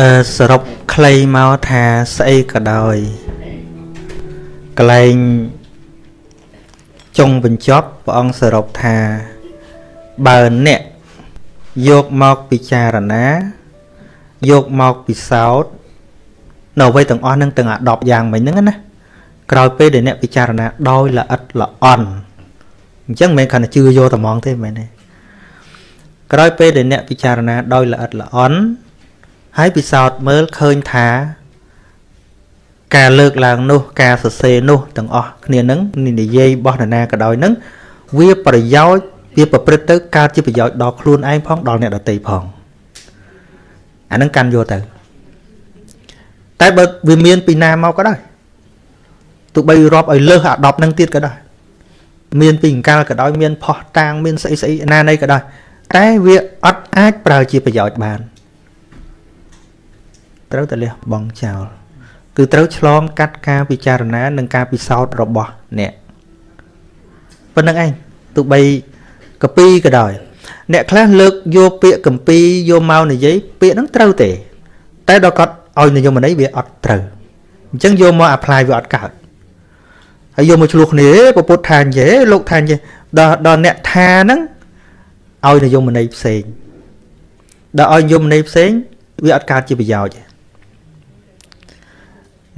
អឺសរុបខ្លីមកថាស្អីក៏ដោយកលែងចុងបញ្ចប់ព្រះអង្គសរុបថាបើអ្នកយកមកពិចារណា យកមកពិសោធន៍នៅអ្វីទាំងអស់នឹងទាំងអា10យ៉ាងមិញហ្នឹងណាក្រោយពេលដែលអ្នកពិចារណាដោយល្អិតល្អន់អញ្ចឹងមិនមែនគ្រាន់តែជឿយកតែហ្មងទេមែនទេក្រោយពេលដែលអ្នកពិចារណាដោយល្អិតល្អន់ ហើយពិសោធន៍មើលឃើញថា ការលើកឡើងនោះ ការសរសេរនោះទាំងអស់គ្នានឹងនិយាយរបស់នរណាក៏ដោយនឹងវាប្រយោជន៍វាប្រព្រឹត្តទៅកើតជាប្រយោជន៍ដល់ខ្លួនឯងផងដល់អ្នកដទៃផងអានឹងកាន់យកទៅតែបើវាមានពីណាមកក៏ដោយទោះបីរាប់ឲ្យលើសអា10នឹងទៀតក៏ដោយមានពីអង្កលក៏ដោយមានផោះតាងមានស្អីស្អីណានៃក៏ដោយតែវាអត់អាចប្រើជាប្រយោជន៍បាន ត្រូវតែលះបង់ចោលគឺត្រូវឆ្លងកាត់ការពិចារណានិងការពិសោធន៍របស់អ្នកប៉ុណ្្នឹងឯងទោះបីកពីក៏ដោយអ្នកខ្លះលើកយកពាក្យកពីយកមកនិយាយពាក្យហ្នឹងត្រូវទេ តែដល់គាត់ឲ្យនិយមន័យវាអត់ត្រូវអញ្ចឹងយកមក apply វាអត់កើតហើយយកមកឆ្លោះគ្នាពពុទ្ធថានិយាយលោកថានិយាយដល់ដល់អ្នកថាហ្នឹងឲ្យនិយមន័យផ្សេងដល់ឲ្យនិយមន័យផ្សេងវាអត់កើតជាប្រយោជន៍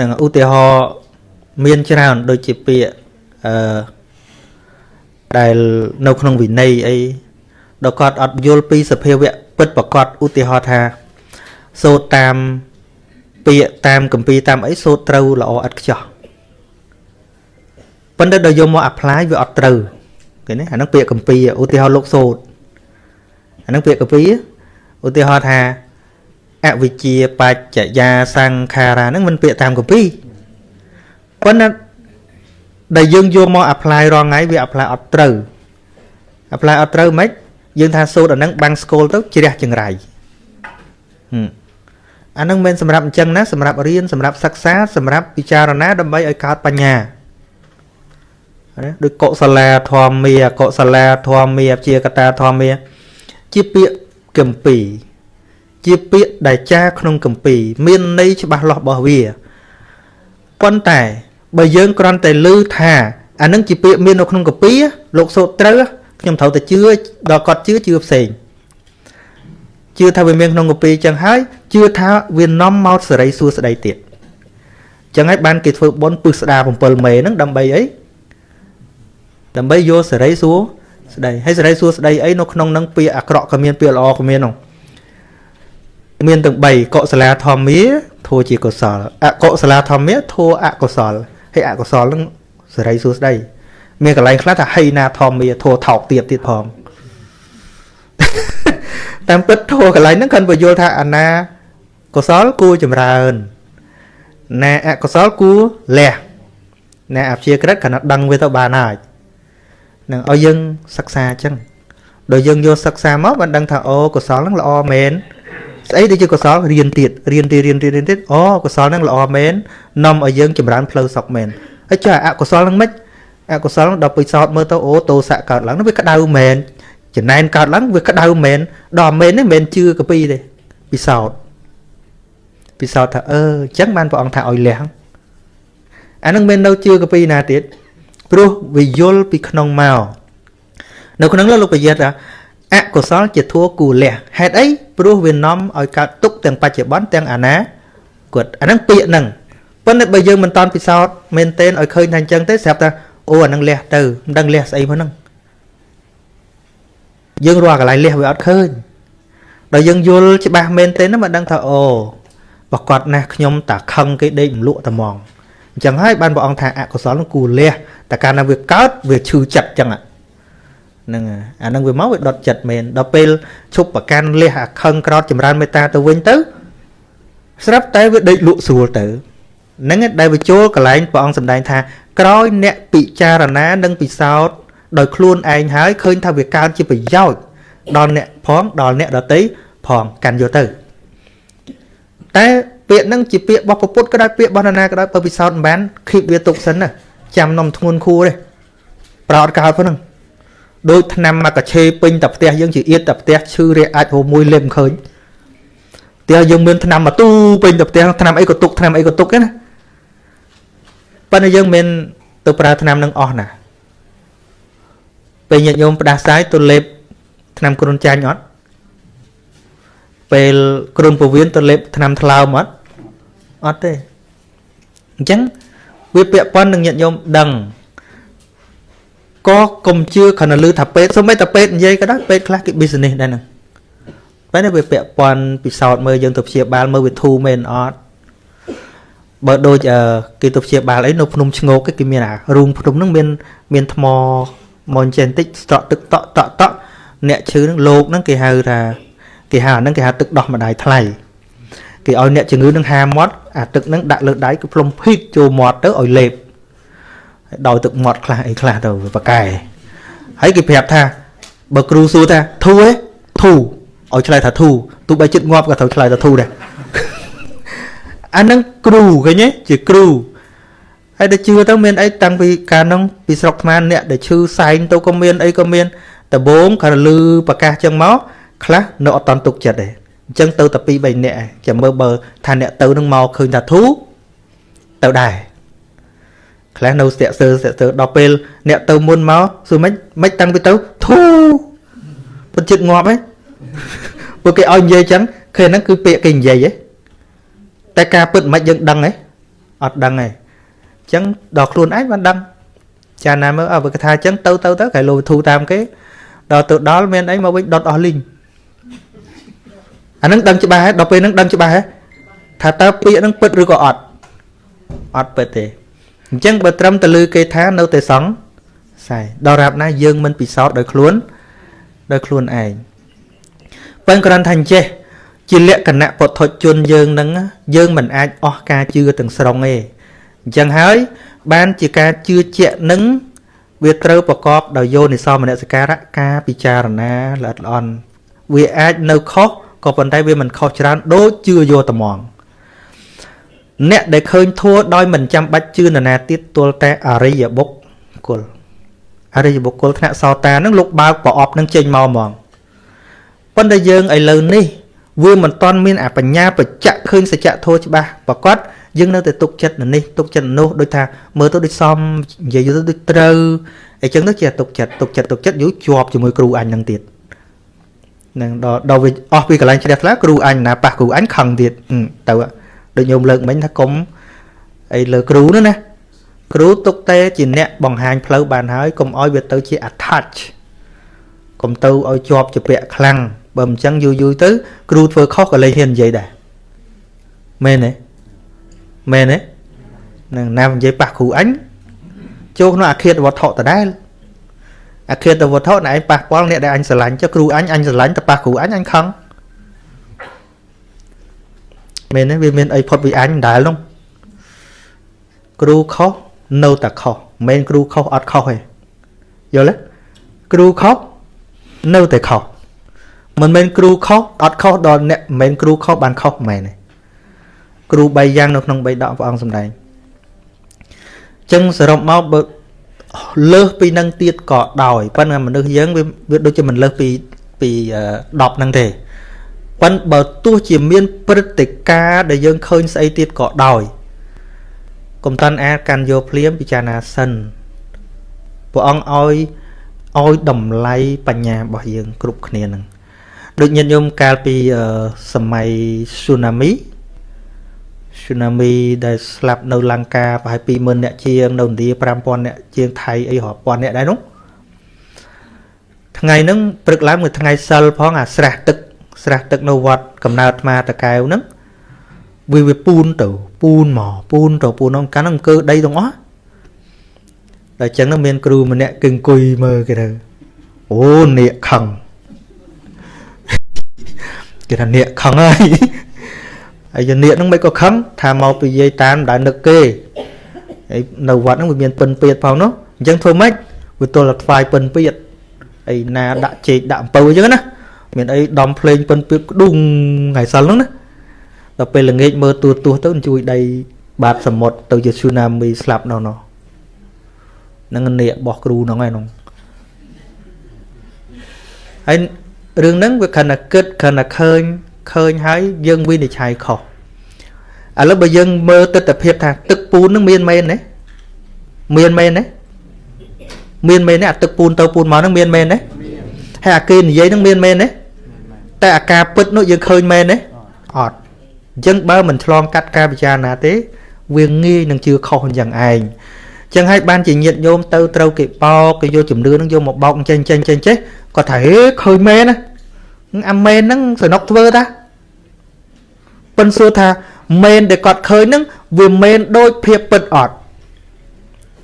នឹងឧទាហរណ៍មានច្រើនដូចជាពាក្យអឺដែលនៅក្នុងវិន័យអីដល់គាត់អត់យល់ពីសភាវៈពិតប្រកបឧទាហរណ៍ថាសូត្រតាមពាក្យតាមកម្ពីតាមអីសូត្រត្រូវល្អឥតខ្ចោះប៉ុន្តែដល់យកមក apply វាអត់ត្រូវឃើញទេអាហ្នឹងពាក្យកម្ពីឧទាហរណ៍លោកសូត្រអាហ្នឹងពាក្យកម្ពីឧទាហរណ៍ថា អវិជ្ជាបច្ចយាសង្ខារាហ្នឹងមិនពាក្យតាមកម្ពីប៉ុន្តែដែលយើងយកមក apply រងថ្ងៃវា apply អត់ត្រូវ apply អត់ត្រូវមិនយើងថាសូត្រអាហ្នឹងបាំងស្គលទៅជ្រះចង្រៃអាហ្នឹងមិនសម្រាប់អញ្ចឹងណាសម្រាប់រៀនសម្រាប់សិក្សាសម្រាប់ពិចារណាដើម្បីឲ្យកើតបញ្ញាណាដូចកុសលាធម្មាកុសលាធម្មាជាកតាធម្មាជាពាក្យកម្ពី ជាពាក្យដែលចាក្នុងកម្ពីមានន័យច្បាស់លាស់របស់វាប៉ុន្តែបើយើងគ្រាន់តែឮថាអានឹងជាពាក្យមាននៅក្នុងកម្ពីលោកសូត្រត្រូវខ្ញុំត្រូវតែជឿដល់គាត់ជឿជឿផ្សេងជឿថាវាមានក្នុងកម្ពីចឹងហើយជឿថាវានាំមកសេរីសួស្តីទៀតចឹងហើយបានគេធ្វើបុណ្យពឹសស្ដា7មេហ្នឹងដើម្បីអីដើម្បីយកសេរីសួស្តីហើយសេរីសួស្តីអីនៅក្នុងហ្នឹងពាក្យអាក្រក់ក៏មានពាក្យល្អក៏មានហ្នឹង មានទាំង3កុសលាធម្មាធัวជាកុសលអកុសលាធម្មាធัวអកុសលហើយអកុសលនឹងសេរីសួស្ដីមានកន្លែងខ្លះថាហីណាធម្មាធัวថោកទៀតទៀតផងតាមពិតធัวកន្លែងហ្នឹងគាត់បញ្យល់ថាអាណាកុសលគួរចម្រើនណាអកុសលគួរលះណាអព្យាក្រឹតគាត់ដឹងវាទៅបានហើយនឹងឲ្យយើងសិក្សាអញ្ចឹងដល់យើងយកសិក្សាមកបានដឹងថាអូកុសលហ្នឹងល្អមែន ស្អីដែលជាកុសលរៀនទៀតរៀនទៀតរៀនទៀតរៀនទៀតអូកុសលហ្នឹងល្អមែននាំឲ្យយើងចម្រើនផ្លូវសុខមែនហើយចុះអកុសលហ្នឹងមិនអកុសលដល់ពិសោធន៍មើលទៅអូតោសៈកើតឡើងវាក្តៅមែនចំណែនកើតឡើងវាក្តៅមែនដល់មែននេះមិនមែនជឿកពីទេពិសោធន៍ពិសោធន៍ថាអឺអញ្ចឹងបានព្រះអង្គថាឲ្យលះអានឹងមិននៅជឿកពីណាទៀតព្រោះវាយល់ពីក្នុងមកនៅក្នុងលោកប្រយ័ត្នថា អកុសលជាធัวគូលះហេតុអីព្រោះវានាំឲ្យកើតទុកទាំងបច្ចុប្បន្នទាំងអនាគតអាហ្នឹងពាក្យហ្នឹងប៉ុន្តែបើយើងមិនតន់ពិសោធន៍មែនទែនឲ្យឃើញថាអញ្ចឹងទេស្រាប់តែអូអាហ្នឹងលះទៅមិនដឹងលះស្អីផងហ្នឹងយើងរកកន្លែងលះវាអត់ឃើញដល់យើងយល់ច្បាស់មែនទែនមិនដឹងថាអូប្រកាសណាស់ខ្ញុំតាខឹងគេដេកមលក់តែហ្មងអញ្ចឹងហើយបានព្រះអង្គថាអកុសលនឹងគូលះតែកាលណាវាកើតវាឈឺចិត្តអញ្ចឹងហ្នឹងអាហ្នឹងវាមកវាដុតចិត្តមែនដល់ពេលឈប់ប្រកាន់លះអាខឹងក្រោតចម្រើនមេត្តាទៅវិញទៅស្រាប់តែវាដេកលក់ស្រួលទៅហ្នឹងដែលវាចូលកន្លែងព្រះអង្គសម្ដែងថាក្រោយអ្នកពិចារណានិងពិសោធន៍ដោយខ្លួនឯងហើយឃើញថាវាកើតជាប្រយោជន៍ដល់អ្នកផងដល់អ្នកដតីផងកាន់យកទៅតែពាក្យហ្នឹងជាពាក្យរបស់ពុទ្ធក៏ដោយពាក្យរបស់ណាក៏ដោយបើពិសោធន៍មិនបានគៀបវាទុកសិនណាចាំនំធ្ងន់ខួរទេប្រោតកើតប៉ុណ្ណឹង ដូចថ្នាំមកកឆេពេញតែផ្ទះយើងជាអៀតតែផ្ទះឈឺរាអាចហូរមួយលេបឃើញផ្ទះយើងមានឆ្នាំមកទូពេញទៅផ្ទះឆ្នាំអីក៏ទុកឆ្នាំអីក៏ទុកណាប៉ុន្តែយើងមានទៅប្រើឆ្នាំនឹងអស់ណាពេលញាតិញោមផ្ដាសាយទៅលេបឆ្នាំគ្រុនចាញ់អត់ពេលគ្រុនពវៀនទៅលេបឆ្នាំថ្លើមអត់អត់ទេអញ្ចឹងវាពាក់ព័ន្ធនឹងញាតិញោមដឹង ក៏កុំជឿគ្រាន់តែឮថាពេទ្យសូម្បីតែពេទ្យនិយាយក៏ដោយពេទ្យខ្លះគេ business ដែរហ្នឹងបែរវាពាក់ព័ន្ធពិសោធន៍មើលយើងទៅព្យាបាលមើលវាធូរមែនអត់បើដូចគេទៅព្យាបាលអីនៅភ្នំឈ្ងោកគេមានអារូងភ្នំហ្នឹងមានមានថ្មមកចេះបន្តិចស្រក់ទឹកតក់តក់តក់អ្នកឈឺហ្នឹងលោកហ្នឹងគេហៅថាគេហៅអាហ្នឹងគេហៅទឹកដោះម្ដាយថ្លៃគេឲ្យអ្នកជំងឺនឹងហាមាត់អាទឹកហ្នឹងដាក់លើដៃគឺផ្លុំភីកចូលមាត់ទៅឲ្យលេប ដោយទឹកមាត់ខ្លះអីខ្លះទៅប៉កែហើយគេប្រាប់ថាបើគ្រូសួរថាធូឯធូឲ្យឆ្លើយថាធូទោះបីចិត្តងាប់ក៏ត្រូវឆ្លើយថាធូដែរអាហ្នឹងគ្រូឃើញទេជាគ្រូហើយទៅជឿទៅមានអីតាំងពីកាលហ្នឹងពីស្រុកខ្មែរអ្នកដែលឈឺសែងទៅក៏មានអីក៏មានដបងក៏លឺប្រកាសចឹងមកខ្លះនៅអត់តន់ទុកចិត្តទេអញ្ចឹងទៅតែ2 3នាក់ចាំមើលបើថាអ្នកទៅនឹងមកឃើញថាធូទៅដែរ ខ្លះនៅស្ទាក់សើស្ទាក់សើដល់ពេលអ្នកទៅមុនមកសួរមិនមិនតាំងពីទៅធូពុតចិត្តងាប់ហ៎ពួកគេឲ្យនិយាយចឹងឃើញហ្នឹងគឺពាក្យគេនិយាយហ៎តែការពិតមិនយើងដឹងហ៎អត់ដឹងហ៎អញ្ចឹងដល់ខ្លួនឯងបានដឹងចាណាមើលអើបើគេថាអញ្ចឹងទៅទៅទៅគេលោធូតាមគេដល់ទៅដល់មានអីមកវិញដុតអស់លីងអានឹងដឹងច្បាស់ហ៎ដល់ពេលហ្នឹងដឹងច្បាស់ហ៎ថាតើពាក្យហ្នឹងពិតឬក៏អត់អត់ពិតទេ អញ្ចឹងបើត្រឹមតែលឺគេថានៅតែសង្ស័យដល់រាប់ណាយើងមិនពិសោធន៍ដោយខ្លួនដោយខ្លួនឯងប៉ុន្តែគ្រាន់ថាអញ្ចេះជាលក្ខណៈពុទ្ធជនយើងនឹងយើងមិនអាចអស់ការជឿទាំងស្រុងទេអញ្ចឹងហើយបានជាការជឿជាក់នឹងវាត្រូវប្រកបដោយយោនិសោមនសិការៈការពិចារណាល្អិតល្អន់វាអាចនៅខុសក៏ប៉ុន្តែវាមិនខុសច្រើនដូចជឿយកត្មង អ្នកដែលឃើញធัวដោយមិនចាំបាច់ជឿនរណាទៀតទល់តែអរិយបុគ្គលអរិយបុគ្គលថ្នាក់សោតានឹងលោកបើកប្រអប់នឹងចេញមកហ្មងប៉ុន្តែយើងឥឡូវនេះវាមិនទាន់មានអបញ្ញាបច្ចៈឃើញសច្ចធម៌ច្បាស់ប្រកបយើងនៅតែទុកចិត្តនៅនេះទុកចិត្តនោះដូចថាមើលទៅដូចសមនិយាយទៅដូចត្រូវអញ្ចឹងទៅជាទុកចិត្តទុកចិត្តទុកចិត្តយូរជាប់ជាមួយគ្រូអញនឹងទៀតនឹងដល់ដល់វាអស់ពីកន្លែងជ្រះថ្លាគ្រូអញណាប៉ះគ្រូអញខឹងទៀតទៅ ដូចញោមលើកមិញថាកុំអីលើគ្រូនោះណាគ្រូទុកតែជាអ្នកបង្ហាញផ្លូវបានហើយកុំឲ្យវាទៅជា attach កុំទៅឲ្យជាប់ជាពាក់ខ្លាំងបើមិនចឹងយូរយូរទៅ គ្រូធ្វើខុសក៏លេងហ៊ាននិយាយដែរមែនទេមែនទេនឹងណានិយាយប៉ះគ្រូអញចូលក្នុងអាឃាតវត្ថុដដែលអាឃាតវត្ថុណែឯងប៉ះពាល់អ្នកដែលអញស្រឡាញ់ចុះគ្រូអញអញស្រឡាញ់តែប៉ះគ្រូអញអញខឹង មែនទេវាមានអីផុតពីអញដដែលនោះគ្រូខុសនៅតែខុសមិនមែនគ្រូខុសអត់ខុសទេយល់ទេគ្រូខុសនៅតែខុសមិនមែនគ្រូខុសអត់ខុសដល់អ្នកមិនមែនគ្រូខុសបានខុសមិនមែនទេគ្រូ3យ៉ាងនៅក្នុង3ដកព្រះអង្គសម្ដែងចឹងសរុបមកបើលើសពីនឹងទៀតក៏ដោយប៉ុន្តែមនុស្សយើងវាវាដូចជាមិនលើសពីពី10ហ្នឹងទេ ប៉ុន្តែបើទោះជាមានព្រឹត្តិការណ៍ដែលយើងឃើញស្អីទៀតក៏ដោយកុំតាន់អាចកាន់យកភ្លាមពិចារណាសិនព្រះអង្គឲ្យឲ្យតម្លៃបញ្ញារបស់យើង គ្រប់គ្នានឹងដូចញាតិញោមកាលពីសម័យ tsunami tsunami ដែលស្លាប់នៅលង្កាប្រហែល20000អ្នកជាងនៅឥណ្ឌា5000អ្នកជាងថៃអីរាប់ពាន់អ្នកដែរនោះថ្ងៃហ្នឹងព្រឹកឡើងមួយថ្ងៃសិលផងអាស្រះទឹក ស្រះទឹកនៅវត្តកំណើតអាត្មាតកែវហ្នឹងវាវាពូនទៅពូនមកពូនទៅពូនហ្នឹងកាលហ្នឹងអង្គើដីទាំងអស់ដល់អញ្ចឹងមានគ្រូម្នាក់គឺអង្គុយមើលគេទៅអូនាគខឹងគេថានាគខឹងហើយហើយនាគហ្នឹងមិនក៏ខឹងថាមកពីយាយតាមដែលនឹកគេហើយនៅវត្តហ្នឹងវាមានពិនពៀតផងនោះអញ្ចឹងធ្វើម៉េចវាទល់តែថ្វាយពិនពៀតអីណាដាក់ជែកដាក់អំពៅអញ្ចឹងណា មានអីដំភ្លេងពិនពៀតក្ដុងថ្ងៃសិលហ្នឹងណាដល់ពេលល្ងាចមើលទួទោះទៅជួយដីបាតសមុទ្រទៅជា tsunami ស្លាប់នៅនោះនឹងនាគរបស់គ្រូហ្នឹងឯងហើយរឿងហ្នឹងវាខណ្ឌគិតខណ្ឌឃើញឃើញហើយយើងវិនិច្ឆ័យខុសឥឡូវបើយើងមើលទស្សនភាពថាទឹកពូននឹងមានមែនទេមានមែនទេមានមែនទេអាទឹកពូនទៅពូនមកនឹងមានមែនទេហើយអាគេនិយាយនឹងមានមែនទេ តែអាការពិតនោះយើងឃើញមែនទេអត់អញ្ចឹងបើមិនឆ្លងកាត់ការពិចារណាទេ វាងាយនឹងជឿខុសអញ្ចឹងឯងចឹងហើយបានជាញាតញោមទៅត្រូវគេបោកគេយកជំនឿនឹងយកមកបោកចេញចេញចេញចេះគាត់ថាហេឃើញមែនណាអាមែនហ្នឹងសនុកធ្វើតាប៉ិនសួរថាមែនដែលគាត់ឃើញហ្នឹងវាមែនដូចភាពពិតអត់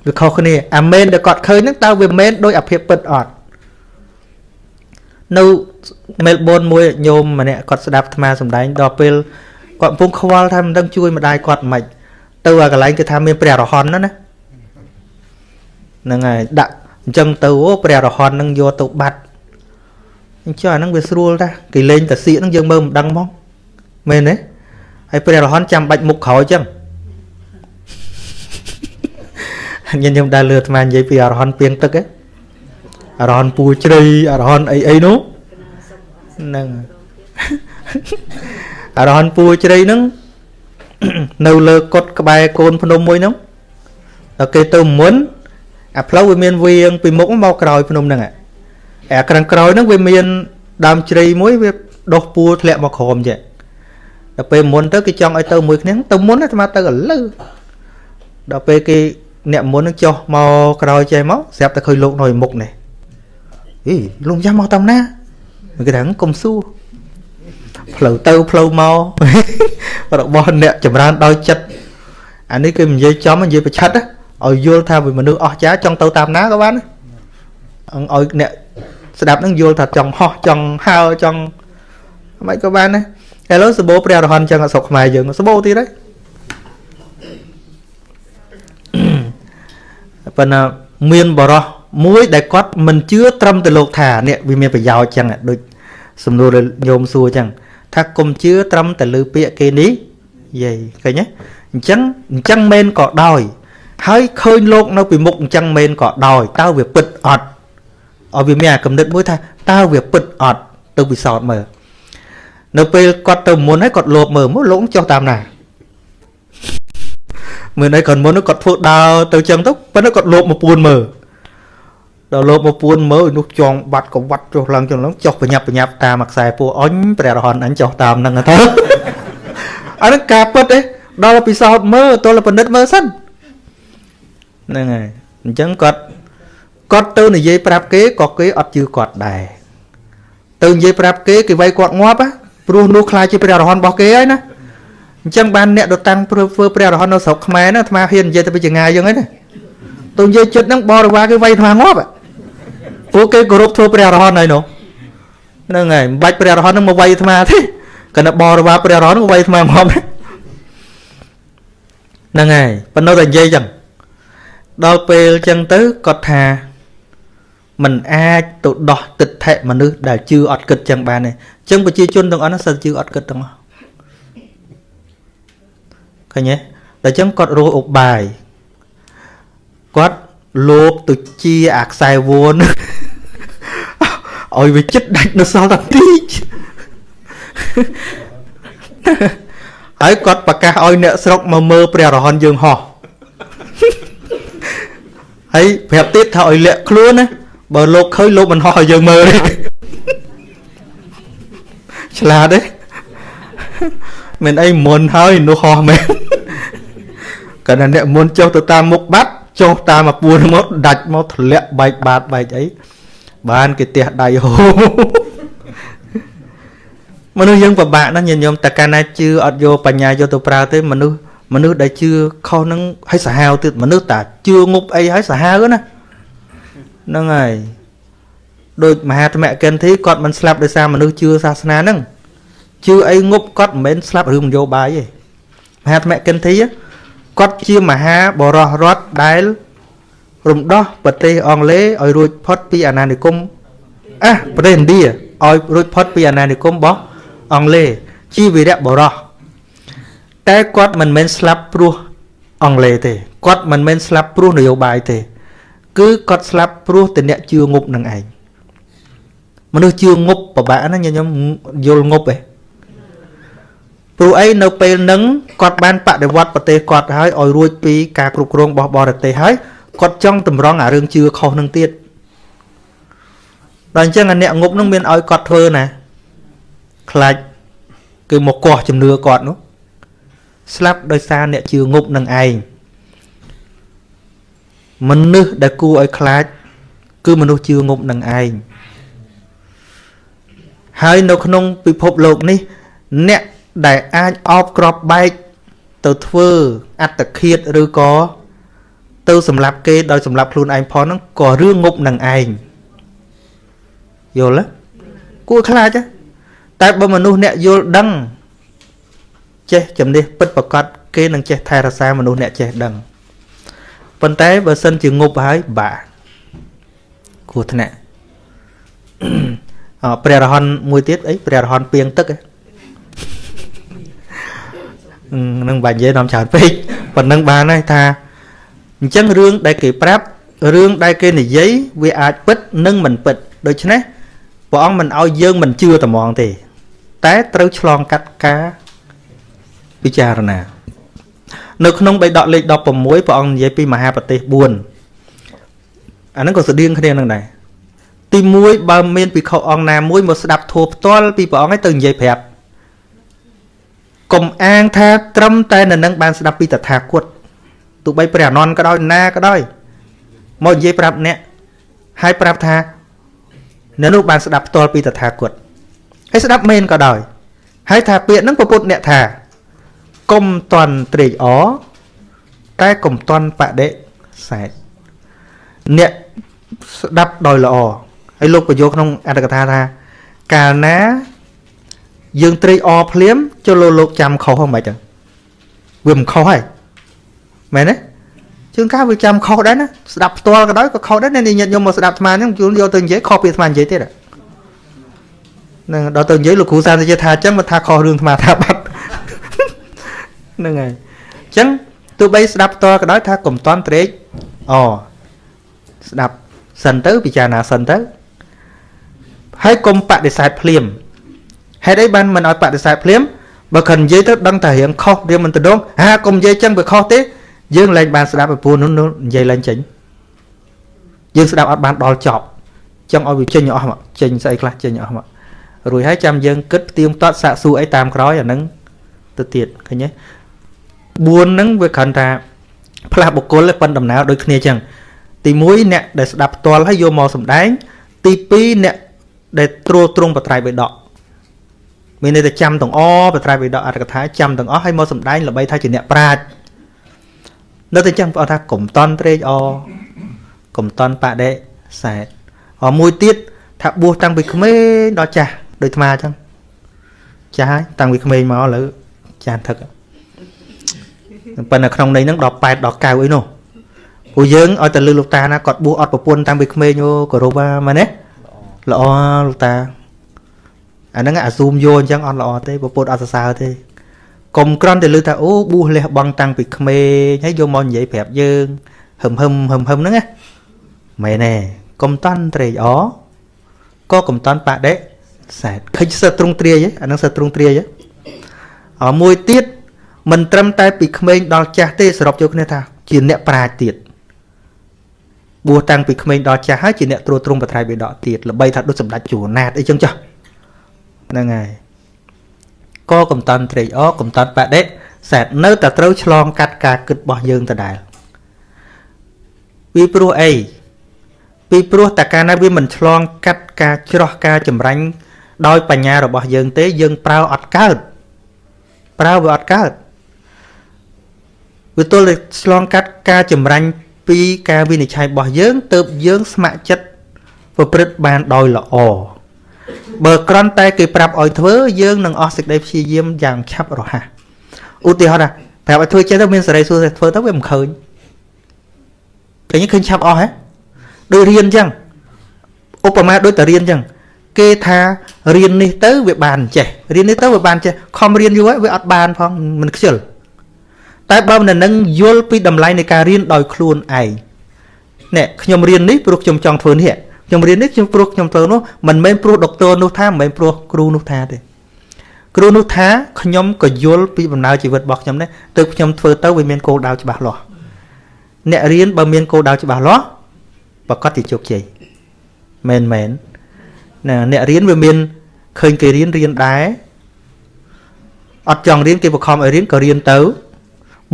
វាខុសគ្នាអាមែនដែលគាត់ឃើញហ្នឹងតើវាមែនដូចអាភាពពិតអត់ នៅមែលប៊នមួយញោមម្នាក់គាត់ស្ដាប់អាត្មាសំដែងដល់ពេលគាត់កំពុងខ្វល់ថាមិនដឹងជួយម្ដាយគាត់មិនទៅអាកន្លែងគេថាមានព្រះរហន្តណាណាហ្នឹងហើយដាក់អញ្ចឹងទៅអូព្រះរហន្តនឹងយកទៅបាត់អញ្ចឹងអាហ្នឹងវាស្រួលតាគេលេងតាសៀកហ្នឹងយើងមើលមិនដឹងហ្មងមែនទេហើយព្រះរហន្តចាំបាច់មុខក្រោយអញ្ចឹងញញឹមដើរលឺអាត្មានិយាយពីអរហន្តពីងទឹកឯង អរហន្តពូជ្រៃអរហន្តអីអីនោះហ្នឹងអរហន្តពូជ្រៃហ្នឹងនៅលើកុដក្បែរកូនភ្នំមួយហ្នឹងដល់គេទៅមុនអាផ្លូវវាមានវៀងពីមុខមកក្រោយភ្នំហ្នឹងអាក្រាំងក្រោយហ្នឹងវាមានដើមជ្រៃមួយវាដុះពួរធ្លាក់មកក្រោមចេះដល់ពេលមុនទៅគេចង់ឲ្យទៅមួយគ្នាទៅមុនអាត្មាទៅឥឡូវដល់ពេលគេអ្នកមុននឹងចុះមកក្រោយចេះមកស្រាប់តែឃើញលោកនៅមុខនេះ អីលោកយ៉ាមកតាមណាគេថាកុំសួរផ្លូវទៅផ្លូវមករបស់អ្នកចម្រើនដោយចិត្តអានេះគេនិយាយចំនិយាយប្រឆិតឲ្យយល់ថាវាមនុស្សអស់ចាចង់ទៅតាមណាក៏បានឲ្យអ្នកស្ដាប់នឹងយល់ថាចង់ហោះចង់ហើចង់មិនក៏បានដែរឥឡូវសបោព្រះរហន្តចឹងអត់ស្រុកខ្មែរយើងសបោទៀតហើយប៉ុន្តែមានបរោះ មួយដែលគាត់មិនជឿត្រឹមតែលោកថានេះវាមានប្រយោជន៍ចឹងដូចសំណួរញោមសួរចឹងថាកុំជឿត្រឹមតែលើពាក្យគេនេះយាយឃើញទេអញ្ចឹងអញ្ចឹងមែនក៏ដោយ ហើយឃើញលោកនៅពីមុខអញ្ចឹងមែនក៏ដោយតើវាពិតអត់ឲ្យវាមានអាកំណត់មួយថាតើវាពិតអត់ទៅពិសោធន៍មើលនៅពេលគាត់ទៅមុនហើយគាត់លោបមើលមកលោកចុះតាមណាមើលអីគាត់មុនគាត់ធ្វើដើរទៅចឹងទៅប៉ុន្តែគាត់លោបមកពួនមើល ដល់លោបមកពួនមើលនោះចងបាត់ក៏វត្តចុះឡើងចឹងឡើងចុះបញ្ញាប់បញ្ញាប់តាមខ្សែពោអញព្រះរហន្តអញចុះតាមហ្នឹងទៅអានេះការពិតទេដល់ពិសោធន៍មើលទល់ពិនិត្យមើលសិនហ្នឹងហើយអញ្ចឹងគាត់គាត់ទៅនិយាយប្រាប់គេក៏គេអត់ជឿគាត់ដែរទៅនិយាយប្រាប់គេគេវាយគាត់ងាប់ព្រោះនោះខ្លាចជាព្រះរហន្តរបស់គេហើយណាអញ្ចឹងបានអ្នកដតាំងព្រឺធ្វើព្រះរហន្តនៅស្រុកខ្មែរណាអាត្មាហ៊ាននិយាយទៅពីចងាយយ៉ាងហ្នឹងណាទៅនិយាយចិត្តហ្នឹងបរិវារគេវាយអាត្មាងាប់ ពួកគេគោរពធ្វើព្រះរហន្តហើយនោះហ្នឹងហើយមិនបាច់ព្រះរហន្តហ្នឹងមកវាយអាត្មាទេគណៈបរិវារព្រះរហន្តហ្នឹងវាយអាត្មាងាប់ហ្នឹងហើយប៉ុន្តែតែនិយាយចឹងដល់ពេលចឹងទៅគាត់ថាมันអាចទៅដោះទិដ្ឋិមនុស្សដែលជឿអត់គិតចឹងបានទេអញ្ចឹងប្រជាជនទាំងអស់ហ្នឹងសិតជឿអត់គិតទាំងអស់ឃើញទេដល់ចឹងគាត់រស់ឧបាយគាត់លោបទៅជាអាខ្សែវន ឲ្យវាចិត្តដាច់នៅសល់តែតិចហើយគាត់ប្រកាសឲ្យអ្នកស្រុកមកមើលព្រះរហន្តយើងហោះហើយប្រាប់ទៀតថាឲ្យលាក់ខ្លួនណាបើលោកឃើញលោកមិនហោះឲ្យយើងមើលទេឆ្លាតទេមិនអីមុនហើយនោះហោះមែនកាលណាអ្នកមុនចុះទៅតាមមុខបាត់ចុះតាមមកពួនមកដាច់មកធ្លាក់បែកបាតបែកអី បានគេទះដៃហូមនុស្សយើងពិបាកណាស់ញាតិញោមតែកាលណាជឿអត់យកបញ្ញាយកទៅប្រើទេមនុស្សមនុស្សដែលជឿខុសនឹងឲ្យសាហាវទៀតមនុស្សតាជឿងប់អីឲ្យសាហាវណាហ្នឹងហើយដូចមហាធម្មកិនធីគាត់មិនស្លាប់ដោយសារមនុស្សជឿសាសនាហ្នឹងជឿអីងប់គាត់មិនមែនស្លាប់រឿងនយោបាយទេមហាធម្មកិនធីគាត់ជាមហាបរោះរដ្ឋដែល រំដោះប្រទេសអង់គ្លេសឲ្យរួចផុតពីអាណានិគមអះប្រទេសឥណ្ឌាឲ្យរួចផុតពីអាណានិគមរបស់អង់គ្លេសជាវីរៈបរោះតែគាត់មិនមែនស្លាប់ព្រោះអង់គ្លេសទេគាត់មិនមែនស្លាប់ព្រោះនយោបាយទេ គឺគាត់ស្លាប់ព្រោះតែអ្នកជឿងប់នឹងឯងមនុស្សជឿងប់ពិបាកណាញញុំយល់ងប់ឯងព្រោះអីនៅពេលហ្នឹងគាត់បានបដិវត្តប្រទេសគាត់ហើយឲ្យរួចពីការគ្រប់គ្រងរបស់បរទេសហើយ គាត់ចង់តម្រង់អារឿងជឿខុសនឹងទៀតដល់អញ្ចឹងអាអ្នកងប់នឹងមានឲ្យគាត់ធ្វើណាខ្លាចគឺមកកោះជំនឿគាត់នោះស្លាប់ដោយសារអ្នកជឿងប់នឹងឯងមនុស្សដែលគួរឲ្យខ្លាច គឺមនុស្សជឿងប់នឹងឯងហើយនៅក្នុងពិភពលោកនេះ អ្នកដែលអាចអោបក្របបែកទៅធ្វើអត្តឃាតឬក៏ ទៅសម្លាប់គេដោយសម្លាប់ខ្លួនឯងផងហ្នឹងក៏រឿងងប់នឹងឯងយល់ទេគួរខ្លាចតែបើមនុស្សអ្នកយល់ដឹងចេះជំនះពិតប្រកបគេនឹងចេះថែរក្សាមនុស្សអ្នកចេះដឹងប៉ុន្តែបើសិនជាងប់ហើយបាគ្រោះថ្នាក់អព្រះរហន្តមួយទៀតអីព្រះរហន្តពីងទឹកនឹងបាញ់និយាយនាំច្រើនពេកប៉ុណ្ណឹងបានហើយថា អញ្ចឹងរឿងដែលគេប្រាប់រឿងដែលគេនិយាយវាអាចពិតនិងមិនពិតដូច្នេះព្រះអង្គមិនឲ្យយើងមិនជឿត្មងទេ តែត្រូវឆ្លងកាត់ការពិចារណា នៅក្នុងបៃដកលេខ16ព្រះអង្គនិយាយពីមហាប្រទេស4អាហ្នឹងក៏ស្តៀងគ្នានឹងដែរទី1បើមានភិក្ខុអង្គណាមួយមកស្ដាប់ធម៌ផ្ទាល់ពីព្រះអង្គឲ្យទៅនិយាយប្រាប់កុំអាងថាត្រឹមតែនៅនឹងបានស្ដាប់ពីតថាគត ទោះបីព្រះអនន្តក៏ដោយណាក៏ដោយមកនិយាយប្រាប់អ្នកហើយប្រាប់ថាអ្នកនោះបានស្ដាប់ផ្ទាល់ពីតថាគតហើយស្ដាប់មែនក៏ដោយហើយថាពាក្យហ្នឹងពុទ្ធអ្នកថាកុំតន់ត្រេកអរតែកុំតន់បដិសេធអ្នកស្ដាប់ដោយល្អហើយលោកបញ្យល់ក្នុងអត្ថកថាថាកាលណាយើងត្រេកអរភ្លាមចុះលោកលោកចាំខុសហ្នឹងមិនចឹងវាមិនខុសហើយ មែនទេជួនកាលវាចាំខុសដែរណាស្ដាប់ផ្ទាល់ក៏ដោយក៏ខុសដែរអ្នកញាតិញោមមកស្ដាប់អាត្មាហ្នឹងជួនយកទៅនិយាយខុសពីអាត្មានិយាយទៀតហ្នឹងដល់ទៅនិយាយលោកគ្រូសានទៅថាអញ្ចឹងមកថាខុសរឿងអាត្មាថាបាត់ហ្នឹងហើយអញ្ចឹងទោះបីស្ដាប់ផ្ទាល់ក៏ដោយថាកុំតន់ត្រេកអស្ដាប់សិនទៅពិចារណាសិនទៅហើយកុំបដិសេធភ្លាមហេតុអីបានមិនឲ្យបដិសេធភ្លាមបើខិននិយាយទៅដឹងតែរៀងខុសរៀងមិនទៅដងហាកុំនិយាយចឹងវាខុសទេ យើងលែងបានស្ដាប់ពីពូនោះនិយាយលែងចេញយើងស្ដាប់អត់បានដល់ចប់ចង់ឲ្យវាចេញអស់មកចេញស្អីខ្លះចេញអស់មករួចហើយចាំយើងគិតផ្ទៀងផ្ទាត់សាកសួរអីតាមក្រោយអាហ្នឹងទៅទៀតឃើញទេ4ហ្នឹងវាគ្រាន់តែផ្លាស់បុគ្គលប៉ុនដំណើរដូចគ្នាចឹងទី1អ្នកដែលស្ដាប់ផ្ទាល់ហើយយកមកសម្ដែង ទី2អ្នកដែលត្រួតត្រងបត្រៃបិដកមានន័យថាចាំទាំងអបត្រៃបិដកអត្ថកថាចាំទាំងអស់ហើយមកសម្ដែងល្បីថាជាអ្នកប្រាជ្ញ នៅតែចឹងបងថាកុំតន់ត្រេកអកុំតន់បដិសេធអមួយទៀតថាបួសតាំងពីក្មេងដល់ចាស់ដូចអាចឹងចាស់ហើយតាំងពីក្មេងមកឥឡូវចាស់ថឹកប៉ុន្តែក្នុងន័យហ្នឹងដល់8ដល់9អីនោះពួកយើងឲ្យតែលឺលោកតាណាគាត់បួសអត់ប្រពន្ធតាំងពីក្មេងអូគោរពមែនទេល្អលោកតាអាហ្នឹងអាស៊ូមយកអញ្ចឹងអត់ល្អទេប្រពុតអត់សរសើរទេ កុំក្រន់តែលឺថាអូបួសលះបង់តាំងពីក្មេងហើយយកមកនិយាយប្រាប់យើងហឹមហឹមហឹមហឹមហ្នឹងណាមែនទេកុំតន់ត្រេកអក៏កុំតន់បដិសេធឃើញសិតទ្រង់ទ្រាយអាហ្នឹងសិតទ្រង់ទ្រាយអមួយទៀតមិនត្រឹមតែពីក្មេងដល់ចាស់ទេសរុបយកគ្នាថា ជាអ្នកប្រាជ្ញទៀតបួសតាំងពីក្មេងដល់ចាស់ហើយជាអ្នកត្រួតត្រងបត្រៃបិដកទៀតល្បីថាដូចសម្ដេចជួណាតអីចឹងចាស់ហ្នឹងហើយ ក៏កំតាន់ត្រេកអរកំតាន់បដិសែតនៅតែត្រូវឆ្លងកាត់ការគិតរបស់យើងដដែលពីព្រោះអីពីព្រោះតែកាលណាវាមិនឆ្លងកាត់ការច្រោះការចម្រាញ់ដោយបញ្ញារបស់យើងទេយើងប្រើអត់កើតប្រើវាអត់កើតវាទល់តែឆ្លងកាត់ការចម្រាញ់ពីការវិនិច្ឆ័យរបស់យើងទៅយើងស្ម័គ្រចិត្តប្រព្រឹត្តបានដោយល្អ បើក្រន់តែគេប្រាប់ឲ្យធ្វើយើងនឹងអស់សេចក្តីព្យាយាមយ៉ាងឆាប់រហ័សឧទាហរណ៍ណាប្រាប់ឲ្យធ្វើចេះទៅមានសេរីសួរតែធ្វើទៅវាមិនឃើញឃើញឃើញឆាប់អស់ហ៎ដូចរៀនអញ្ចឹងឧបមាដូចតែរៀនអញ្ចឹងគេថារៀននេះទៅវាបានចេះរៀននេះទៅវាបានចេះខំរៀនយូរហើយវាអត់បានផងមិនខ្ជិលតែបើមិននឹងយល់ពីតម្លៃនៃការរៀនដោយខ្លួនឯងនេះខ្ញុំរៀននេះព្រោះខ្ញុំចង់ធ្វើនេះ ខ្ញុំរៀននេះខ្ញុំព្រោះខ្ញុំធ្វើនោះមិនមែនព្រោះដុកទ័រនោះថាមិនមែនព្រោះគ្រូនោះថាទេគ្រូនោះថាខ្ញុំក៏យល់ពីដំណើរជីវិតរបស់ខ្ញុំដែរទើបខ្ញុំធ្វើទៅវាមានគោលដៅច្បាស់លាស់អ្នករៀនបើមានគោលដៅច្បាស់លាស់ប្រកាសជាជោគជ័យមែនមែនណាអ្នករៀនវាមានឃើញគេរៀនរៀនដែរអត់ចង់រៀនគេបង្ខំឲ្យរៀនក៏រៀនទៅ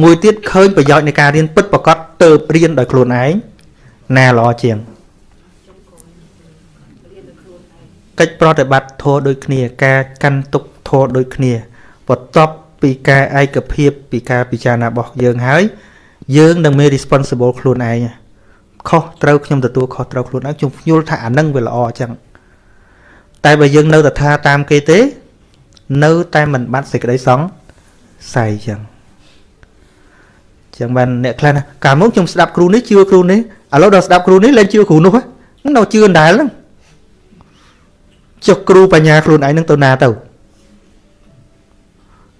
មួយទៀតឃើញប្រយោជន៍នៃការរៀនពិតប្រកបទៅរៀនដោយខ្លួនឯងណាល្អជាង កិច្ចប្រតិបត្តិធម៌ដូចគ្នា ការកាន់ទុកធម៌ដូចគ្នាបន្ទាប់ពីការឯកភាពពីការពិចារណារបស់យើងហើយ យើងនឹងមាន responsible ខ្លួនឯងខុសត្រូវខ្ញុំទទួលខុសត្រូវខ្លួនឯងខ្ញុំយល់ថាអានឹងវាល្អអញ្ចឹងតែបើយើងនៅតែថាតាមគេទេ នៅតែមិនបាត់សេចក្តីសង្ស័យអញ្ចឹងចឹងបានអ្នកខ្លះណាកាលមកខ្ញុំស្ដាប់គ្រូនេះជឿគ្រូនេះឥឡូវដល់ស្ដាប់គ្រូនេះលែងជឿគ្រូនោះហ្នឹងនៅជឿអណ្ដែលហ្នឹង ចុះគ្រូបញ្ញាខ្លួនឯងនឹងទៅណាទៅ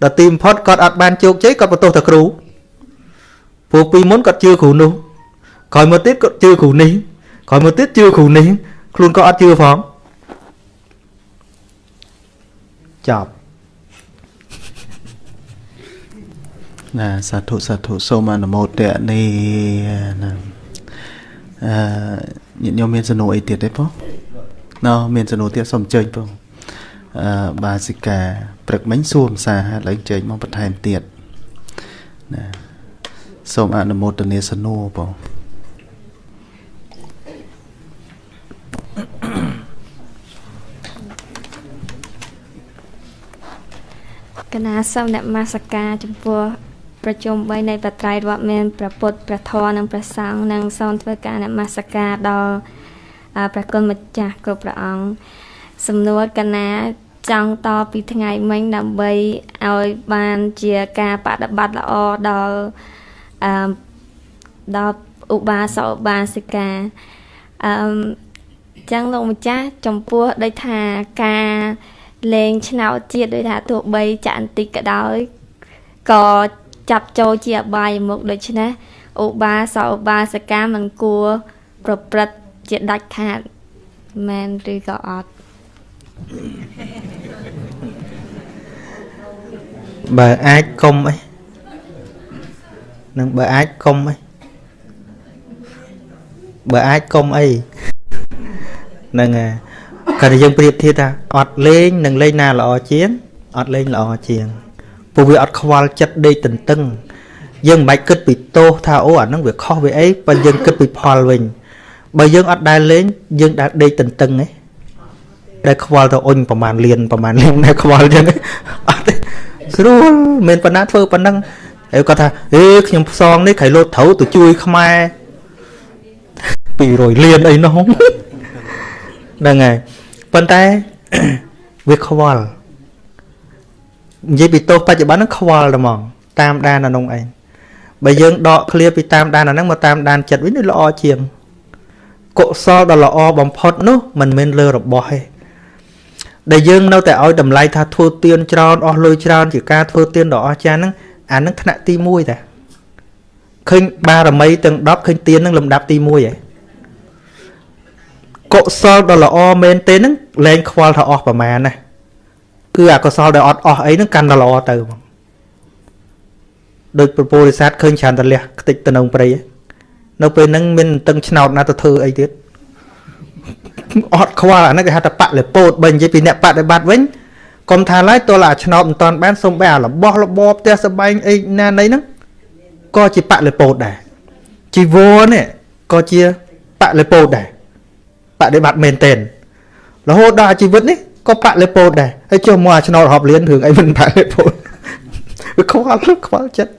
ដល់ទីបំផុតគាត់អត់បានជោគជ័យគាត់បន្ទោសតែគ្រូព្រោះពីមុនគាត់ជឿគ្រូនោះក្រោយមកទៀតគាត់ជឿគ្រូនេះក្រោយមកទៀតជឿគ្រូនេះខ្លួនក៏អត់ជឿផងចប់ណាសាធុសាធុសូមអនុមោទនីណាអឺញាតិញោមមានសំណួរអីទៀតទេបង ណ៎មានសំណួរទៀតសូមអញ្ជើញបងអឺបាសិកាព្រឹកមិញសួរភាសាហើយឡើងជើញមកបន្ថែមទៀតណាសូមអនុមោទនាសំណួរបងកណាសូមអ្នកមាសការចំពោះប្រជុំ3នៃបត្រៃរដ្ឋមានព្រះពុទ្ធព្រះធម៌និងព្រះសង្ឃនិងសូមធ្វើការនមស្ការដល់ ព្រះគុណម្ចាស់គ្រប់ព្រះអង្គសំណួរកណាចង់តពីថ្ងៃមិញដើម្បីឲ្យបានជាការបដិបត្តិល្អដល់អឺដល់ឧបាសកឧបាសិកាអឺចឹងលោកម្ចាស់ចំពោះដូចថាការលេងឆ្នោតជាតិដូចថាទោះបីចាក់បន្តិចក៏ដោយក៏ចាប់ចូលជាអបាយមុខដូច្នេះឧបាសកឧបាសិកាមិនគួរប្រព្រឹត្ត ជាដាច់ខាតមែនឬក៏អត់បើអាចកុំអីនឹងបើអាចកុំអីបើអាចកុំអីហ្នឹងហើយគាត់យើងប្រៀបធៀបថាអត់លេងនឹងលេងណាល្អជាងអត់លេងល្អជាងព្រោះវាអត់ខ្វល់ចិត្តដេកទន្ទឹងយើងមិនបាច់គិតពីទោសថាអូអាហ្នឹងវាខុសវាអីបើយើងគិតពីផលវិញ បើយើងអត់ដែលលេងយើងដែលដេកទន្ទឹងឯងដែលខ្វល់ទៅអុញប្រហែលលៀនប្រហែលលៀនដែលខ្វល់ចឹងអត់ទេស្រួលមិនប៉ុណ្ណាធ្វើប៉ុណ្ណឹងហើយគាត់ថាអេខ្ញុំផ្សងនេះខៃលោតត្រូវទៅជួយខ្មែរ200លានអីនោះហ្នឹងហើយប៉ុន្តែវាខ្វល់និយាយពីទោសបច្ចុប្បន្នហ្នឹងខ្វល់តែហ្មងតាមដានអានោះឯងបើយើងដកឃ្លាពីតាមដានអាហ្នឹងមកតាមដានចិត្តវិញវាល្អជាង កុសលដ៏ល្អបំផុតនោះមិនមែនលើរបស់ទេដែលយើងនៅតែឲ្យតម្លៃថាធ្វើទៀនច្រើនអស់លុយច្រើនជាការធ្វើទៀនដ៏អស្ចារ្យហ្នឹងអាហ្នឹងថ្នាក់ទី1តាឃើញបារមីទាំង10ឃើញទៀនហ្នឹងលំដាប់ទី1ហ៎កុសលដ៏ល្អមែនទេហ្នឹងលែងខ្វល់ថាអស់ប្រមាណណាគឺអកុសលដែលអត់អស់អីហ្នឹងកាន់តែល្អទៅបងដូចប្រពោរិស័តឃើញច្រើនតលះខ្ទេចទៅនៅព្រៃនៅ ពេលហ្នឹងមានតឹងឆ្នោតណាទៅធ្វើអីទៀតអត់ខ្វល់អាហ្នឹងគេហៅថាបលិពោតបើនិយាយពីអ្នកបដិបត្តិវិញកុំថាឡើយទោះអាឆ្នោតមិនតាន់បានសុំបែអារបស់របបផ្ទះសបែងអីណាណីហ្នឹងក៏ជាបលិពោតដែរជីវរនេះក៏ជាបលិពោតដែរបដិបត្តិមែនទែនរហូតដល់ជីវិតនេះក៏បលិពោតដែរហើយចុះមកអាឆ្នោតរាប់លានរឿងអីមិនបលិពោតវាខ្វល់ខ្វល់ចិត្ត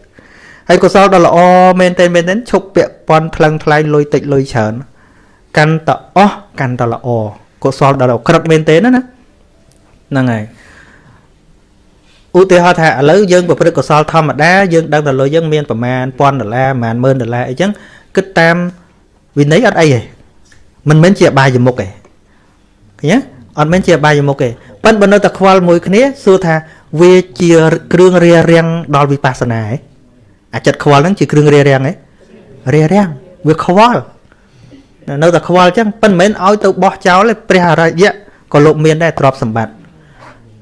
ហើយកុសលដ៏ល្អមែនទែនមែនទែនឈប់ពាក់ព័ន្ធថ្លឹងថ្លែងលុយតិចលុយច្រើនកាន់តអស់កាន់តល្អកុសលដ៏ក្រឹតមែនទែនណាហ្នឹងហើយឧទាហរណ៍ថាឥឡូវយើងប្រព្រឹត្តកុសលធម្មតាយើងដឹងតែលុយយើងមានប្រមាណ1000ដុល្លារប្រមាណ10000ដុល្លារអីចឹងគិតតាមវិន័យអត់អីទេមិនមែនជាអបាយមុខទេឃើញទេអត់មែនជាអបាយមុខទេប៉ិនបើនៅតែខ្វល់មួយគ្នាសួរថាវាជាគ្រឿងរារាំងដល់វិបស្សនាទេ អាចិត្តខ្វល់ហ្នឹងជាគ្រឿងរារាំងទេរារាំងវាខ្វល់នៅតែខ្វល់អញ្ចឹងប៉ិនមិនមែនឲ្យទៅបោះចោលទេព្រះអរិយៈក៏លោកមានដែរទ្រព្យសម្បត្តិ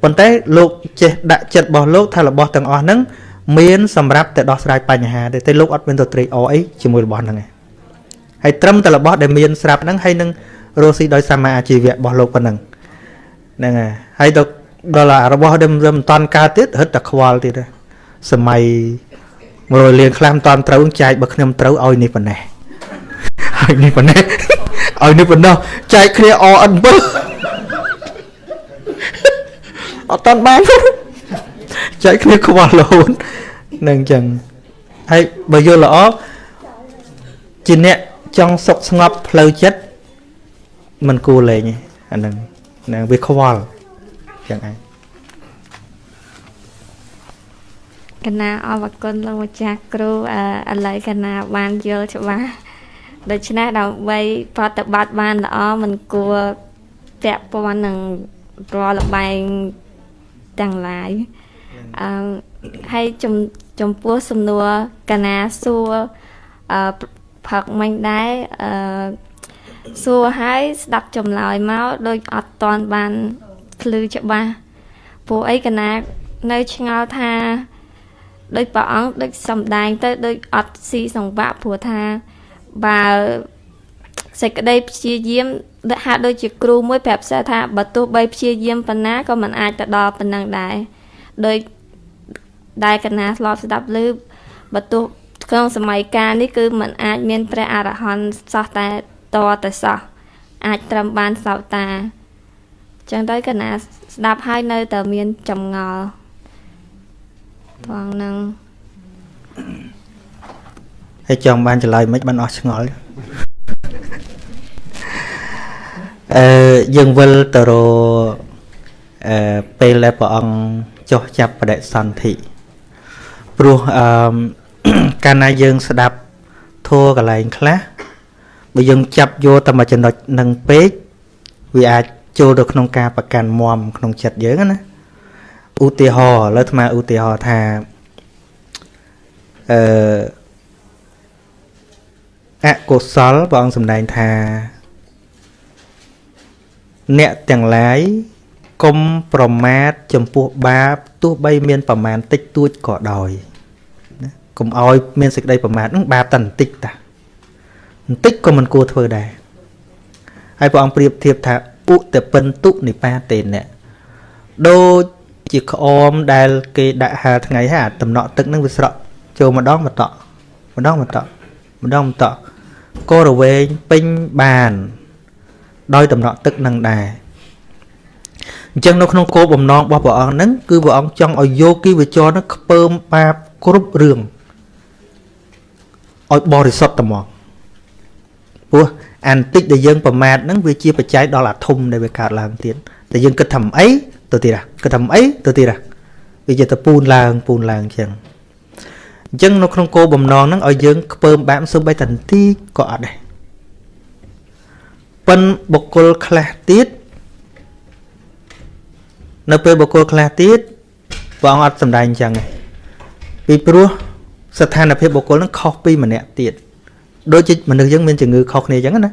ប៉ុន្តែលោកចេះដាក់ចិត្តរបស់លោកថារបស់ទាំងអស់ហ្នឹងមានសម្រាប់តែដោះស្រាយបញ្ហាទេតែលោកអត់មានទៅត្រេកអរអីជាមួយរបស់ហ្នឹងឯងហើយត្រឹមតែរបស់ដែលមានស្រាប់ហ្នឹងហើយនឹងរស់ស៊ីដោយសមាអាជីវៈរបស់លោកប៉ុណ្ណឹងហ្នឹងហើយហើយដល់ដល់របស់ដែលមិនតាន់កើតទៀតរឹតតែខ្វល់ទៀតសម័យ មករលៀងខ្លះមិនតាន់ត្រូវចែកបើខ្ញុំត្រូវឲ្យនេះប៉ុណ្ណេះឲ្យនេះប៉ុណ្ណេះឲ្យនេះប៉ុណ្ណោះចែកគ្នាអអិនបើអត់តាន់បានចែកគ្នាខ្វល់រហូតនឹងអញ្ចឹងហើយបើយល់ល្អជាអ្នកចង់សុខស្ងប់ផ្លូវចិត្តមិនគួរលេងទេអាហ្នឹងហ្នឹងវាខ្វល់ចឹងឯង កណាអរគុណលោកម្ចាស់គ្រូឥឡូវកណាបានយល់ច្បាស់ដូច្នេះដើម្បីប្រតិបត្តិបានល្អមិនគួរពាក់ព័ន្ធនឹងរាល់លបែងទាំងឡាយអឺហើយចំចំពោះសំណួរកណាសួរអឺផឹកមិញដែរអឺសួរហើយស្ដាប់ចម្លើយមកដូចអត់តន់បានភ្លឺច្បាស់ពួកអីកណានៅឆ្ងល់ថា ដូចព្រះអង្គដូចសំដែង ទៅដូចអត់ស៊ីសង្វាក់ព្រោះថាបើសេចក្តីព្យាយាមហាក់ដូចជាគ្រូមួយប្រាប់សិស្សថាបើទោះបីព្យាយាមប៉ុណ្ណាក៏មិនអាចទៅដល់ប៉ុណ្ណឹងដែរដោយដែលកណាធ្លាប់ស្ដាប់ឮបើទោះក្នុងសម័យកាលនេះគឺมันអាចមានព្រះអរហន្តសោះតែតតែសោះអាចត្រឹមបានសោតាចឹងទៅកណាស្ដាប់ហើយនៅតែមានចម្ងល់ ថងនឹងហើយចង់បានចម្លើយមិនបានអស់ឆ្ងល់អឺយើងវិលទៅរអឺពេលដែលព្រះអង្គចុះចាប់បដិសន្ធិព្រោះអឺកាលណាយើងស្ដាប់ធัวកន្លែងខ្លះបើយើងចាប់យកតែមួយចំណុចនឹងពេកវាអាចចូលទៅក្នុងការប្រកាន់មមក្នុងចិត្តយើងណា ឧទាហរណ៍ឥឡូវអាត្មាឧទាហរណ៍ថាអឺអកុសលព្រះអង្គសម្ដែងថា អ្នកទាំងឡាយកុំប្រមាថចំពោះបាបទោះបីមានប្រមាណតិចតួចក៏ដោយណាកុំឲ្យមានសេចក្តីប្រមាថនឹងបាបតែបន្តិចតាបន្តិចក៏មិនគួរធ្វើដែរហើយព្រះអង្គប្រៀបធៀបថាឧតពិន្ទុនិបាតេនៈដូច ជាក្អមដែលគេដាក់ហាលថ្ងៃហើយអាតំណក់ទឹកនឹងវាស្រក់ចូលម្ដងម្ដងម្ដងម្ដងម្ដងម្ដងក៏រវែងពេញបាន ដោយតំណក់ទឹកនឹងដែរអញ្ចឹងនៅក្នុងគោលបំណងរបស់ព្រះអង្គហ្នឹងគឺព្រះអង្គចង់ឲ្យយោគីវចរហ្នឹងខ្ពើមបាបគ្រប់រឿងឲ្យបរិសុទ្ធតែមកព្រោះអានតិចដែលយើងប្រមាថហ្នឹងវាជាបច្ច័យដល់អាធំដែលវាកើតឡើងទៀតតែយើងគិតថាអី ទៅទៀតគិតថាអីទៅទៀតវាជាទៅពូនឡើងពូនឡើងអញ្ចឹងអញ្ចឹងនៅក្នុងគោលបំណងហ្នឹងឲ្យយើងខ្ពើមបាបសូម្បីតែបន្តិចក៏អត់ដែរប៉ិនបុគ្គលខ្លះទៀតនៅពេលបុគ្គលខ្លះទៀតព្រះអង្គអត់សម្ដែងអញ្ចឹងទេពីព្រោះស្ថានភាពបុគ្គលនឹងខុសពីម្នាក់ទៀតដូចជាមនុស្សយើងមានជំងឺខុសគ្នាអញ្ចឹងណា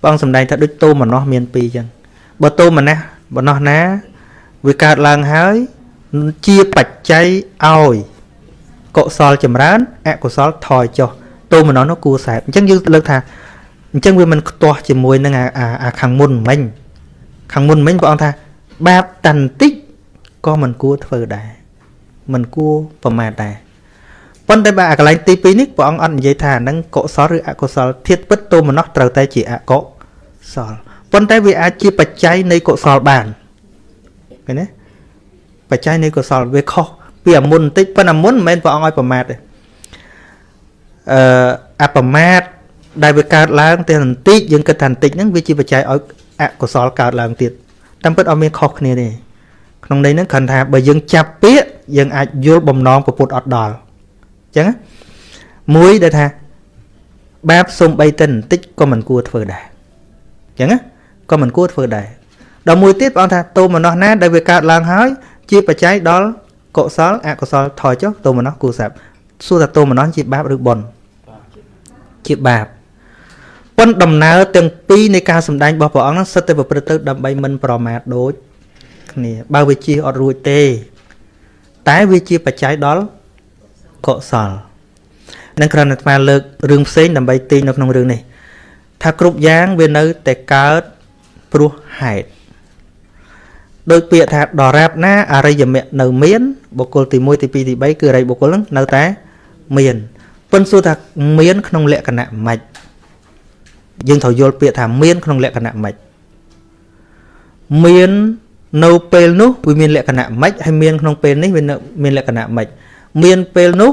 ព្រះអង្គសម្ដែងថាដូចតោមនោះមានពីរអញ្ចឹងបើតោមនោះ បំណោះណាវាកើតឡើងហើយជាបច្ច័យឲ្យកុសលចម្រើនអកុសលថយចុះតោមនោះនោះគួរសែបអញ្ចឹងយើងលើកថាអញ្ចឹងវាមិនខ្ទាស់ជាមួយនឹងអាខាងមុនមិញខាងមុនមិញព្រះអង្គថាបាបតន្តិចក៏មិនគួរធ្វើដែរមិនគួរប្រមាថដែរប៉ុន្តែបើអាកន្លែងទី2នេះព្រះអង្គអត់និយាយថាហ្នឹងកុសលឬអកុសលធាតពិតទោមនស្សត្រូវតែជាអកុសល ប៉ុន្តែវាអាចជាបច្ច័យនៃកុសលបានឃើញទេបច្ច័យនៃកុសលវាខុសពីអាមុនបន្តិចប៉ុន្តែមុនមិនមែនព្រះអង្គឲ្យប្រមាថទេអឺអប្រមាថដែលវាកើតឡើងតែបន្តិចយើងគិតថាបន្តិចហ្នឹងវាជាបច្ច័យឲ្យអកុសលកើតឡើងទៀតតាមពិតអត់មានខុសគ្នាទេក្នុងន័យហ្នឹងគ្រាន់ថាបើយើងចាប់ពាក្យយើងអាចយល់បំណងពុទ្ធអត់ដល់អញ្ចឹងមួយដែលថាបាបសំបីតែបន្តិចក៏មិនគួរធ្វើដែរអញ្ចឹង ក៏មិនគួរធ្វើដែរដល់មួយទៀតព្រះអង្គថាតោមនោះណាដែលវាកើតឡើងហើយជាបច្ច័យដល់កុសលអកុសលថយចុះតោមនោះគួរសាប់សួរថាតោមនោះជាបាបឬបុណ្យជាបាបប៉ុន្តែដំណើរទាំងពីរនៃការសម្ដែងរបស់ព្រះអង្គហ្នឹងសិតតែប្រព្រឹត្តទៅដើម្បីមិនប្រមាថដូចគ្នាបើវាជាអត់រួចទេ តែវាជាបច្ច័យដល់កុសលនឹងគ្រាន់តែអាត្មាលើករឿងផ្សេងដើម្បីទាញនៅក្នុងរឿងនេះថាគ្រប់យ៉ាងវានៅតែកើត ព្រោះហេតុដោយពាក្យថាដរាបណាអរិយមគ្គនៅមានបុគ្គលទី1ទី2ទី3គឺអរិយបុគ្គលនឹងនៅតែមានប៉ុន្តែសួរថាមាន ក្នុងលក្ខណៈម៉េចយើងត្រូវយល់ពាក្យថាមាន ក្នុងលក្ខណៈម៉េចមាននៅពេលនោះវាមានលក្ខណៈម៉េចហើយមានក្នុងពេលនេះវាមានលក្ខណៈម៉េចមានពេលនោះ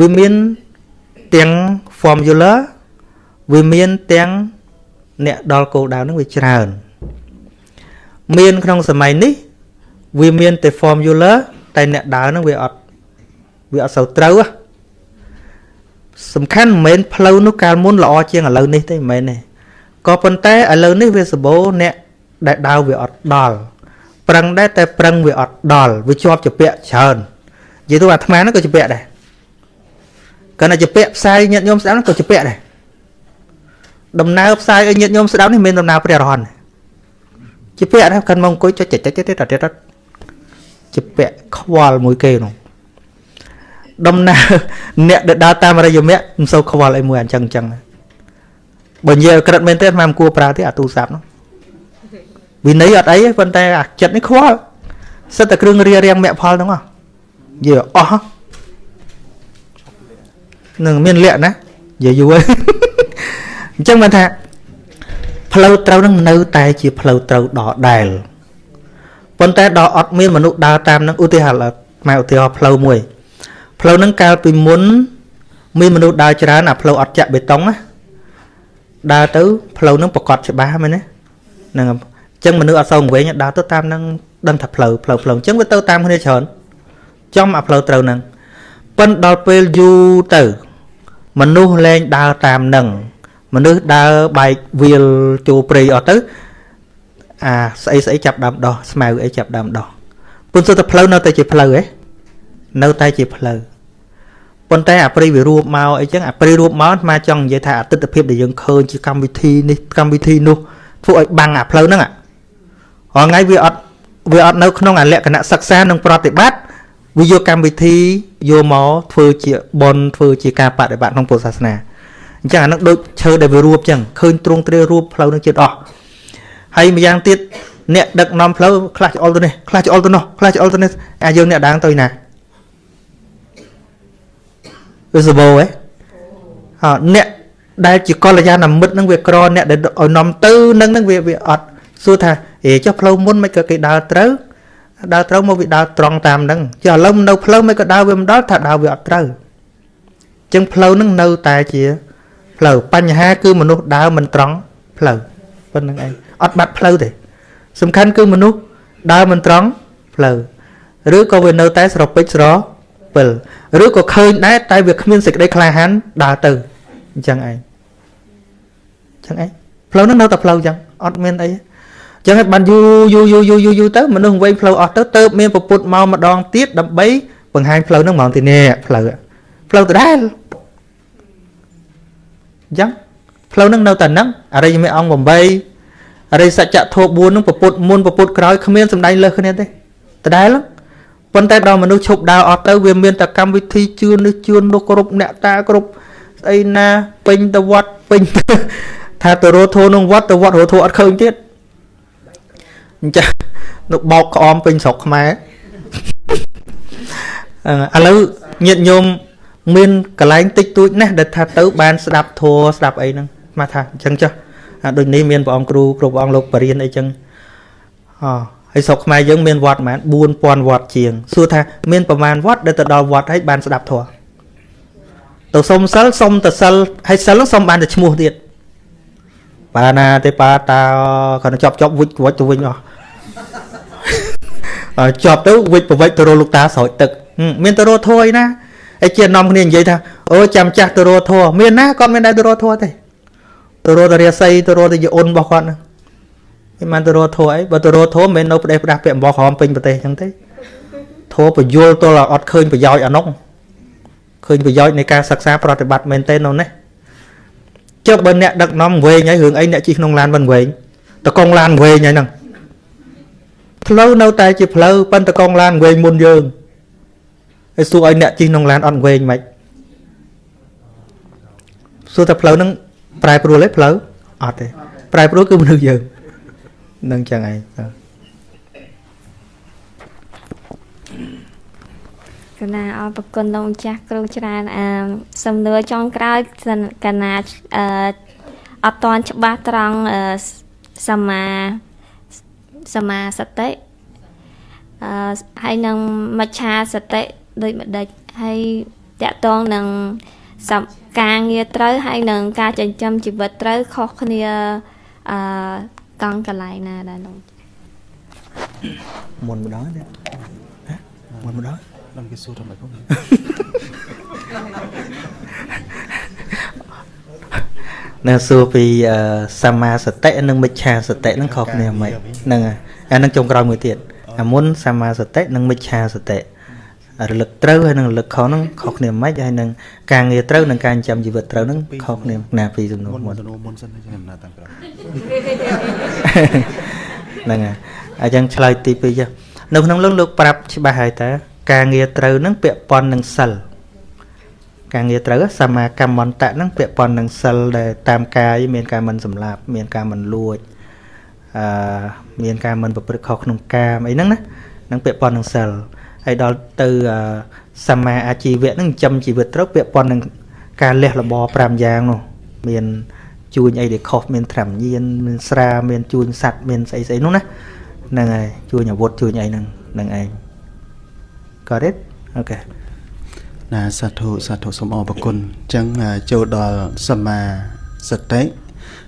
វាមានទាំង formula វាមានទាំង អ្នកដល់គោលដៅនឹងវាច្រើន មានក្នុងសម័យនេះវាមានតែ formula តែអ្នកដើរនឹងវាអត់វាអត់សូវត្រូវសំខាន់មិនមែនផ្លូវនោះកាលមុនល្អជាងឥឡូវនេះទេមិនមែនទេក៏ប៉ុន្តែឥឡូវនេះវាសម្បូរអ្នកដែលដើរវាអត់ដល់ប្រឹងដែរតែប្រឹងវាអត់ដល់វាជាប់ជាពាក់ច្រើននិយាយទៅអាត្មាហ្នឹងក៏ជាពាក់ដែរគាត់តែជាពាក់ផ្សាយញាតិញោមស្ដាប់ក៏ជាពាក់ដែរ ដំណើរផ្សាយឲ្យញាតិញោមស្ដាប់នេះមានដំណើរព្រះរហន្តជាពាក់ដែរគាត់មកអង្គុយចុចចុចចុចទៀតទៀតជាពាក់ខ្វល់មួយគេនោះដំណើរអ្នកដែលដើរតាមរយមៈមិនសូវខ្វល់អីមួយអញ្ចឹងអញ្ចឹងបើនិយាយក្រិតមែនទេមិនគួរប្រើទេអាទូរស័ព្ទនោះវិន័យអត់អីទេប៉ុន្តែអាចិត្តនេះខ្វល់សិតតែគ្រឿងរារាំងមគ្គផលហ្នឹងហ៎និយាយអស់នឹងមានលក្ខណានិយាយយូរ អញ្ចឹងបានថាផ្លូវត្រូវនឹងនៅតែជាផ្លូវត្រូវដដែលប៉ុន្តែដល់អត់មានមនុស្សដើរតាមនឹងឧទាហរណ៍មកឧទាហរណ៍ផ្លូវមួយផ្លូវហ្នឹងកាលពីមុនមានមនុស្សដើរច្រើនអាផ្លូវអត់ចាក់បេតុងណាដើរទៅផ្លូវហ្នឹងប្រកបច្បាស់មែនទេហ្នឹងអញ្ចឹងមនុស្សអត់សូវវិញដើរទៅតាមហ្នឹងដឹងថាផ្លូវផ្លូវផ្លូវអញ្ចឹងវាទៅតាមគ្នាច្រើនចំអាផ្លូវត្រូវហ្នឹងប៉ិនដល់ពេលយូរទៅ មនុស្សលែងដើរតាមហ្នឹង មនុស្សដើរបែកវាលចូលព្រៃអស់ទៅអាស្អីស្អីចាប់ដើមដោះស្មៅអីចាប់ដើមដោះពុនសុទ្ធតែផ្លូវនៅតែជាផ្លូវឯងនៅតែជាផ្លូវប៉ុន្តែអាព្រីវារួបមកអីចឹងអាព្រីរួបមកស្មាចង់និយាយថាអតិថិភាពដែលយើងឃើញជាកម្មវិធីនេះកម្មវិធីនោះធ្វើឲ្យបាំងអាផ្លូវហ្នឹងហ៎ថ្ងៃវាអត់វាអត់នៅក្នុងអាលក្ខណៈសិក្សានិងប្រតិបត្តិវាយកកម្មវិធីយកមកធ្វើជាបនធ្វើជាការបដិបត្តិក្នុងពុទ្ធសាសនា អញ្ចឹងអានឹងដូចឈើដែលវារួបចឹងឃើញទ្រង់ទ្រារួបផ្លូវនឹងជាតិអស់ហើយម្យ៉ាងទៀតអ្នកដឹកនាំផ្លូវខ្លះច្អល់ទៅនេះខ្លះច្អល់ទៅនោះខ្លះច្អល់ទៅនេះអាយើងអ្នកដាងទៅណាវាសបោហ៎អអ្នកដែលជាកល្យាណមិត្តនឹងវាក្រអ្នកដែលឲ្យនាំទៅនឹងនឹងវាវាអត់សួរថាអេចុះផ្លូវមុនមិនក៏គេដើរត្រូវដើរត្រូវមកវាដើរត្រង់តាមហ្នឹងចុះឥឡូវនៅផ្លូវមិនក៏ដើរវាមិនដល់ថាដើរវាអត់ត្រូវអញ្ចឹងផ្លូវហ្នឹងនៅតែជា ផ្លូវបញ្ហាគឺមនុស្សដើរមិនត្រង់ផ្លូវប៉ុណ្្នឹងឯងអត់បាត់ផ្លូវទេ សំខាន់គឺមនុស្សដើរមិនត្រង់ផ្លូវឬក៏វានៅតែស្រពេចស្រពិលឬក៏ឃើញដែរតែវាគ្មានសេចក្តីក្លាហានដើរទៅអញ្ចឹងឯងអញ្ចឹងឯងផ្លូវនោះនៅតែផ្លូវអញ្ចឹងអត់មានអីអញ្ចឹងឯងបានយូរយូរយូរយូរយូរយូរទៅមនុស្សវែងផ្លូវអស់ទៅទៅមានពពុតមកម្ដងទៀតដើម្បីបង្ហាញផ្លូវហ្នឹងហ្មងទីនេះផ្លូវផ្លូវដដែល អញ្ចឹងផ្លូវហ្នឹងនៅតែហ្នឹងអរិយមេអង្គ8អរិយសច្ចធម៌4ហ្នឹងពពុតមុនពពុតក្រោយគ្មានសម្ដែងលើសគ្នាទេដដែលប៉ុន្តែដល់មនុស្សឈប់ដើរអត់ទៅវាមានតែកម្មវិធីជឿននេះជឿននោះគ្រប់អ្នកតាគ្រប់ស្អីណាពេញទៅវត្តពេញថាទៅរោធោក្នុងវត្តទៅវត្តរោធោអត់ឃើញទៀតអញ្ចឹងនៅបោកក្អមពេញស្រុកខ្មែរឥឡូវញាតិញោម មានកន្លែងតិចតួចណាស់ដែលថាទៅបានស្ដាប់ធัวស្ដាប់អីហ្នឹងស្មាថាអញ្ចឹងចុះដូចនេះមានព្រះអង្គគ្រូគ្រប់អង្គលោកបរិញ្ញាអីចឹងអហើយស្រុកខ្មែរយើងមានវត្តប្រហែល4000វត្តជាងសួរថាមានប្រមាណវត្តដែលទៅដល់វត្តហើយបានស្ដាប់ធម៌ទៅសុំសិលសុំទៅសិលហើយសិលសុំបានតែឈ្មោះទៀតបាណាទេបាតាគាត់ជាប់ជាប់វិចវិចទៅវិញអស់ជាប់ទៅវិចប្រវិចទៅរកលោកតាស្រោចទឹកមានទៅរកធួយណា ហើយជានាំគ្នានិយាយថាអូចាំចាស់ទៅរកធัวមានណាគាត់មានដែរទៅរកធัวទេទៅរកទៅរាសីទៅរកទៅយអូនរបស់គាត់ហ្នឹងមិនបានទៅរកធัวអីបើទៅរកធัวមិនមែននៅប្រទេសផ្ដាស់ពាក់អំបោះក្រហមពេញប្រទេសអញ្ចឹងទេធัวបញ្យលទល់អត់ឃើញប្រយោជន៍អានោះឃើញប្រយោជន៍នៃការសិក្សាប្រតិបត្តិមែនទេនោះនេះចុះបើអ្នកដឹកនាំវែងហើយរឿងអីអ្នកជិះក្នុងឡានមិនវែងតកងឡានវែងហើយហ្នឹង ផ្លូវនៅតែជាផ្លូវប៉ុន្តែកងឡានវែងមុនយើង ហើយសួរឲ្យអ្នកជិះក្នុងឡានអត់វែងមិនសួរតែផ្លូវហ្នឹងប្រែប្រួលទេផ្លូវអត់ទេប្រែប្រួលគឺមនុស្សយើងនឹងចឹងឯងកណាអរប្រគុណលោកម្ចាស់គ្រូច្រើនអឺសំណួរចុងក្រោយកណាអឺអត់តន់ច្បាស់ត្រង់សមាសមាសតិអឺហើយនឹងមច្ឆាសតិ ដូចម្ដេចហើយតកតងនឹងការងារត្រូវហើយនឹងការចិញ្ចឹមជីវិតត្រូវខុសគ្នាអឺកង់កន្លែងណាដែរលោកមុនម្ដងទេមុនម្ដងដល់គេសួរថាម៉េចផងនៅសួរពីសមាសតិនិងមិច្ឆាសតិនឹងខុសគ្នាមិនហ្នឹងអានឹងចុងក្រោយមួយទៀតអាមុនសមាសតិនិងមិច្ឆាសតិ រលឹកត្រូវហើយនឹងរលឹកខុសហ្នឹងខុសគ្នាមិនហើយនឹងការងារត្រូវនិងការចិញ្ចឹមជីវិតត្រូវហ្នឹងខុសគ្នាណាពីសំណួរមុនសំណួរមុនសិនខ្ញុំណាតាមក្រោយហ្នឹងហើយអញ្ចឹងឆ្លើយទី2ចុះនៅក្នុងលោកលោកប្រាប់ច្បាស់ហើយតើការងារត្រូវហ្នឹងពាក់ព័ន្ធនឹងសិលការងារត្រូវសមាកម្មន្តៈហ្នឹងពាក់ព័ន្ធនឹងសិលដែលតាមកាយមានការមិនសម្លាប់ មានការមិនលួចអឺមានការមិនប្រព្រឹត្តខុសក្នុងកាមអីហ្នឹងណានឹងពាក់ព័ន្ធនឹងសិល ហើយដល់ទៅសមាអាជីវៈហ្នឹងចិញ្ចឹមជីវិតត្រូវពាក់ព័ន្ធនឹងការលះលប5យ៉ាងនោះមានជួញអីដែលខុសមានត្រាំញៀនមានស្រាមានជួញសัตว์មានស្អីស្អីនោះណាហ្នឹងហើយជួញអាវុធជួញអីហ្នឹងហ្នឹងឯង Got it? Okay ណាសាធុសាធុសូមអរគុណអញ្ចឹងចូលដល់សមាសតិ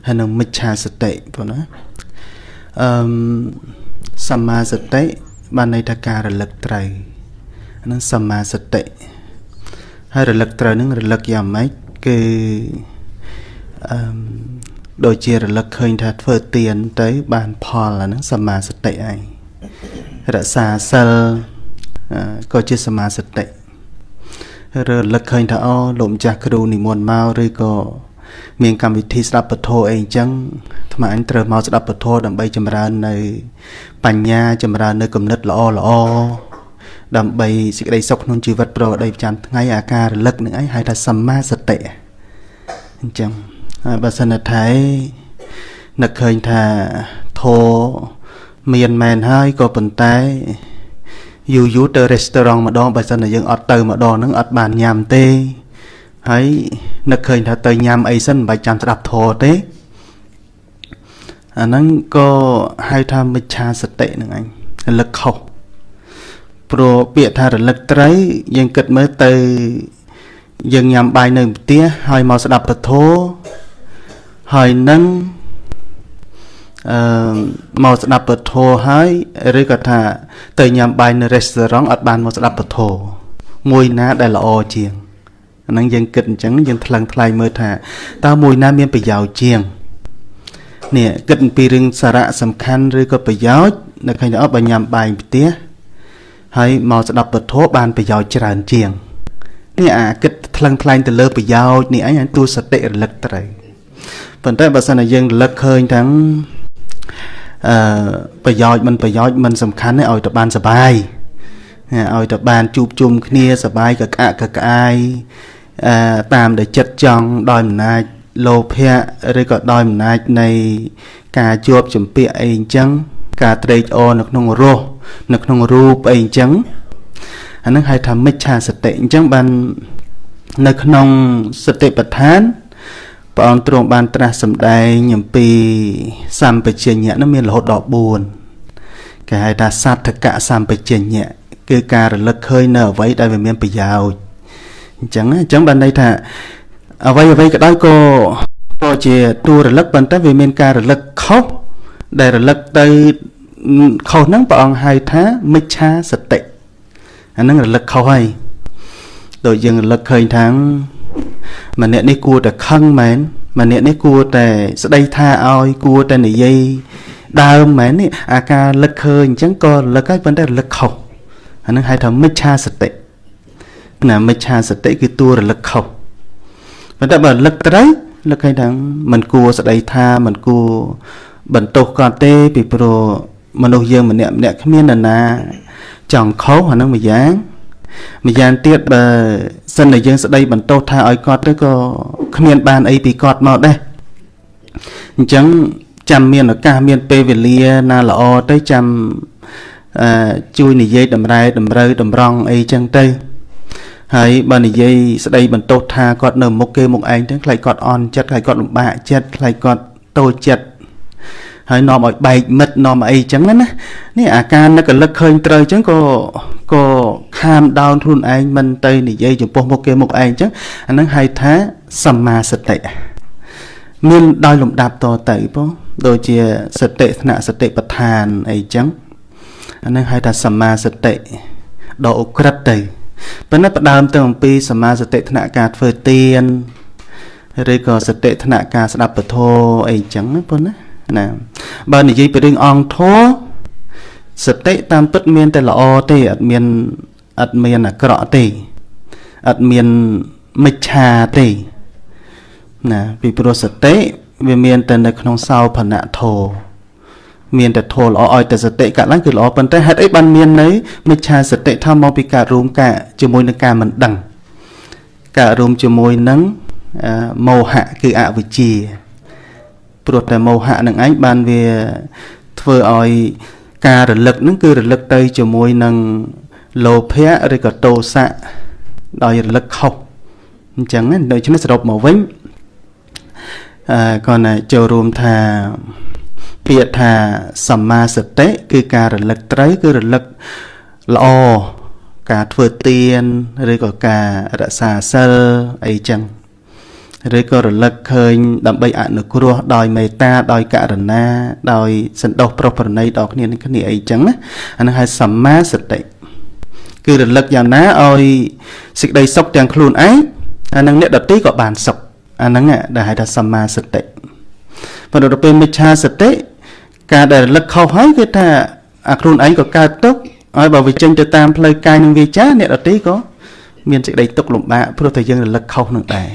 ហើយនឹងមិច្ឆាសតិបងណាអឺសមាសតិ បានន័យថាការរលឹកត្រូវហ្នឹងសមាសតិហើយរលឹកត្រូវហ្នឹងរលឹកយ៉ាងម៉េចគឺអឺដូចជារលឹកឃើញថាធ្វើទៀនទៅ បានផលអាហ្នឹងសមាសតិឯងរក្សាសិលក៏ជាសមាសតិរលឹកឃើញថាអូលោកម្ចាស់គ្រូនិមន្តមកឬក៏ មានកម្មវិធីស្ដាប់ពធអីអញ្ចឹងថ្មអញត្រូវមកស្ដាប់ពធដើម្បីចម្រើននៅ បញ្ញាចម្រើននៅគំនិតល្អល្អដើម្បីសេចក្តីសុខក្នុងជីវិតប្រកបដោយប្រចាំថ្ងៃអាការរលឹកនឹងអីហៅថាសម្មាសតិអញ្ចឹងហើយបើសិនថានឹកឃើញថាធោមានមែនហើយក៏ប៉ុន្តែយូរយូរទៅ restaurant ម្ដងបើសិនតែយើងអត់ទៅម្ដងហ្នឹងអត់បានញ៉ាំទេ ហើយនឹកឃើញថាទៅញ៉ាំអីសិនមិនបាច់ចាំស្ដាប់ធម៌ទេអាហ្នឹងក៏ហៅថាមិច្ឆាសតិហ្នឹងអញរលឹកខុសព្រោះពាក្យថារលឹកត្រូវយើងគិតមើលទៅយើងញ៉ាំបាយនៅផ្ទះហើយមកស្ដាប់ពធហើយនឹងអឺមកស្ដាប់ពធហើយឬក៏ថាទៅញ៉ាំបាយនៅរេស្តូរ៉ង់អត់បានមកស្ដាប់ពធមួយណាដែលល្អជាង អាហ្នឹងយើងគិតអញ្ចឹងយើងថ្លឹងថ្លែងមើលថាតើមួយណាមានប្រយោជន៍ជាងនេះគិតអំពីរឿងសារៈសំខាន់ឬក៏ប្រយោជន៍នៅឃើញថាអត់បើញ៉ាំបាយផ្ទះហើយមកស្ដាប់ពធបានប្រយោជន៍ច្រើនជាងនេះអាគិតថ្លឹងថ្លែងទៅលើប្រយោជន៍នេះអញទូសតិរលឹកត្រូវប៉ុន្តែបើសិនជាយើងរលឹកឃើញទាំងអឺប្រយោជន៍មិនប្រយោជន៍មិនសំខាន់ទេឲ្យទៅបានសុបាយឲ្យទៅបានជួបជុំគ្នាសបាយកក្អាក់កក្អាយអឺ តាមដែលចិត្តចង់ដោយអំណាចលោភៈឬក៏ដោយអំណាចនៃការជាប់ចម្ពាក់អីអញ្ចឹង ការត្រេកអរនៅក្នុងរសនៅក្នុងរូបអីអញ្ចឹងអានឹងហៅថាមិច្ឆាសតិអញ្ចឹងបាននៅក្នុងសតិប្បដ្ឋានព្រះអង្គទ្រង់បានត្រាស់សម្ដែងអំពីសម្បជញ្ញៈនោះមានរហូតដល់4គេហៅថាសត្ថកៈសម្បជញ្ញៈគឺការរលឹកឃើញនៅអ្វីដែលវាមានប្រយោជន៍ អញ្ចឹងអញ្ចឹងបានន័យថាអ្វីអ្វីក៏ដោយក៏ក៏ជាតួរលឹកប៉ុន្តែវាមានការរលឹកខុសដែលរលឹកទៅខុសហ្នឹងព្រះអង្គហៅថាមិច្ឆាសតិអាហ្នឹងរលឹកខុសហើយដូចយើងរលឹកឃើញថាម្នាក់នេះគួរតែខឹងមែនម្នាក់នេះគួរតែស្ដីថាឲ្យគួរតែនិយាយដើមមែននេះអាការលឹកឃើញអញ្ចឹងក៏រលឹកហើយប៉ុន្តែរលឹកខុសអានឹងហៅថាមិច្ឆាសតិ ណាមិច្ឆាសតិគឺតួរលឹកខុសប៉ុន្តែបើរលឹកត្រូវលឹកឃើញថាมันគួរស្ដីថាมันគួរបន្ទោសគាត់ទេពីព្រោះ មនុស្សយើងម្នាក់ម្នាក់គ្មាននរណា ចង់ខុសអានឹងមួយយ៉ាងម្យ៉ាងទៀតបើសិនតែយើងស្ដីបន្ទោសថាឲ្យគាត់ទៅក៏គ្មានបានអីពីគាត់មកដែរអញ្ចឹងចាំមានឱកាសមានពេលវេលាណាល្អទៅចាំអឺជួយនិយាយតម្រែតម្រូវតម្រង់អីចឹងទៅ ហើយបើនិយាយស្ដីបន្ទោសថាគាត់នៅមុខគេមុខឯងទៅខ្លាចគាត់អន់ចិត្តខ្លាចគាត់លំបាកចិត្តខ្លាចគាត់តូចចិត្តហើយនាំឲ្យបែកមិត្តនាំអីចឹងណានេះអាការនឹកលឹកឃើញត្រូវចឹងក៏ក៏ខាមដោនខ្លួនឯងមិនទៅនិយាយចំពោះមុខគេមុខឯងចឹងអានឹងហៅថាសម្មាសតិមានដោយលំដាប់តទៅបងដូចជាសតិថ្នាក់សតិបដ្ឋានអីចឹងអានឹងហៅថាសម្មាសតិដ៏អក្រិតទៅ ប៉ុន្តែផ្ដើមទៅអំពីសម្មាសតិថ្នាក់ការធ្វើទានឬក៏សតិថ្នាក់ការស្ដាប់ពធអីចឹងប៉ុណ្ណាណាបើនិយាយពីរឿងអង្គធម៌សតិតាមពិតមានតែល្អទេអត់មានអត់មានអាក្រក់ទេអត់មានមិច្ឆាទេណាពីព្រោះសតិវាមានតែនៅក្នុងសោភនៈធ ម៌មានតែធម៌ល្អឲ្យតែសតិកាត់ឡើងគឺល្អប៉ុន្តែហេតុអីបានមាននៅមិច្ឆាសតិថាមកពីការរួមការជាមួយនឹងការមិនដឹងការរួមជាមួយនឹងមោហៈគឺអវិជ្ជាព្រោះតែមោហៈនឹងឯងបានវាធ្វើឲ្យការរលឹកនឹងគឺរលឹកទៅជាមួយនឹងលោភៈឬក៏ទោសៈដោយរលឹកខុសអញ្ចឹងដូច្នេះសរុបមកវិញអឺគាត់ណាចូលរួមថា ពាក្យថាសម្មាសតិគឺការរលឹកត្រូវគឺរលឹកល្អការធ្វើទានឬក៏ការរក្សាសិលអីចឹងឬក៏រលឹកឃើញដើម្បីអនុគ្រោះដោយមេត្តាដោយករណាដោយសន្តោសប្រុសប្រណីដល់គ្នានឹងគ្នាអីចឹងណាអានោះហៅសម្មាសតិគឺរលឹកយ៉ាងណាឲ្យសេចក្តីសុខទាំងខ្លួនឯងអានឹងអ្នកដតីក៏បានសុខអាហ្នឹងដែលហៅថាសម្មាសតិប៉ុន្តែដល់ពេលមិច្ឆាសតិ ការដែលរលឹកខុសហើយគឺថាអាខ្លួនឯងក៏កើតទុក្ខហើយបើវាចេញទៅតាមផ្លូវកាយនិងវាចាអ្នកដតីក៏មានសេចក្តីទុក្ខលំបាកព្រោះតែយើងរលឹកខុសនឹងដែរ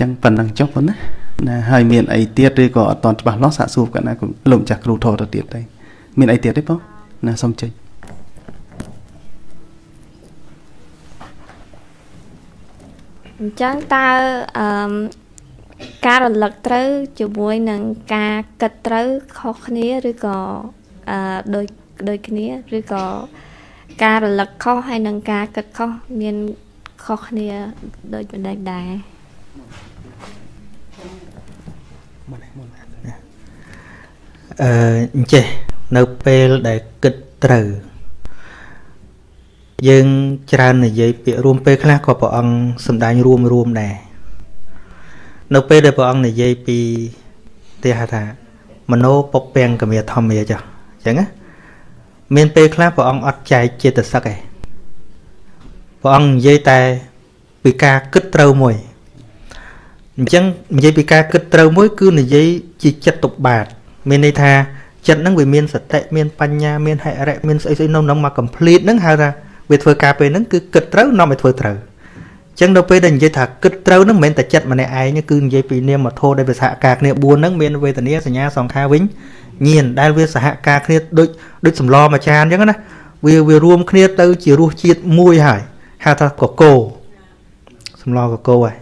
ចឹងប៉ុណ្ណឹងចុះប៉ុណ្ណាណាហើយមានអីទៀតឬក៏អត់តន់ច្បាស់លាស់សាកសួរកណ្ណាលោកម្ចាស់គ្រូធរទៅទៀតទេមានអីទៀតទេបងណាសុំចេញអញ្ចឹងតើអឺ ការរលឹកត្រូវជាមួយនឹងការគិតត្រូវខុសគ្នាឬក៏អឺដូចដូចគ្នាឬក៏ការរលឹកខុសហើយនឹងការគិតខុសមានខុសគ្នាដូចម្ដេចដែរអឺអញ្ចេះនៅពេលដែលគិតត្រូវយើងច្រើននិយាយពាក្យរួមពេលខ្លះក៏ព្រះអង្គសំដែងរួមរួមដែរ នៅពេលដែលព្រះអង្គនិយាយពីទេហថាមโนពពាំងកមេធម្មាចុះអញ្ចឹងណាមានពេលខ្លះព្រះអង្គអត់ចែកចេតសិកឯងព្រះអង្គនិយាយតែពីការគិតត្រូវមួយអញ្ចឹងនិយាយពីការគិតត្រូវមួយ គឺនិយាយជាចិត្តតុបាទមានន័យថាចិត្តហ្នឹងវាមានសតិមានបញ្ញាមានហិរិមានស្អីស្អីនៅក្នុងមក complete ហ្នឹងហៅថាវាធ្វើការពេលហ្នឹងគឺគិតត្រូវនាំឲ្យធ្វើត្រូវអញ្ចឹងនៅពេលដែលនិយាយថាគិតត្រូវហ្នឹងមិនមែនតែចិត្តម្នាក់ឯងគឺនិយាយពីនាមធម៌ដែលវាសហការគ្នា4ហ្នឹងមានវេទនាសញ្ញាសង្ខារវិញញៀនដែលវាសហការគ្នាដូចដូចសម្លមួយចានអញ្ចឹងណាវាវារួមគ្នាទៅជារសជាតិមួយហើយហៅថាកកោសម្លកកោហើយ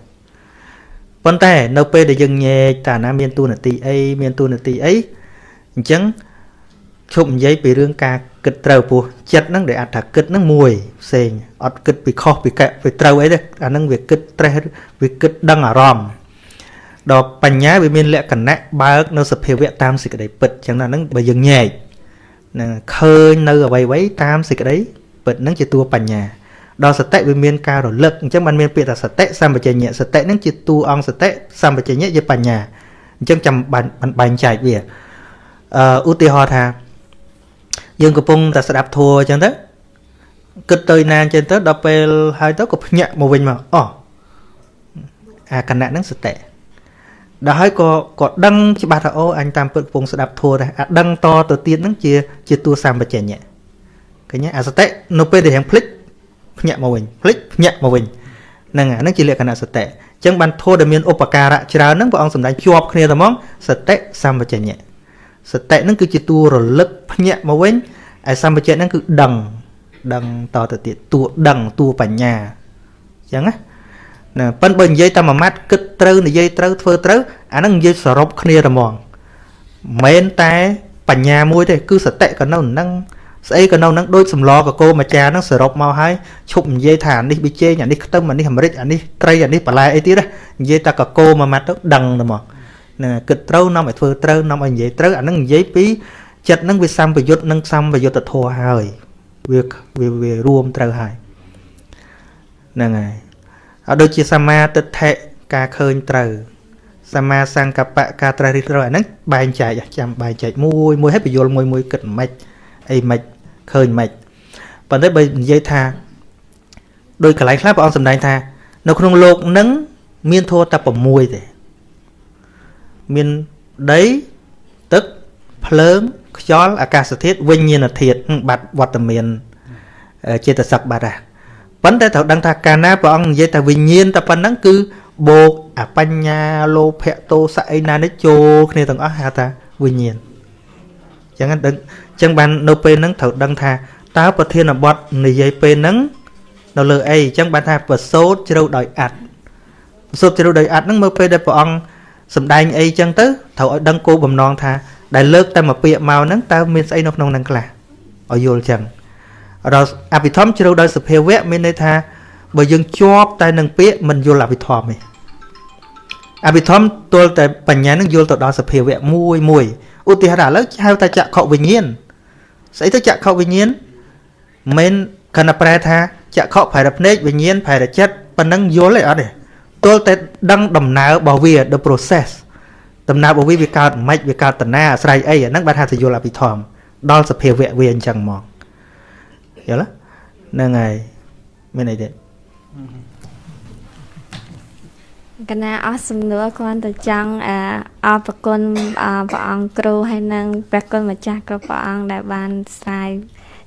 ប៉ុន្តែនៅពេលដែលយើងញែកតាណាមានទូនាទីអីមានទូនាទីអីអញ្ចឹង ឈប់និយាយពីរឿងការគិតត្រូវពោះចិត្តហ្នឹងដែលអត់ថាគិតហ្នឹងមួយផ្សេងអត់គិតពីខុសពីកែពីត្រូវអីទេអាហ្នឹងវាគិតត្រេះវាគិតដឹងអារម្មណ៍ដល់បញ្ញាវាមានលក្ខណៈបើកនៅសភាវៈតាមសេចក្តីពិតអញ្ចឹងណាហ្នឹងបើយើងញែកនឹងឃើញនៅអ្វីៗតាមសេចក្តីពិតហ្នឹងជាតួបញ្ញាដល់សតិវាមានការរលឹកអញ្ចឹងបានមានពាក្យថាសតិសម្បជញ្ញៈសតិហ្នឹងជាតួអង្គសតិសម្បជញ្ញៈជាបញ្ញាអញ្ចឹងចាំបានបែងចែកវាអឺឧទាហរណ៍ថា យើងកំពុងតែស្ដាប់ធัวអញ្ចឹងទៅគិតទៅណាអញ្ចឹងទៅដល់ពេលហើយទៅក៏ភ្ញាក់មកវិញមកអូអាគណៈហ្នឹងសតិដល់ហើយក៏ក៏ដឹងច្បាស់ថាអូអញតាមពិតកំពុងស្ដាប់ធัวដែរអាដឹងតទៅទៀតហ្នឹងជាជាតួសម្បជញ្ញៈឃើញអាសតិនៅពេលដែលរៀងភ្លេចភ្ញាក់មកវិញភ្លេចភ្ញាក់មកវិញហ្នឹងអាហ្នឹងជាលក្ខណៈសតិអញ្ចឹងបានធម៌ដែលមានឧបការៈច្រើនហ្នឹងព្រះអង្គសម្ដែងជាប់គ្នាតែហ្មងសតិសម្បជញ្ញៈ សតិហ្នឹងគឺជាតួរលឹកភ្ញាក់មកវិញឯសម្បជៈហ្នឹងគឺដឹង ដឹងតទៅទៀតតួដឹងតួបញ្ញាអញ្ចឹងណាណាប៉ិនបើនិយាយតែមួយម៉ាត់គិតត្រូវនិយាយត្រូវធ្វើត្រូវអាហ្នឹងនិយាយសរុបគ្នាតែហ្មងមិនតែបញ្ញាមួយទេគឺសតិក៏នៅនឹងស្អីក៏នៅនឹងដូចសម្លកកោម្ចាស់ហ្នឹងសរុបមកហើយឈប់និយាយថាអានេះប៊ីជេងអានេះខ្ទឹមអានេះអាមេរិកអានេះត្រីអានេះបន្លែអីទៀតនិយាយតែកកោមួយម៉ាត់ទៅដឹងតែហ្មងហ្នឹងគិតត្រូវនាំឲ្យធ្វើត្រូវនាំឲ្យនិយាយត្រូវអាហ្នឹងនិយាយពីចិត្តហ្នឹងវាសម្បយុទ្ធនិងសម្បយុទ្ធធម៌ហើយវាវាវារួមត្រូវហើយហ្នឹងហើយអត់ដូចជាសមាទិដ្ឋិការឃើញត្រូវសមាសង្កបៈការត្រេះរិះត្រូវអាហ្នឹងបែងចែកចាំបែងចែកមួយមួយឲ្យបញ្យលមួយមួយគិតមិនអីមិនឃើញមិនប៉ុន្តែបើនិយាយថាដោយកន្លែងខ្លះព្រះអង្គសម្ដែងថា នៅក្នុងលោកនឹងមានធម៌តែ6ទេ មានដីទឹកភ្លើងខ្យល់អាកាសធាតុវិញ្ញាណធាតុបាត់វត្តមានចេតសិកបាត់ហ่ะប៉ុន្តែត្រូវដឹងថាកាលណាព្រះអង្គនិយាយថាវិញ្ញាណតែប៉ុណ្ណឹងគឺបូកអបញ្ញាលោភៈទោសៈអីណានេះចូលគ្នាទាំងអស់ហៅថាវិញ្ញាណអញ្ចឹងដឹងអញ្ចឹងបាននៅពេលហ្នឹងត្រូវដឹងថាតើប្រធានបទនិយាយពេលហ្នឹងនៅលើអីអញ្ចឹងបានថាប្រសូតជ្រៅដោយអត្តប្រសូតជ្រៅដោយអត្តហ្នឹងមើលពេលដែលព្រះអង្គ សំដែងអីអញ្ចឹងទៅត្រូវឲ្យដឹងគោលបំណងថាដែលលើកតែមួយពាក្យមកហ្នឹងតើមានស្អីនៅក្នុងហ្នឹងខ្លះឲ្យយល់អញ្ចឹងដល់អភិធម្មជ្រៅដោយសភាវៈមានន័យថាបើយើងជាប់តែនឹងពាក្យមិនយល់អភិធម្មទេអភិធម្មទល់តែបញ្ញានឹងយល់ទៅដល់សភាវៈមួយមួយឧទាហរណ៍ឥឡូវហៅថាចក្ខុវិញ្ញាណស្អីទៅចក្ខុវិញ្ញាណមិនគណៈប្រែថាចក្ខុផែរភ្នែកវិញ្ញាណផែរចិត្តប៉ុណ្ណឹងយល់ទេអត់ទេ ទល់តែដឹងដំណើររបស់វា the process ដំណើររបស់វាវាកើតមិនវាកើតតណាអាស្រ័យអីអាហ្នឹងបានថាទៅយល់អភិធម្មដល់សភាវៈវាអញ្ចឹងមកយល់ហ្នឹងហើយមានអីទៀតកណាអស់សំណួរគ្រាន់តែចង់អរប្រគុណព្រះអង្គគ្រូហើយនិងព្រះគុណម្ចាស់គ្រប់ព្រះអង្គដែលបានស្រាយ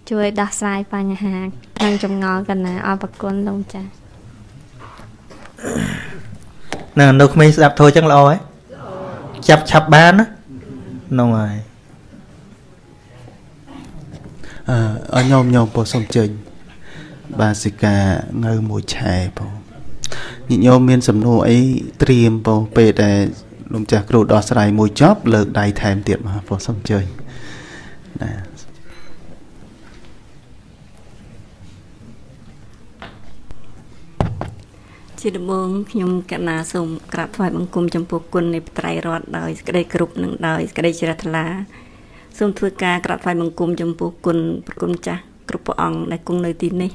ជួយដោះស្រាយបញ្ហានិងចម្ងល់កណាអរប្រគុណលោកម្ចាស់ នៅនៅក្មេងស្ដាប់ធូរចឹងល្អហ៎ចាប់ឆាប់បានណាហ្នឹងហើយអឺញោមញោមពោសុំចេញបាសិកាងៅមួយឆែបងញាតិញោមមានសំណួរអីត្រៀមបងពេលដែលលោកម្ចាស់គ្រូដោះស្រាយមួយចប់លើកដៃថែមទៀតមកបងសុំជើញណា ជាដំបូងខ្ញុំកណាសូមក្រាបថ្វាយបង្គំចំពោះគុណនៃបត្រៃរតដោយសេចក្តីគ្រប់នឹងដោយសេចក្តីជ្រះថ្លាសូមធ្វើការក្រាបថ្វាយបង្គំចំពោះគុណប្រគុណចាស់គ្រប់ព្រះអង្គដែលគង់នៅទីនេះ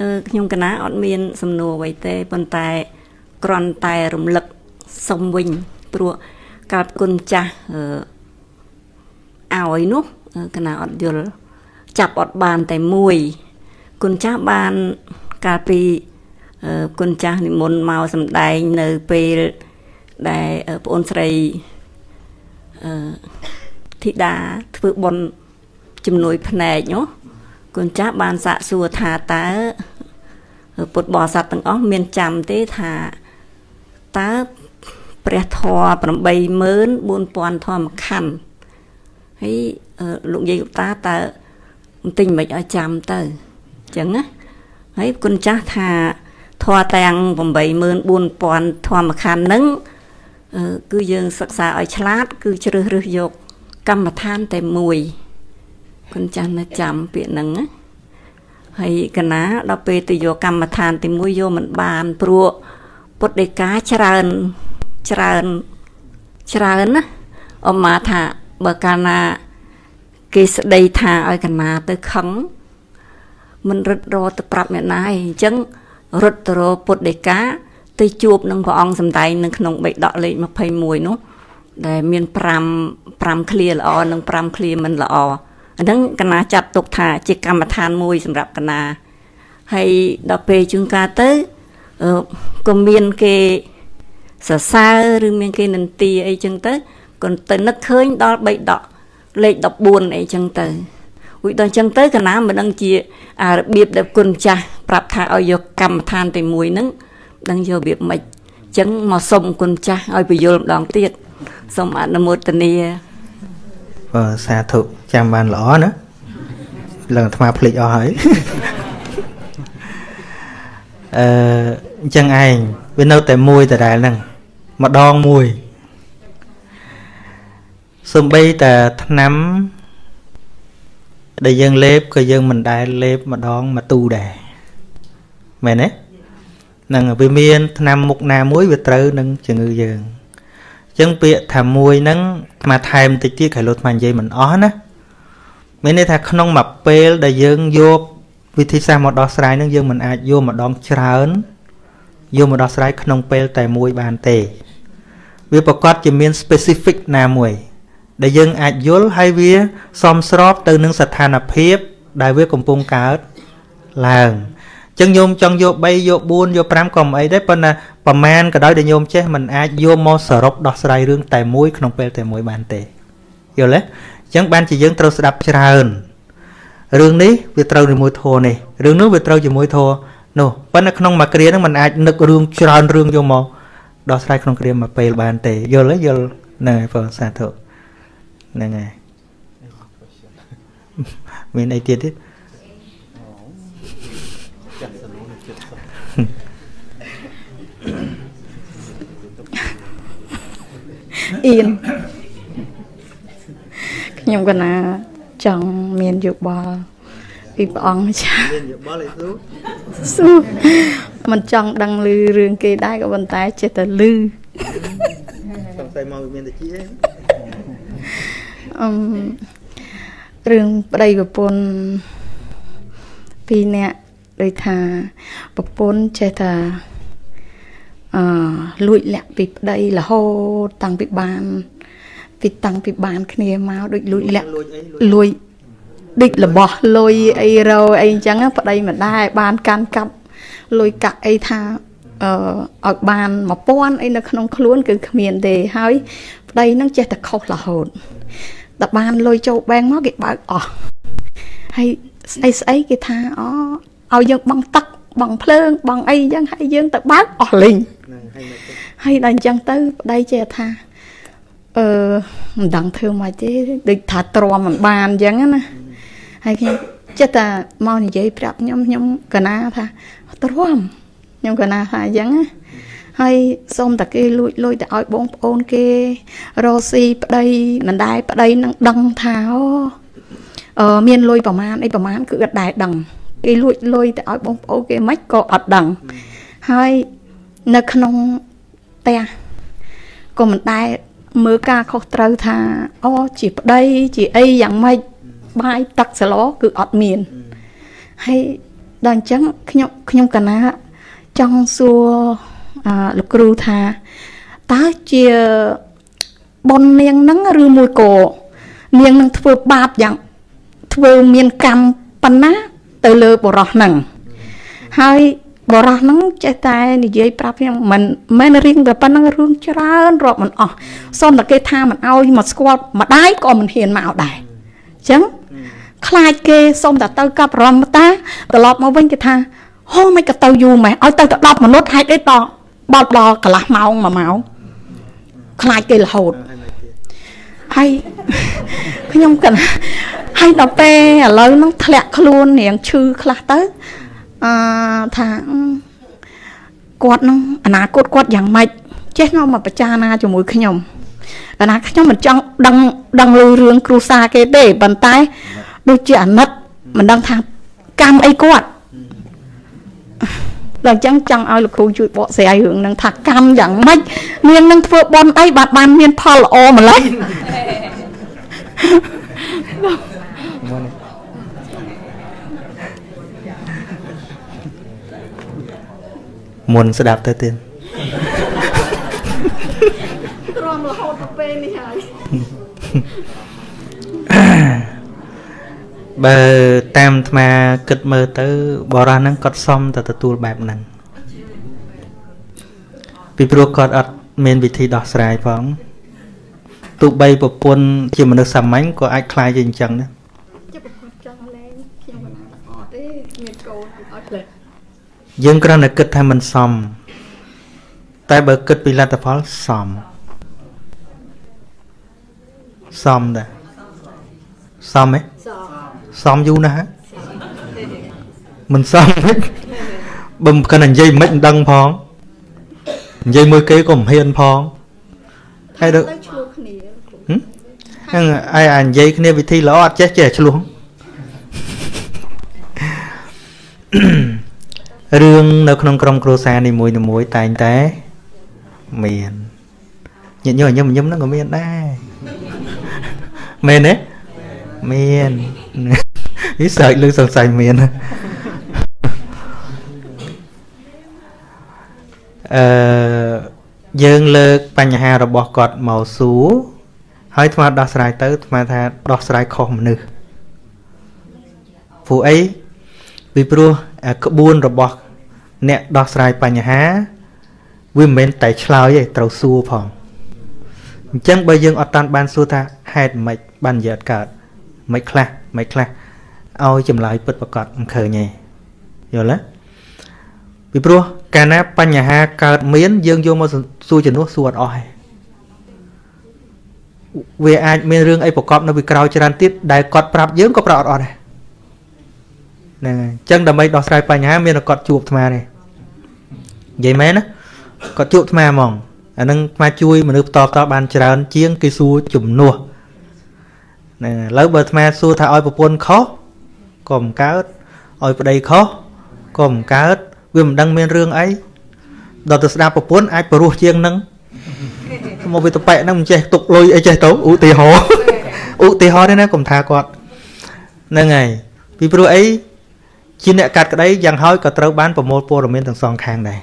អឺខ្ញុំកណាអត់មាន សំណួរអ្វីទេប៉ុន្តែគ្រាន់តែរំលឹកសុំវិញព្រោះកាលគុណចាស់អឺឲ្យនោះកណាអត់យល់ចាប់អត់បានតែមួយគុណចាស់បានកាលពី គុណចាស់និមន្តមកសម្ដែងនៅពេលដែលប្អូនស្រីអឺធីតាធ្វើបុណ្យជំនួយភ្នែកនោះគុណចាស់បានសាកសួរថាតើពុទ្ធបរិស័ទទាំងអស់មានចាំទេថាតើព្រះធម៌84000ធម្មខណ្ឌហើយលោកយាយឧតាតើបន្ទិញមិនឲ្យចាំទៅអញ្ចឹងណាហើយគុណចាស់ថា ធម៌ទាំង84000ធម្មខណ្ឌហ្នឹងគឺយើងសិក្សាឲ្យឆ្លាត គឺជ្រើសរើសយក កម្មដ្ឋានតែមួយគុណចាស់នៅចាំពាក្យហ្នឹងណាហើយកណាដល់ពេលទៅយកកម្មដ្ឋានទីមួយយកមិនបានព្រោះពុទ្ធដីកាច្រើនច្រើនច្រើនណាអមមាថាបើកាលណា គេស្ដីថាឲ្យកណាទៅខឹងមិនរត់រទៅប្រាប់អ្នកណាឯងអញ្ចឹង រត់ទៅរពុទ្ធដីកាទៅជួបនឹងព្រះអង្គសំដែងនៅក្នុងបេដកលេខ21នោះដែលមាន5 5ឃ្លាល្អនិង5ឃ្លាមិនល្អអាហ្នឹងកណាចាត់ទុកថាជាកម្មដ្ឋានមួយសម្រាប់កណាហើយដល់ពេលជួនកាលទៅក៏មានគេសរសើរឬមានគេនន្ទាអីចឹងទៅក៏ទៅនឹកឃើញដល់3ដកលេខ14អីចឹងទៅ រួចដល់ចឹងទៅកណាមិនដឹងជាអារបៀបដែលគុណចាស់ប្រាប់ថាឲ្យយកកម្មដ្ឋានតែមួយហ្នឹងដឹងយករបៀបម៉េចចឹងមកសុំគុណចាស់ឲ្យបញ្យល់ម្ដងទៀតសូមអនុមោទនាបើសាធុចាំបានល្អណាឡើងអាត្មាភ្លេចអស់ហើយអឺអញ្ចឹងឯងវានៅតែមួយដដែលហ្នឹងម្ដងមួយសំបីតែថ្នាំ ដែលយើងលេបក៏យើងមិនដែលលេបម្ដងមកទូដែរមែនទេនឹងវាមានថ្នាំមុខណាមួយវាត្រូវនឹងជំងឺយើងអញ្ចឹងពាក្យថាមួយហ្នឹងមកថែមតិចទៀតក្រោយលោតមកនិយាយមិនអស់ណាមានន័យថាក្នុងមួយពេលដែលយើងយកវិធីសាស្ត្រមកដោះស្រាយនឹងយើងមិនអាចយកម្ដងច្រើនយកមកដោះស្រាយក្នុងពេលតែមួយបានទេ វាប្រកាសជាមាន specific ណាមួយ ដែលយើងអាចយល់ហើយវាសមស្របទៅនឹងស្ថានភាពដែលវាកំពុងកើតឡើងអញ្ចឹងញោមចង់យក3យក4យក5ក៏មិនអីដែរប៉ុន្តែប្រមាណក៏ដោយដែលញោមចេះมันអាចយកមកសរុបដោះស្រាយរឿងតែមួយក្នុងពេលតែមួយបានទេយល់ទេអញ្ចឹងបានជាយើងត្រូវស្ដាប់ច្រើនរឿងនេះវាត្រូវជាមួយធម៌នេះរឿងនោះវាត្រូវជាមួយធម៌នោះប៉ុន្តែក្នុងមួយគ្រាហ្នឹងมันអាចនឹករឿងច្រើនរឿងយកមកដោះស្រាយក្នុងគ្រាមួយពេលបានទេយល់ទេយល់ហ្នឹងហើយបងសាធុ ហ្នឹងហើយមានអីទៀតទេអៀនខ្ញុំកណាចង់មានយោបល់ពីព្រះអង្គចាមានយោបល់អីស៊ូស៊ូមិនចង់ដឹងឮរឿងគេដែរក៏ប៉ុន្តែចេះតែឮសង្ស័យមកវាមានតែជា អឺរឿងប្តីប្រពន្ធពីរនាក់ដូចថាប្រពន្ធចេះថាអឺលួចលាក់ពីប្តីរហូតតាំងពីបានពីតាំងពីបាន គ្នាមកដូចលួចលាក់លួចដូចរបស់លុយអីរោអីអញ្ចឹងប្តីមិនដែរបានកាន់កាប់លុយកាក់អីថាអឺឲ្យបាន1000អីនៅក្នុងខ្លួនគឺគ្មានទេហើយប្តីនឹងចេះតែខុសរហូត តែបានលុយចូលបែងមកគេបើកអស់ហើយស្អីស្អីគេថាអូឲ្យយើងបង់ទឹកបង់ភ្លើងបង់អីអញ្ចឹងហើយយើងទៅបើកអស់លេងហើយដល់អញ្ចឹងទៅប្តីចេះថាអឺមិនដឹងធ្វើមកទេដូចថាទ្រាំមិនបានអញ្ចឹងណាហើយខ្ញុំចិត្តតែមកនិយាយប្រាប់ខ្ញុំខ្ញុំកណាថាទ្រាំខ្ញុំកណាថាអញ្ចឹងណា ហើយសូមតែគេលួចលុយទៅឲ្យបងប្អូនគេរស់ស៊ីប្តីមិនដែរប្តីនឹងដឹងថាអឺមានលុយប្រមាណអីប្រមាណគឺអត់ដែរដឹងគេលួចលុយទៅឲ្យបងប្អូនគេមិនក៏អត់ដឹងហើយនៅក្នុងផ្ទះក៏មិនដែរមើលការខុសត្រូវថាអូជាប្តីជាអីយ៉ាងម៉េចបាយទឹកសឡគឺអត់មានហើយដល់អញ្ចឹងខ្ញុំខ្ញុំកណាចង់សួរអឺ លោកគ្រូថាតើជាប៉ុននាងហ្នឹងឬមួយក៏នាងនឹងធ្វើបាបយ៉ាងធ្វើមានកម្មប៉ុណ្ណាទៅលើបរោះហ្នឹងហើយបរោះហ្នឹងចេះតែនិយាយប្រាប់ខ្ញុំមិនមែនរៀងតែប៉ុណ្ណឹងរឿងច្រើនរាប់មិនអស់សូមតែគេថាមិនអោយមកស្គាល់ម្ដាយក៏មិនហ៊ានមកដែរអញ្ចឹងខ្លាចគេសុំតែទៅកັບរមតាត្រឡប់មកវិញគេថាហូមិនក៏ទៅយូរម៉េះឲ្យទៅទៅ10មនុស្សហេតុអីត បត់ដល់កន្លះម៉ោង1ម៉ោងខ្លាចគេរហូតហើយខ្ញុំគិតហើយដល់ពេលឥឡូវហ្នឹងធ្លាក់ខ្លួនរៀងឈឺខ្លះទៅអឺថាគាត់នឹងអនាគតគាត់យ៉ាងម៉េចចេះមកមកប្រចារណាជាមួយខ្ញុំកាលណាខ្ញុំមិនចង់ដឹងដឹងលឺរឿងគ្រូសាគេទេប៉ុន្តែដូចជាអាណិតមិនដឹងថាកម្មអីគាត់ ដល់អញ្ចឹងចង់ឲ្យលោកគ្រូជួយបកស្រាយរឿងនឹងថាកម្មយ៉ាងម៉េចនាងនឹងធ្វើបន់អីបាទបានមានផលល្អម្ល៉េះមុនស្ដាប់ទៅទៀតទ្រាំរហូតទៅពេលនេះហើយ បើតាមអាត្មាគិតមើលទៅបរោះហ្នឹងគាត់សមតែទទួលបែបហ្នឹងពីព្រោះគាត់អត់មានវិធីដោះស្រាយផងទោះបីប្រពន្ធជាមនុស្សសាមញ្ញក៏អាចខ្លាយជាអញ្ចឹងដែរជិះប្រពន្ធចង់លែងខ្ញុំមិនអត់ទេមានកូនអត់ផ្លេចយើងគ្រាន់តែគិតថាមិនសម តែបើគិតពីលទ្ធផលសមសមដែរសមទេ សមយូរណាស់ហើយមិនសមទេបើមិនគិតនិយាយមិនមិនដឹងផងនិយាយមួយគេក៏មិនហ៊ានផងហើយដល់ឆ្លោះគ្នាហ្នឹងអាយអានិយាយគ្នាវិធីល្អអត់ចេះចេះឆ្លោះរឿងនៅក្នុងក្រុមគ្រួសារនីមួយៗតែងតែមានញាតិញោមញឹមញឹមហ្នឹងក៏មានដែរមែនទេមាន នេះសើចលើសង្ស័យមានអឺយើងលើកបញ្ហារបស់គាត់មកសួរហើយថ្មដោះស្រាយទៅថ្មថាដោះស្រាយខុសមនុស្សព្រោះអីពីព្រោះក្បួនរបស់ អ្នកដោះស្រាយបញ្ហា វាមិនមែនតែឆ្លើយទេត្រូវសួរផងអញ្ចឹងបើយើងអត់តាន់បានសួរថាហេតុម៉េចបាននិយាយអត់កើតមិនខ្លះមិនខ្លះ ឲ្យចម្លើយពិតប្រកបមិនឃើញទេយល់ទេពីព្រោះកាលណាបញ្ហាកើតមាន យើងយកមកសួរជំនួសសួរអត់អស់ទេវាអាចមានរឿងអីប្រកបនៅពីក្រោយច្រើនទៀតដែលគាត់ប្រាប់យើងក៏ប្រាប់អត់អស់ដែរហ្នឹងហើយអញ្ចឹងដើម្បីដោះស្រាយបញ្ហាមានតែគាត់ជួបអាត្មាទេនិយាយមែនណាគាត់ជួបអាត្មាហ្មងអានឹងអាត្មាជួយមនុស្សបន្តតបានច្រើន ជាងគេសួរជំនួសហ្នឹងឥឡូវបើអាត្មាសួរថាឲ្យប្រពន្ធខុស ក៏មិនកើតឲ្យប្តីខុសក៏មិនកើតវាមិនដឹងមានរឿងអីដល់ទៅស្ដាប់ប្រពន្ធអាចបរោះជាងនឹងមកវាតប៉ែហ្នឹងមិនចេះទុកលុយអីចេះទៅឧទាហរណ៍ឧទាហរណ៍ទេណាកុំថាគាត់ហ្នឹងហើយពីព្រោះអីជាអ្នកកាត់ក្តីយ៉ាងហើយក៏ត្រូវបានប្រមូលព័ត៌មានទាំងសងខាងដែរ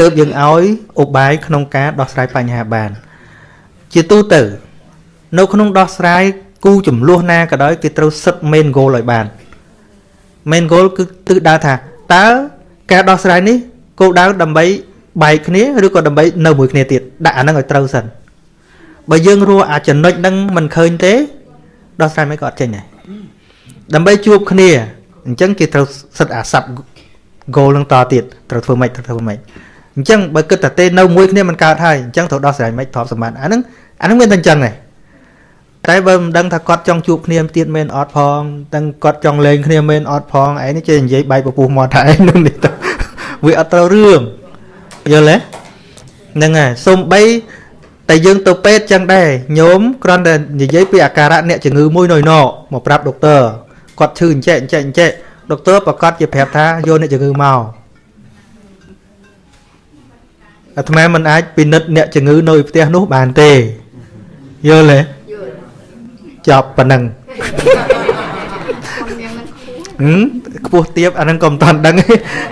ទើបយើងឲ្យឧបាយក្នុងការដោះស្រាយបញ្ហាបាន ជាទូទៅ នៅក្នុងដោះស្រាយ គូចំនួនណាក៏ដោយគេត្រូវសិត main goal ឲ្យបាន main goal គឺទិសដៅថាតើការដោះស្រាយនេះគោលដៅដើម្បីបែកគ្នាឬក៏ដើម្បីនៅមួយគ្នាទៀតដាក់អាហ្នឹងឲ្យត្រូវសិនបើយើងរស់អាចំណុចហ្នឹងមិនឃើញទេដោះស្រាយមិនក៏អត់ចេញដែរដើម្បីជួបគ្នាអញ្ចឹងគេត្រូវសិតអាសັບ goal នឹងតទៀតត្រូវធ្វើម៉េចត្រូវធ្វើម៉េចអញ្ចឹងបើគិតតែទេនៅមួយគ្នាមិនកើតហើយអញ្ចឹងត្រូវដោះស្រាយម៉េចទ្រព្យសម្បត្តិអាហ្នឹងអាហ្នឹងមានតែអញ្ចឹងដែរ តែបើមិនដឹងថាគាត់ចង់ជួបគ្នាទៀតមែនអត់ផងទាំងគាត់ចង់លេងគ្នាមែនអត់ផងឯនេះចេះនិយាយបែកពពុះមាត់ថាឯនោះនេះទៅវាអត់ត្រូវរឿងយល់ទេហ្នឹងហើយសុំបីតែយើងទៅពេទ្យចឹងដែរញោមគ្រាន់តែនិយាយពីអាការៈអ្នកជំងឺមួយនៅណមកប្រាប់ដុកទ័រគាត់ឈឺអញ្ចេះអញ្ចេះអញ្ចេះដុកទ័រប្រកាសជាប្រាប់ថាយកអ្នកជំងឺមកអាត្មាមិនអាចពិនិត្យអ្នកជំងឺនៅផ្ទះនោះបានទេយល់ទេ ចប់ប៉ុណ្ណឹងហឹមខ្ពស់ទៀបអាហ្នឹងក៏មិនតាន់ដឹង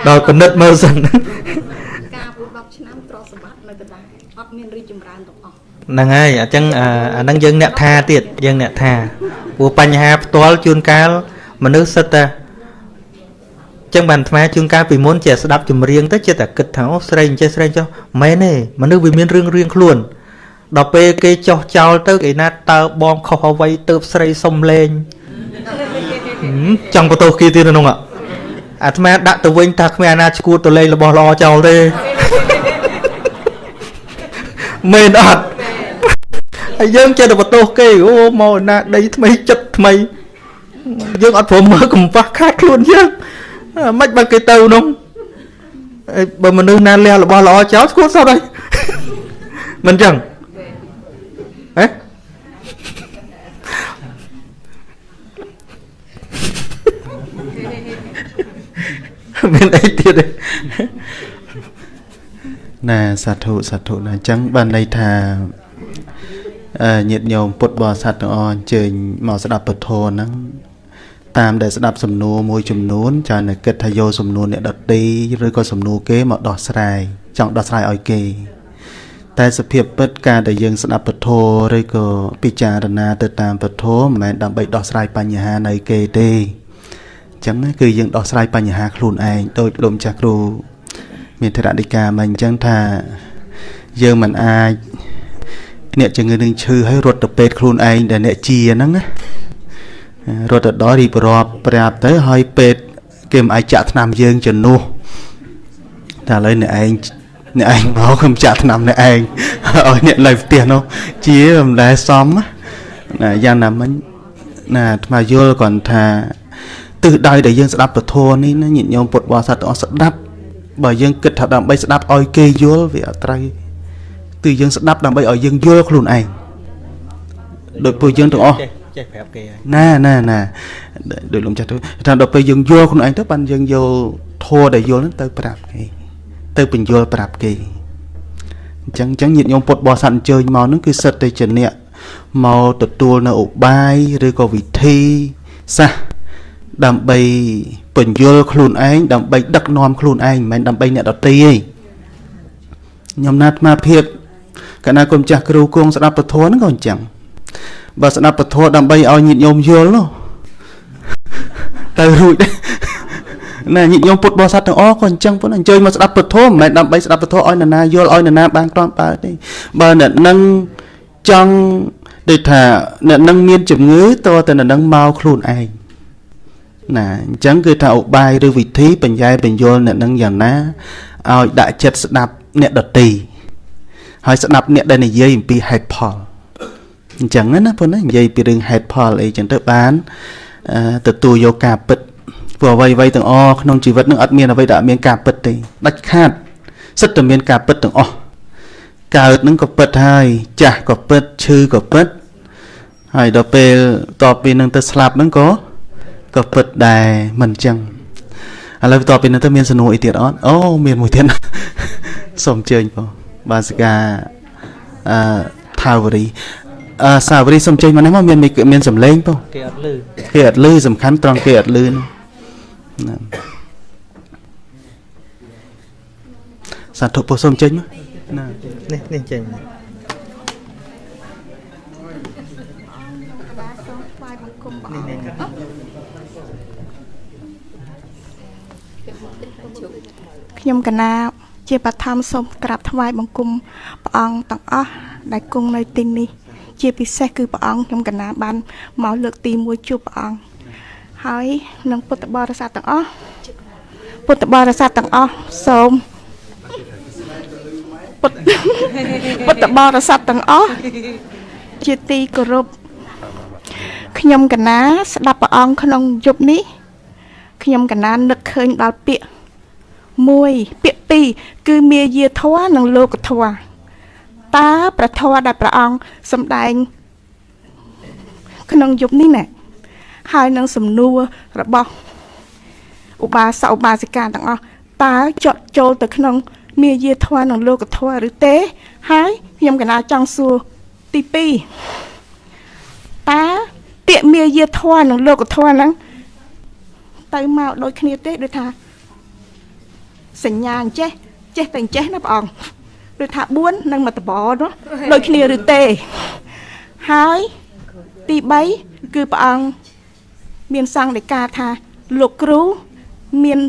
ដល់ពិនិត្យមើលសិនការពុ10ឆ្នាំទ្រសម្បត្តិនៅកណ្ដាលអត់មានរីចម្រើនទាំងអស់ហ្នឹងហើយអញ្ចឹងអាហ្នឹងយើងអ្នកថាទៀតយើងអ្នកថាព្រោះបញ្ហាផ្ទាល់ជួនកាលមនុស្សសិតតែចឹងបានអាត្មាជួនកាលពីមុនជាស្ដាប់ចម្រៀងទៅចិត្តតែគិតថាអូស្រីអញ្ចេះស្រីចុះមែនទេមនុស្សវាមានរឿងរៀងខ្លួន ដល់ពេលគេចោះចោលទៅគេណាតើបងខុសអ្វីទៅស្រីសុំលេងចង់បន្ទោសគេទៀតក្នុងអាត្មាដាក់ទៅវិញថាគ្មានអាណាឈួតទៅលេងរបស់ល្អចោលទេមែនអត់ហើយយើងចេះតែបន្ទោសគេអូមកណាដីថ្មីចិត្តថ្មីយើងអត់ព្រមមើលកំប៉ះខាតខ្លួនយើងមិនបើគេទៅនោះបើមនុស្សណាលះរបស់ល្អចោលស្គាល់សោះហើយមិនចឹង ហ៎មានអីទៀតទេណាសាធុសាធុណាអញ្ចឹងបានន័យថាញាតិញោមពុទ្ធបរិស័ទទាំងអស់អញ្ជើញមកស្ដាប់ពធហ្នឹងតាមដែលស្ដាប់សំណួរមួយចំនួនចានៅគិតថាយកសំណួរអ្នកដតីឬក៏សំណួរគេមកដោះស្រាយចង់ដោះស្រាយឲ្យគេ តែសភាពពិតការដែលយើងស្ដាប់ពធឬក៏ពិចារណាទៅតាមពធមិនមែនដើម្បីដោះស្រាយបញ្ហានៃគេទេអញ្ចឹងគឺយើងដោះស្រាយបញ្ហាខ្លួនឯងដោយព្រមចាស់គ្រូមានធរណិកាមកអញ្ចឹងថាយើងមិនអាចអ្នកជំងឺនឹងឈឺហើយរត់ទៅពេទ្យខ្លួនឯងដែលអ្នកជាហ្នឹងណារត់ទៅដល់រៀបរាប់ប្រាប់ទៅហើយពេទ្យគេមិនអាចចាក់ថ្នាំយើងជំនួសតែឥឡូវអ្នកឯង អ្នកឯងមកខ្ញុំចាក់ថ្នាំអ្នកឯងឲ្យអ្នកនៅផ្ទះនោះជាមិនដែលសមណាយ៉ាងណាមិញណាអាត្មាយល់គាត់ថាទិសដៅដែលយើងស្ដាប់ពធនេះណាញាតិញោមពុទ្ធបរិស័ទទាំងអស់ស្ដាប់បើយើងគិតថាដើម្បីស្ដាប់ឲ្យគេយល់វាអត់ត្រូវគឺយើងស្ដាប់ដើម្បីឲ្យយើងយល់ខ្លួនឯងដោយពួកយើងទាំងអស់ចេះចេះប្រាប់គេហើយណាណាណាដោយលោកចាស់ទៅថាដល់ពេលយើងយល់ខ្លួនឯងទៅបានយើងយកធัวដែលយល់ហ្នឹងទៅប្រាប់គេ ទៅបញ្យល់ប្រាប់គេអញ្ចឹងអញ្ចឹងញាតិញោមពុទ្ធបរិស័ទអញ្ជើញមកហ្នឹងគឺសិតតែជាអ្នកមកទទួលនៅឧបាយឬក៏វិធីសាស្ត្រដើម្បីបញ្យល់ខ្លួនឯងដើម្បីដឹកនាំខ្លួនឯងមិនមែនដើម្បីអ្នកដទៃទេខ្ញុំណាត់អាត្មាភាពកណាគុំចាស់គ្រូគង់ស្ដាប់ពធហ្នឹងក៏អញ្ចឹងបើស្ដាប់ពធដើម្បីឲ្យញាតិញោមយល់នោះទៅរួចដែរ ណាញាតិញោមពុទ្ធបរិស័ទទាំងអស់ក៏អញ្ចឹងប៉ុណ្ណឹងអញ្ជើញមកស្ដាប់ពធមិនមែនដើម្បីស្ដាប់ពធឲ្យនរណាយល់ឲ្យនរណាបានគ្រាន់បើទេបើអ្នកនឹងចង់ដូចថាអ្នកនឹងមានជំងឺតើតែអ្នកនឹងមកខ្លួនឯងណាអញ្ចឹងគឺថាឧបាយឬវិធីបញ្ញែបញ្យលអ្នកនឹងយ៉ាងណាឲ្យដាក់ចិត្តស្ដាប់អ្នកដតីហើយស្ដាប់អ្នកដែលនិយាយអំពីហេតុផលអញ្ចឹងណាប៉ុណ្ណានិយាយពីរឿងហេតុផលអីចឹងទៅបានអឺទទួលយកការពិត ព្រោះអ្វីអ្វីទាំងអស់ក្នុងជីវិតនឹងអត់មានអ្វីដែលអត់មានការពិតទេដាច់ខាតសិតតែមានការពិតទាំងអស់កើតនឹងក៏ពិតហើយចាស់ក៏ពិតឈឺក៏ពិតហើយដល់ពេលតបពីនឹងទៅស្លាប់នឹងក៏ក៏ពិតដែរមិនអញ្ចឹងឥឡូវតបពីនឹងទៅមានសំណួរអីទៀតអត់អូមានមួយទៀតសូមអញ្ជើញបងបានសកាអឺថាវរីអឺសាវរីសូមអញ្ជើញមកនេះមកមានមានសំឡេងបងគេអត់លឺគេអត់លឺសំខាន់ត្រង់គេអត់លឺហ្នឹង ណាសាធុពុទ្ធសូមចេញមកណានេះនេះចេញខ្ញុំកណាជាបឋមសូមក្រាបថ្វាយបង្គំព្រះអង្គទាំងអស់ដែលគង់នៅទីនេះ ជាពិសេសគឺព្រះអង្គខ្ញុំកណាបានមកលើកទី1ជួបព្រះអង្គ ហើយនឹងពុទ្ធបរិស័ទទាំងអស់ពុទ្ធបរិស័ទទាំងអស់សូមពុទ្ធពុទ្ធបរិស័ទទាំងអស់ជាទីគោរពខ្ញុំកណាស្ដាប់ព្រះអង្គក្នុងយប់នេះខ្ញុំកណានឹកឃើញដល់ពាក្យមួយពាក្យពីរគឺមាយាធម៌និងលោកធម៌តើព្រះធម៌ដែលព្រះអង្គសម្ដែង ក្នុងយប់នេះណា ហើយនឹងសំណួររបស់ឧបាសកឧបាសិកាទាំងអស់តើចត់ចូលទៅក្នុងមាយាធម៌និងលោកធម៌ឬទេ ហើយខ្ញុំកណាចង់សួរទី2តើពាក្យមាយាធម៌និងលោកធម៌ហ្នឹងទៅមកដូចគ្នាទេដូចថាសញ្ញាអញ្ចេះចេះតែអញ្ចេះណាព្រះអង្គដូចថា4និងមកតបនោះដូចគ្នាឬទេហើយទី3គឺព្រះអង្គ មានសង្ឃដីកាថាលោកគ្រូមាន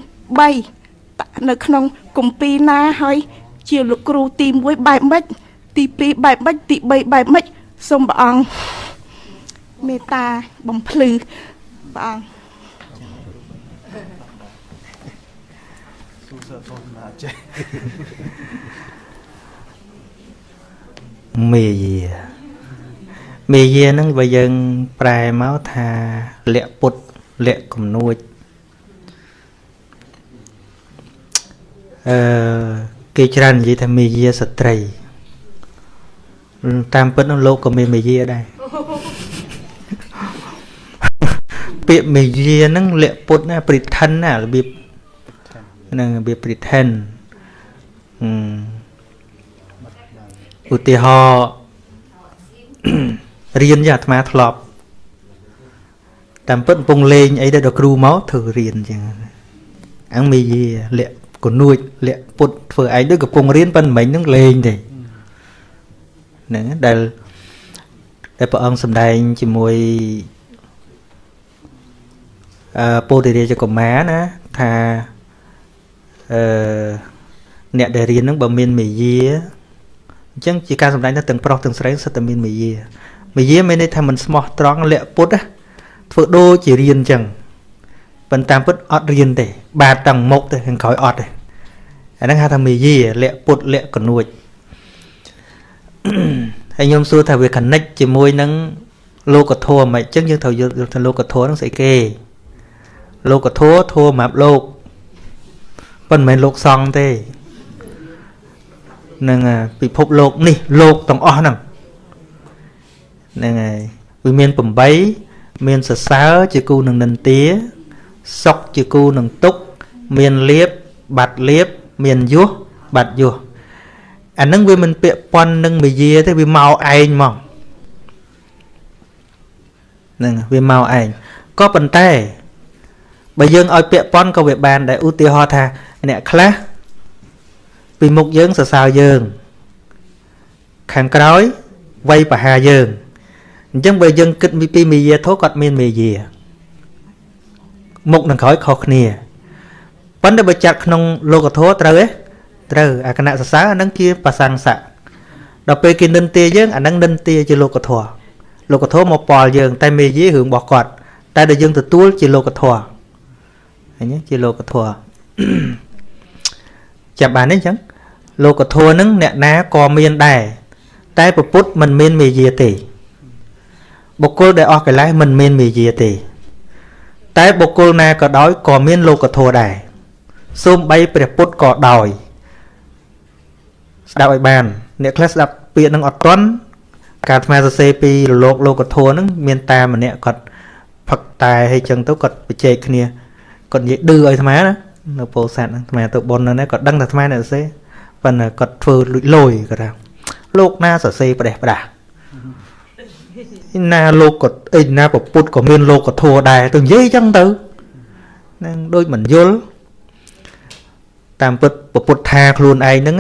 3នៅក្នុងគម្ពីរណាហើយជាលោកគ្រូទី1បែបម៉េចទី2បែបម៉េចទី3បែបម៉េចសូមព្រះអង្គមេត្តាបំភ្លឺព្រះអង្គមេយា មេយាហ្នឹងបើយើងប្រែមកថាលក្ខពុតលក្ខកំនួចអឺគេច្រើននិយាយថាមេយាស្ត្រី តាមពិតនោះលោកក៏មានមេយាដែរពាក្យមេយាហ្នឹងលក្ខពុតណា pretend ណារបៀបហ្នឹងរបៀប pretend អឺឧទាហរណ៍ រៀនយ៉ាងអាត្មាធ្លាប់តាមពិតកំពុងលេងអីទៅដល់គ្រូមកធ្វើរៀនអញ្ចឹងអង្មីយាលាក់កនួចលាក់ពុតធ្វើឯងដូចកំពុងរៀនប៉ុន្តែមិញហ្នឹងលេងទេហ្នឹងដែលដែលព្រះអង្គសម្ដែងជាមួយអឺពោធិរាជកុមារណាថាអឺអ្នកដែលរៀនហ្នឹងបើមានមេយាអញ្ចឹងជាការសម្ដែងថាទាំងប្រុសទាំងស្រីសិតតែមានមេយា មេយាមានន័យថាមិនស្មោះត្រង់លាក់ពុតណាធ្វើដូចជារៀនអញ្ចឹងប៉ុន្តែតាមពិតអត់រៀនទេ បាទតាំងមុខទៅខាងក្រោយអត់ទេអាហ្នឹងហៅថាមេយាលាក់ពុតលាក់កនួចហើយខ្ញុំសួរថាវា connect ជាមួយនឹងលោកធម៌មិនអញ្ចឹងយើងត្រូវយល់ថាលោកធម៌ហ្នឹងស្អីគេលោកធម៌ធម៌សម្រាប់លោកប៉ុន្តែមិនមែនលោកសង្ឃទេនឹងពិភពលោកនេះលោកទាំងអស់ហ្នឹង ហ្នឹងហើយវាមាន8មានសរសើរជាគូនឹងនិន្ទាសុខជាគូនឹងទុក្ខមានលៀបបាត់លៀបមានយុះបាត់យុះអានឹងវាមិនពាក់ព័ន្ធនឹងមយាទេវាមកឯងមកហ្នឹងវាមកឯងក៏ប៉ុន្តែបើយើងឲ្យពាក់ព័ន្ធក៏វាបានដែរឧទាហរណ៍ថាអ្នកខ្លះពីមុខយើងសរសើរយើង ខាងក្រោយវាយប្រហារយើង អញ្ចឹងបើយើងគិតពីមេយាធោគាត់មានមេយាមុខនឹងក្រោយខុសគ្នាប៉ុន្តែបើចាត់ក្នុងលោកធម៌ត្រូវទេត្រូវអាគណៈសរសើរអានឹងជាប្រសង្សៈដល់ពេលគេនិន្ទាយើងអានឹងនិន្ទាជាលោកធម៌លោកធម៌មកប៉លយើង តែមេយារឿងរបស់គាត់តែដែលយើងទទួលជាលោកធម៌ឃើញទេជាលោកធម៌ចាប់បានទេអញ្ចឹងលោកធម៌នឹងអ្នកណាក៏មានដែរតែពពុទ្ធមិនមានមេយាទេ បុគ្គលដែលអស់កិលេសមិនមានមេយាទេ តែបុគ្គលណាក៏ដោយក៏មានលោកធម៌ដែរសូម្បីព្រះពុទ្ធក៏ដោយស្ដាប់ឲ្យបាន អ្នកខ្លះស្ដាប់ពាក្យនឹងអត់ទាន់ការថ្មសរសេរពីរលោកលោកធម៌ហ្នឹងមានតាម្នាក់គាត់ផឹកតែហើយចឹងទៅគាត់បច្ចេកគ្នាគាត់និយាយឌឺឲ្យថ្មណានៅពោធិ៍សាត់ហ្នឹងថ្មទៅប៉ុនហ្នឹងគាត់ដឹងថាថ្មអ្នកសរសេរប៉ុន្តែគាត់ធ្វើលួចលយគាត់ថាលោកណាសរសេរផ្ដេសផ្ដាស់ ណាលោកក៏អីណាពពុទ្ធក៏មានលោកកធัวដែរទៅនិយាយចឹងទៅនឹងដូចមិនយល់តាមពុទ្ធពុទ្ធថាខ្លួនឯងហ្នឹង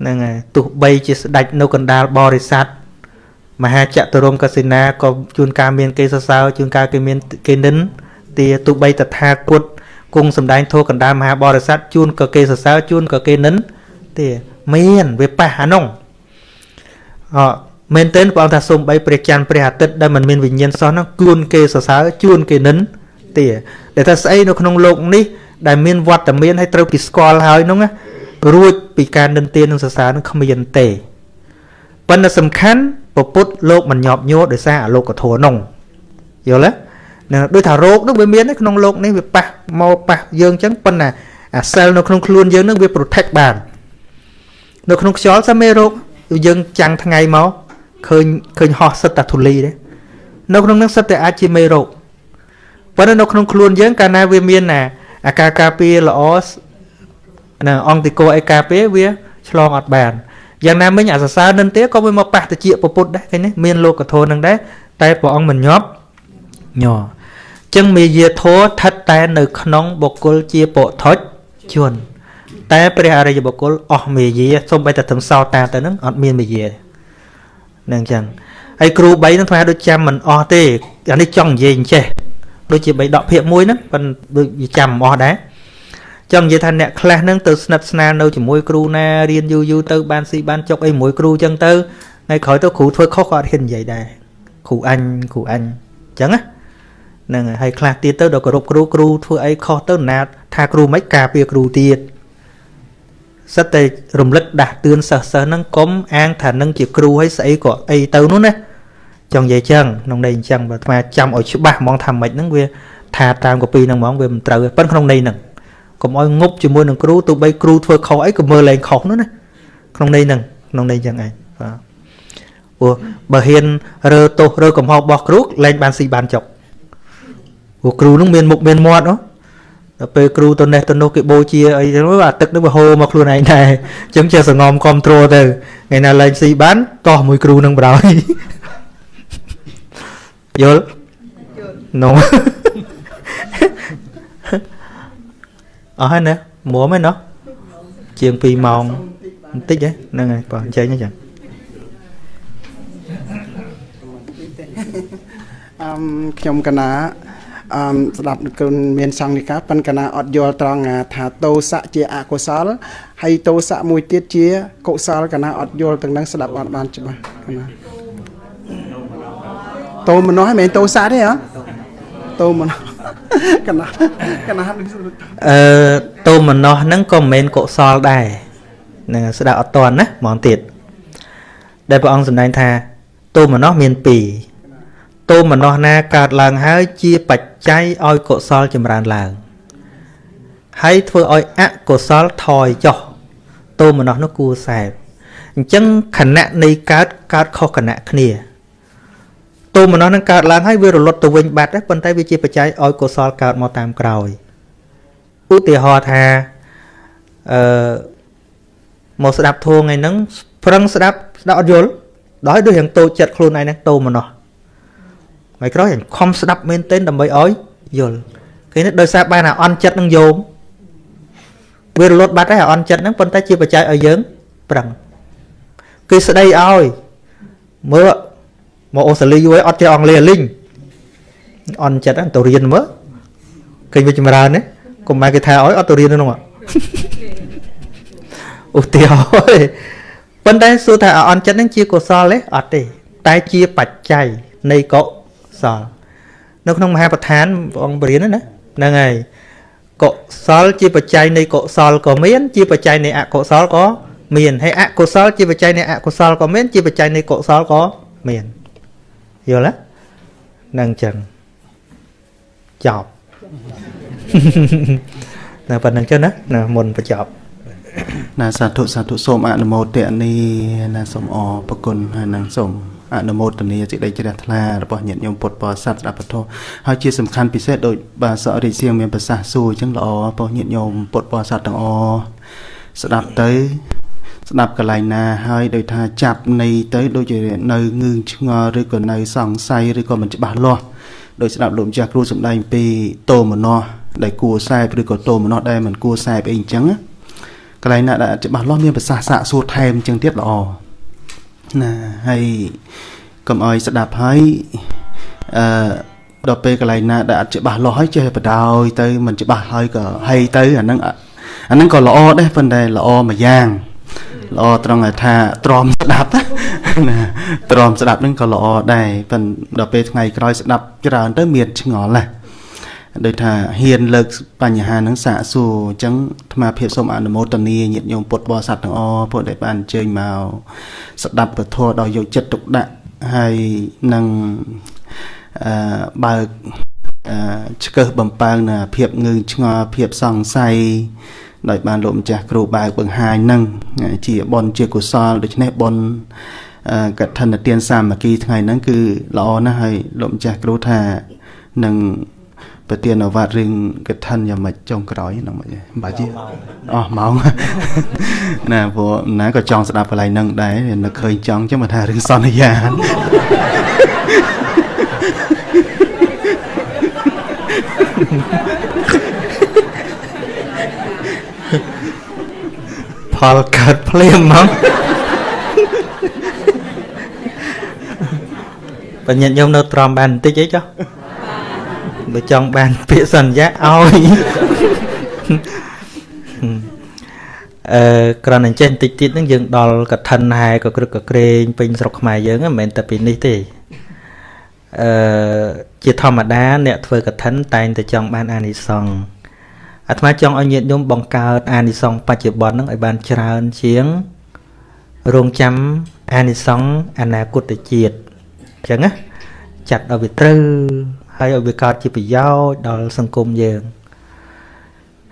ហ្នឹងហើយទោះបីជាស្ដេចនៅកណ្ដាលបរិស័ទមហាចតុរមកសិនាក៏ជួនកាលមានគេសរសើរជួនកាលគេមានគេនិនទាទោះបីតថាគតគង់សំដែងធម៌កណ្ដាលមហាបរិស័ទជួនក៏គេសរសើរជួនក៏គេនិនទាមានវាប៉ះអានោះអ មែនទែនព្រះអង្គថាសូមបីព្រះច័ន្ទព្រះអាទិត្យដែលមិនមានវិញ្ញាណសោះនោះគួនគេសរសើរជួនគេនិនទាដែលថាស្អីនៅក្នុងលោកនេះដែលមានវត្តមានហើយត្រូវពីស្គាល់ហើយនោះណារួចពីការនិន្ទានឹងសរសើរនឹងគ្មានទេប៉ុន្តែសំខាន់ពពុទ្ធលោកមិនញាប់ញ័រដោយសារអលោកធម៌នោះយល់ទេនឹងដូចថារោគនោះវាមានក្នុងលោកនេះវាប៉ះមកប៉ះយើងអញ្ចឹងប៉ុន្តែអាសែលនៅក្នុងខ្លួនយើងនឹងវា protect បាន នៅក្នុងខ្យល់សាមេរោគយើងចាំងថ្ងៃមក ឃើញឃើញហោះសិតតែធូលីទេនៅក្នុងនឹងសិតតែអាចជាមេរោគប៉ុន្តែនៅក្នុងខ្លួនយើងកាលណាវាមានអាអាការការពារល្អណាអង្គតិកោឯការពារវាឆ្លងអត់បានយ៉ាងណាមិញអាសរសើរនឹងទៀតក៏វាមកប៉ះតិចពពុទ្ធដែរឃើញទេមានលោកធម៌នឹងដែរតែព្រះអង្គមិនញាប់ញ័រចឹងមេយាធម៌ស្ថិតតែនៅក្នុងបុគ្គលជាពុទ្ធជនតែព្រះអរិយបុគ្គលអស់មេយាសូម្បីតែត្រឹមសោតាទៅនឹងអត់មានមេយា នឹងចឹងហើយគ្រូ3នឹងថ្មដូចចាំមិនអស់ទេអានេះចង់និយាយអញ្ចេះដូចជាបីដកភាកមួយហ្នឹងប៉ុន្តែដូចចាំមិនអស់ដែរចង់និយាយថាអ្នកខ្លះហ្នឹងទៅស្និទ្ធស្នាលនៅជាមួយគ្រូណារៀនយូរយូរទៅបានស៊ីបានចុកអីជាមួយគ្រូចឹងទៅថ្ងៃក្រោយទៅគ្រូធ្វើខុសក៏អត់ហ៊ាននិយាយដែរគ្រូអញគ្រូអញចឹងណាហ្នឹងហើយខ្លះទៀតទៅដល់គោរពគ្រូគ្រូធ្វើអីខុសទៅណាថាគ្រូមិនការពារគ្រូទៀត សិតតែរំលឹកដាស់តឿនសិស្សសិស្សហ្នឹងកុំអាងថានឹងជាគ្រូហើយស្អីក៏អីទៅនោះណាចង់និយាយចឹងក្នុងន័យអញ្ចឹងបើអាចាំឲ្យច្បាស់ហ្មងថាម៉េចហ្នឹងវាថាតាមកពីហ្នឹងហ្មងវាមិនត្រូវទេប៉ុន្តែក្នុងន័យហ្នឹងកុំឲ្យងប់ជាមួយនឹងគ្រូទោះបីគ្រូធ្វើខុសអីក៏មើលលែងខុសនោះណាក្នុងន័យហ្នឹងក្នុងន័យចឹងឯងបាទព្រោះបើហ៊ានរើទោសរើកំហុសរបស់គ្រូលែងបានស៊ីបានចុកព្រោះគ្រូនឹងមានមុខមានមាត់ហ៎ ដល់ពេលគ្រូទៅនេះទៅនោះគេបូជាអីចឹងអាទឹកនឹងវាហូរមកខ្លួនឯងដែរអញ្ចឹងចេះសងំគ្រប់ត្រូលទៅថ្ងៃណាលែងស៊ីបានតោះមួយគ្រូនឹងបរោយយល់នោះអស់ហើយណាមួមហើយណោះជាង2ម៉ោងបន្តិចហ្នឹងហើយបងចេញហ្នឹងចឹងអឹមខ្ញុំកណា អឺស្ដាប់គុណមានសង្ឃនិកាប៉ុន្តែកណាអត់យល់ត្រង់ថាតោសៈជាអកុសលហើយតោសៈមួយទៀតជាកុសលកណាអត់យល់ទាំងនឹងស្ដាប់អត់បានច្បាស់កណាតោមនោះហ្នឹងមិនមែនតោសៈទេហ៎តោមនោះកណាកណាអឺតោមនោះហ្នឹងក៏មិនមែនកុសលដែរនឹងស្ដាប់អត់តន់ណាហ្មងទៀតដែលព្រះអង្គសម្ដែងថាទោមនស្សមាន2 ទោមនស្សណាកើតឡើងហើយជាបច្ច័យឲ្យកុសលចម្រើនឡើង ហើយធ្វើឲ្យអកុសលថយចុះទោមនស្សនោះគួរសែបអញ្ចឹងខណៈនៃកើតកើតខុសខណៈគ្នាទោមនស្សនឹងកើតឡើងហើយវារលត់ទៅវិញបាត់ដែរប៉ុន្តែវាជាបច្ច័យឲ្យកុសលកើតមកតាមក្រោយឧទាហរណ៍ថាអឺមកស្ដាប់ធម៌ថ្ងៃហ្នឹងប្រឹងស្ដាប់ស្ដាប់អត់យល់ដោយដូចយ៉ាងតូចចិត្តខ្លួនឯងហ្នឹងតូមណោះ ថ្ងៃក្រោយអញខំស្ដាប់មែនទែនដើម្បីឲ្យយល់គេនេះដោយសារបានអាអន់ចិត្តនឹងយោមវារលត់បាត់ហើយអាអន់ចិត្តហ្នឹងប៉ុន្តែជាបច្ច័យឲ្យយើងប្រឹងគេស្ដីឲ្យមើលមកអូស្ត្រាលីយូរហើយអត់ចេះអង់គ្លេសលីងអន់ចិត្តហ្នឹងទៅរៀនមើលឃើញវាចម្រើនណាកុំមកគេថាឲ្យអត់ទៅរៀននោះឧទាហរណ៍ប៉ុន្តែសួរថាអន់ចិត្តហ្នឹងជាកុសលទេអត់ទេ តែជាបច្ច័យនៃកុ សលនៅក្នុងមហាប្រធានព្រះអង្គបរៀនណាហ្នឹងហើយកុសលជាបច្ច័យនៃកុសលក៏មាន ជាបច្ច័យនៃអកុសលក៏មានហើយអកុសលជាបច្ច័យនៃអកុសលក៏មាន ជាបច្ច័យនៃកុសលក៏មានយល់ទេហ្នឹងចឹងចប់ណាប៉ុណ្្នឹងចឹងណាណាមុនបញ្ចប់ណាសាធុសាធុសូមអនុមោទនីណាសូមអរប្រគុណហើយនឹងសូម អនុមោទនីសេចក្តីជ្រះថ្លារបស់ញាតិញោមពុទ្ធបរិស័ទស្ដាប់ពធហើយជាសំខាន់ពិសេសដោយបាទសរិទ្ធសៀងមានប្រសាសន៍សួរអញ្ចឹងល្អរបស់ញាតិញោមពុទ្ធបរិស័ទទាំងអស់ស្ដាប់ទៅស្ដាប់កន្លែងណាហើយដោយថាចាប់នៃទៅដូចជានៅងឿងឆ្ងល់ឬក៏នៅសង្ស័យឬក៏មិនច្បាស់លាស់ដោយស្ដាប់លោកម្ចាស់គ្រូសំដែងពីតោមនោះដែលគួរសែបឬក៏តោមនោះដែលមិនគួរសែបអីអញ្ចឹងកន្លែងណាដែលច្បាស់លាស់មានប្រសាសន៍សាកសួរថែមអញ្ចឹងទៀតល្អ ណាហើយកុំឲ្យស្ដាប់ហើយអឺដល់ពេលកន្លែងណាដែលអត់ច្បាស់លាស់ហើយចេះបដោយទៅមិនច្បាស់ហើយក៏ហីទៅអាហ្នឹងអាហ្នឹងក៏ល្អដែរប៉ុន្តែល្អមួយយ៉ាងល្អត្រង់ថាទ្រាំស្ដាប់ណាទ្រាំស្ដាប់ហ្នឹងក៏ល្អដែរប៉ុន្តែដល់ពេលថ្ងៃក្រោយស្ដាប់ច្រើនទៅមានឆ្ងល់ណា ដូចថាហ៊ានលើកបញ្ហាហ្នឹងសាកសួរអញ្ចឹងអាត្មាភាពសូមអនុមោទនាញាតិញោមពុទ្ធបរិស័ទទាំងអស់ពួកដែលបានអញ្ជើញមកស្ដាប់ពធដោយយកចិត្តទុកដាក់ហើយនឹងអឺបើកអឺឆ្កឹះបំពើងនៅភាពងឿងឆ្ងល់ភាពសង្ស័យដោយបានលោកម្ចាស់គ្រូបើកបង្ហាញនឹងជាបុណ្យជាកុសលដូច្នេះបុណ្យកឋិនទានសាមគ្គីថ្ងៃហ្នឹងគឺល្អណាស់ហើយលោកម្ចាស់គ្រូថានឹង ប្រទានអវត្តរឿងកឋិនយ៉ាងម៉េចចុងក្រោយហ្នឹងមិនបាច់អស់ម៉ោងណាព្រោះណាក៏ចង់ស្ដាប់កន្លែងហ្នឹងដែរនៅឃើញចង់ចឹងមកថារឿងសន្យាផលកើតភ្លាមហ្មងបញ្ញត្តិញោមនៅត្រមបានបន្តិចអីចុះ បើចង់បានពាក្យសន្យាឲ្យអឺក្រណអញ្ចេះបន្តិចទៀតហ្នឹងយើងដល់កឋិនហែក៏ក្រឹកក៏ក្រែងពេញស្រុកខ្មែរយើងមិនមែនតែពីនេះទេអឺជាធម្មតា អ្នកធ្វើកឋិនតែងតែចង់បានអានិសង្ឃអាត្មាចង់ឲ្យញាតិញោមបង្កើតអានិសង្ឃបច្ចុប្បន្នហ្នឹងឲ្យបានច្រើនជាងរងចាំអានិសង្ឃអនាគតជាតិអញ្ចឹងណាចាត់ឲ្យវាត្រូវ ហើយឲ្យវាកើតជាប្រយោជន៍ដល់សង្គមយើង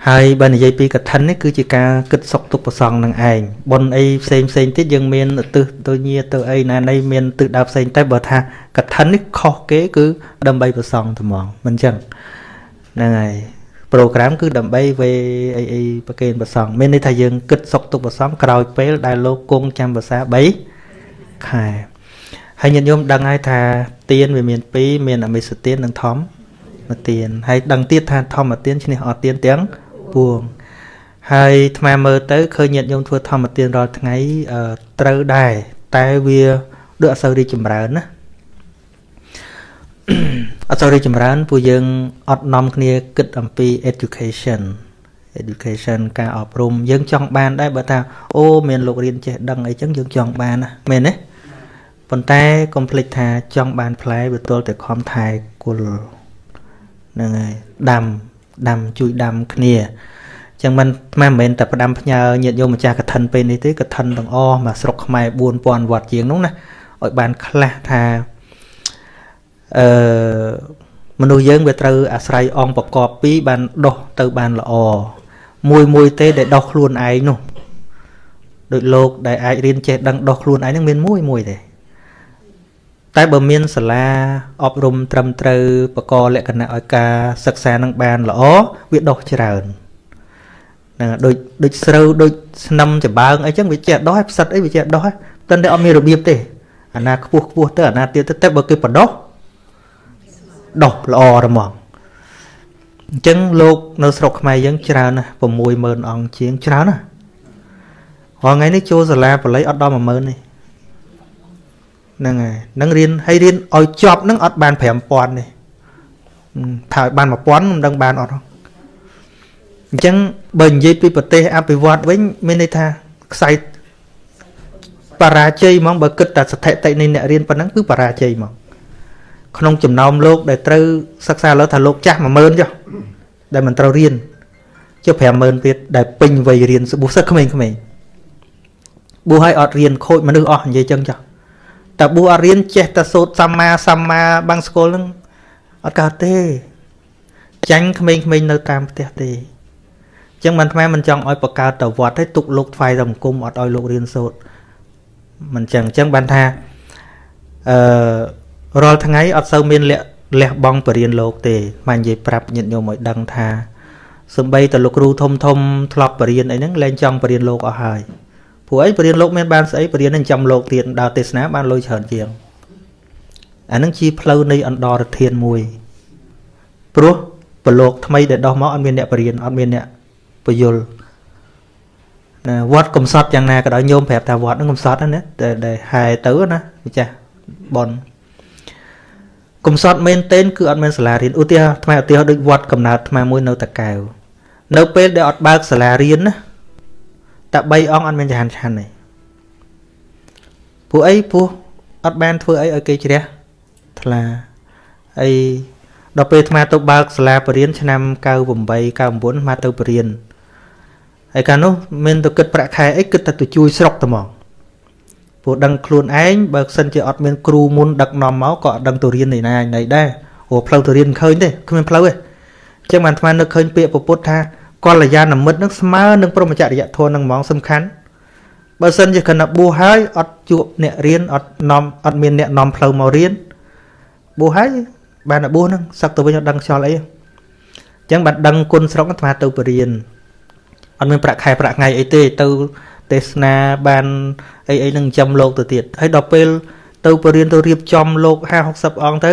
ហើយបើនិយាយពីកឋិននេះគឺជាការគិតសុខទុក្ខប្រសងនឹងឯងប៉ុនអីផ្សេងផ្សេងទៀតយើងមានឧទ្ទិសទៅញាទៅអីណានៃមានទិសដៅផ្សេងតែបើថាកឋិននេះខុសគេគឺដើម្បីប្រសងត្មងមិនចឹងហ្នឹងហើយប្រូក្រាមគឺដើម្បីវេអីអីប្រកេនប្រសងមានន័យថាយើងគិតសុខទុក្ខប្រសងក្រោយពេលដែលលោកគង់ចាំភាសា3ខែ ហើយញាតិញោមដឹងហើយថាទៀនវាមាន2មានអមិសទៀននិងធម្មទៀនហើយដឹងទៀតថាធម្មទៀនឈ្នះអត់ទៀនទាំងពួងហើយថ្មមើលទៅឃើញញាតិញោមធ្វើធម្មទានរាល់ថ្ងៃត្រូវដែរតែវាដូចអត់សូវរីកចម្រើនណាអត់សូវរីកចម្រើនពួកយើងអត់នាំគ្នាគិតអំពី education education ការអប់រំយើងចង់បានដែរបើថាអូមានលោករៀនចេះដឹងអីចឹងយើងចង់បានណាមែនទេ ប៉ុន្តែកុំភ្លេចថាចង់បានផ្លែវាទល់តែខំថែគល់ហ្នឹងហើយដាំដាំជួយដាំគ្នាចឹងមិនមិនមែនតែផ្ដាំផ្ញើញាតិញោមម្ចាស់កឋិនពេលនេះទេកឋិនទាំងអស់មកស្រុកខ្មែរ4000វត្តជាងនោះណាឲ្យបានខ្លះថាអឺមនុស្សយើងវាត្រូវអាស្រ័យអង្គប្រកបពីរបានដោះទៅបានល្អមួយមួយទេដែលដោះខ្លួនឯងនោះដូចលោកដែលអាចរៀនចេះដឹងដោះខ្លួនឯងនឹងមានមួយមួយទេ តែបើមានសាលាអប់រំត្រឹមត្រូវបកលក្ខណៈឲ្យការសិក្សានឹងបានល្អវាដោះច្រើនហ្នឹងដូចដូចស្រូវដូចស្នឹមចំបើងអីចឹងវាចេះដោះឲ្យផ្សិតអីវាចេះដោះតែតែអត់មានរបៀបទេអាណាខ្ពស់ខ្ពស់ទៅអាណាទៀតទៅតែបើគេបដោះដោះល្អហ្មងអញ្ចឹងលោកនៅស្រុកខ្មែរយើងច្រើនណាស់60000អង្គជាងច្រើនណាស់រាល់ថ្ងៃនេះចូលសាលាបល័យអត់ដល់10000ទេ ហ្នឹងហើយនឹងរៀនហើយរៀនឲ្យចប់ហ្នឹងអត់បាន5000ទេថាឲ្យបាន1000មិនដឹងបានអត់អញ្ចឹងបើនិយាយពីប្រទេសអភិវឌ្ឍវិញមានន័យថាខ្សែបរាជ័យហ្មងបើគិតតែស្ថិតិនៃអ្នករៀនប៉ុណ្ណឹងគឺបរាជ័យហ្មងក្នុងចំណោមលោកដែលត្រូវសិក្សាលើថាលោកចាស់10000ចុះដែលមិនត្រូវរៀនចុះ50000ទៀតដែលពេញវ័យរៀនសបុះសិស្សក្មេងៗបួសឲ្យអត់រៀនខូចមនុស្សអស់និយាយចឹងចុះ តែបួសអត់រៀនចេះតែសូត្រសម្មាសម្មាបាំងស្គលហ្នឹងអត់កើតទេចាញ់ក្មេងៗនៅតាមផ្ទះទេចឹងមិនថ្មមិនចង់ឲ្យបកកើតទៅវត្តទេទុកលោកថ្វាយទៅអង្គមអត់ឲ្យលោករៀនសូត្រមិនចឹងចឹងបានថាអឺរាល់ថ្ងៃអត់សូវមានលះលះបង់បរិញ្ញាលោកទេមកនិយាយប្រាប់ញាតិញោមឲ្យដឹងថាសំបីតលោកគ្រូធំធំធ្លាប់បរិញ្ញាអីហ្នឹងលែងចង់បរិញ្ញាលោកអស់ហើយ ព្រោះអីបរិញ្ញាលោកមានបានស្អីបរិញ្ញានឹងចាំលោកទៀតដើរទេសនាបានលុយច្រើនជាងអានឹងជាផ្លូវនៃអន្តរធានមួយព្រោះប្រឡោកថ្មីដែលដោះមកអត់មានអ្នកបរិញ្ញាអត់មានអ្នកពយល់ណាវត្តកំសត់យ៉ាងណាក៏ដោយញោមប្រាប់ថាវត្តហ្នឹងកំសត់ណាតែហែទៅណាម្ចាស់បនកំសត់មែនទែនគឺអត់មានសាលារៀនឧទាហរណ៍ថ្មឧទាហរណ៍ដូចវត្តកំណើតថ្មមួយនៅតកែវនៅពេលដែលអត់បើកសាលារៀនណា តែ3អង្គអត់មានចហានឆាន់ទេពួកអីព្រោះអត់បានធ្វើអីឲ្យគេជ្រះថ្លាអីដល់ពេលអាទៅបើកសាលាបរិញ្ញាឆ្នាំ98 99មកទៅបរិញ្ញាហើយកាលនោះមានទៅគិតប្រាក់ខែអីគិតតែទៅជួយស្រុកតែហ្មងព្រោះដឹងខ្លួនឯងបើសិនជាអត់មានគ្រូមុនដឹកនាំមកក៏អត់ដឹងទៅរៀននៃណានៃដែរព្រោះផ្លូវទៅរៀនឃើញទេគ្មានផ្លូវទេអញ្ចឹងបានអាត្មានឹកឃើញពាក្យពុទ្ធថា កល្យាណមិត្តនឹងស្មើនឹងព្រមចរិយធម៌នឹងហ្មងសំខាន់បើសិនជាគណៈបួសហើយអត់ជួបអ្នករៀនអត់នាំអត់មានអ្នកនាំផ្លូវមករៀនបួសហើយបានតែបួសហ្នឹងសឹកទៅវិញអត់ដឹងខ្យល់អីអញ្ចឹងបានដឹងគុណស្រុកអាត្មាទៅបរៀនអត់មានប្រាក់ខែប្រាក់ថ្ងៃអីទេទៅទេសនាបានអីអីនឹងចំលោកទៅទៀតហើយដល់ពេលទៅបរៀនទៅរៀបចំលោក50 60អង្គទៅ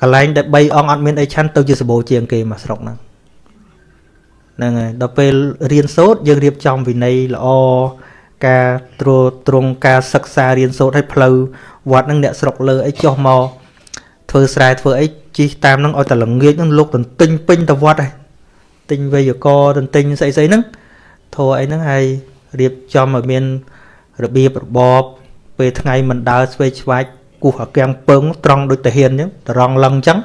កន្លែងដែល3អង្គអត់មានអីឆាន់ទៅជាសបោជាងគេមកស្រុកហ្នឹង ហ្នឹងហើយដល់ពេលរៀនសូត្រយើងរៀបចំវិន័យល្អការត្រួតត្រងការសិក្សារៀនសូត្រឲ្យផ្លូវវត្តហ្នឹងអ្នកស្រុកលើអីចុះមកធ្វើស្រែធ្វើអីជីតាមហ្នឹងឲ្យតែល្ងាចហ្នឹងលោកទន្ទិញពេញទៅវត្តហើយទិញវេយកទន្ទិញស្អីស្អីហ្នឹងធរអីហ្នឹងហើយរៀបចំឲ្យមានរបៀបរបបពេលថ្ងៃមិនដើរស្វេឆ្វាច់គោះអាកាំងពឹងត្រង់ដូចតាហ៊ានអញ្ចឹងត្រង់ឡឹងអញ្ចឹង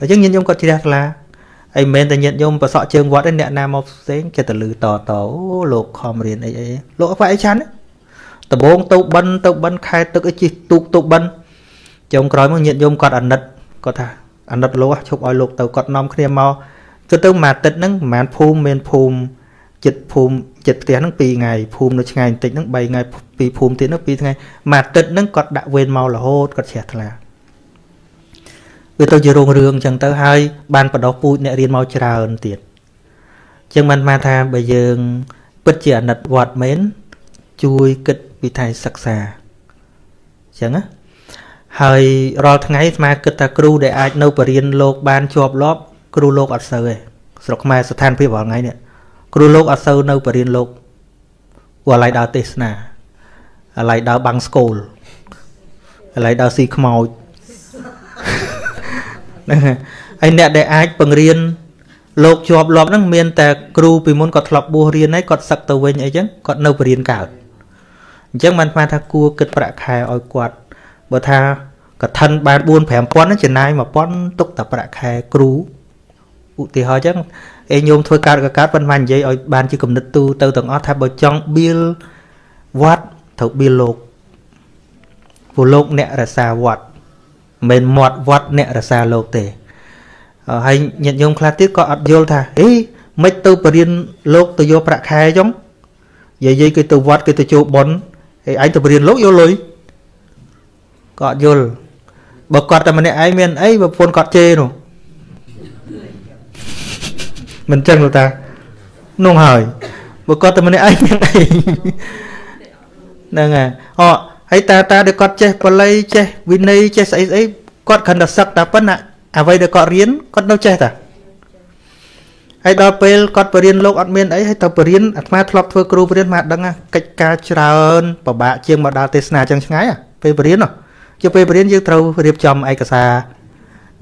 អញ្ចឹងញាតិញោមគាត់ជ្រះថ្លា អីមិនតែញាតិញោមប្រសក់ជើងវត្តឯអ្នកណាមកផ្សេងចិត្តទៅលឺតតអូលោកខំរៀនអីអីលោកអត់អីឆាន់ដំបងទៅបិណ្ឌទៅបិណ្ឌខែទឹកអីជិះទូកទៅបិណ្ឌចុងក្រោយមកញាតិញោមគាត់អាណិតគាត់ថាអាណិតលោកឈប់ឲ្យលោកទៅគាត់នាំគ្នាមកគឺទៅមួយអាទិត្យហ្នឹងប្រហែលភូមិមានភូមិចិត្តភូមិចិត្តផ្ទះហ្នឹង2ថ្ងៃភូមិនៅឆ្ងាយបន្តិចហ្នឹង3ថ្ងៃពីភូមិទៀតហ្នឹង2ថ្ងៃមួយអាទិត្យហ្នឹងគាត់ដាក់វេនមករហូតគាត់ជ្រះថ្លា វាទៅជារោងរឿងអញ្ចឹងទៅហើយបានបដោះពូជអ្នករៀនមកច្រើនទៀតអញ្ចឹងបានមកថាបើយើង ពិតជាអាណិតវត្តមែនជួយគិតពីថៃសិក្សាអញ្ចឹងណាហើយរាល់ថ្ងៃស្មាគិតថាគ្រូដែលអាចនៅបរៀនលោកបានជាប់លាប់គ្រូលោកអត់សូវទេស្រុកខ្មែរស្ថានភាពរាល់ថ្ងៃនេះគ្រូលោកអត់សូវនៅបរៀនលោកព្រោះឥឡូវដើរទេសនាឥឡូវដើរបាំងស្គូលឥឡូវដើរស៊ីខ្មោច ហ្នឹងហើយអ្នកដែលអាចបង្រៀនលោកជាប់លាប់ហ្នឹងមានតែគ្រូពីមុនគាត់ធ្លាប់បួសរៀនហើយគាត់សឹកទៅវិញអីចឹងគាត់នៅបរៀនកើតអញ្ចឹងបានស្មានថាគួរគិតប្រាក់ខែឲ្យគាត់បើថាកឋិនបាន4 5000ចំណាយ1000ទុកតែប្រាក់ខែគ្រូឧទាហរណ៍អញ្ចឹងអេញោមធ្វើកើតក៏កើតប៉ុន្តែនិយាយឲ្យបានជាគំនិតទូទៅទាំងអស់ថាបើចង់បៀលវត្តត្រូវបៀលលោកព្រោះលោកអ្នករសាវត្ត មិនមែនមាត់វត្តអ្នករសាលោកទេហើយញាតិញោមខ្លះទៀតក៏អត់យល់ថាអេមិនទៅបរៀនលោកទៅយកប្រាក់ខែចុងយាយយាយគេទៅវត្តគេទៅចូលប៉ុនហើយឯងទៅបរៀនលោកយកលុយក៏អត់យល់បើគាត់តែម្នាក់ឯងមានអីប្រពន្ធគាត់ជេរនោះមិនចឹងលោកតានោះហើយបើគាត់តែម្នាក់ឯងមានអីហ្នឹងហើយអូ ហើយតាតាដែលគាត់ចេះបល័យចេះវិន័យចេះស្អីស្អីគាត់គ្រាន់តែសឹកតែប៉ុណ្ណាអ្វីដែលគាត់រៀនគាត់នៅចេះតាហើយដល់ពេលគាត់បរៀនលោកអត់មានអីហើយទៅបរៀនអាត្មាធ្លាប់ធ្វើគ្រូបរៀនមកដឹងកិច្ចការច្រើនពិបាកជាងមកដល់ទេសនាចឹងឆ្ងាយពេលបរៀនជាពេលបរៀនយើងត្រូវរៀបចំឯកសារ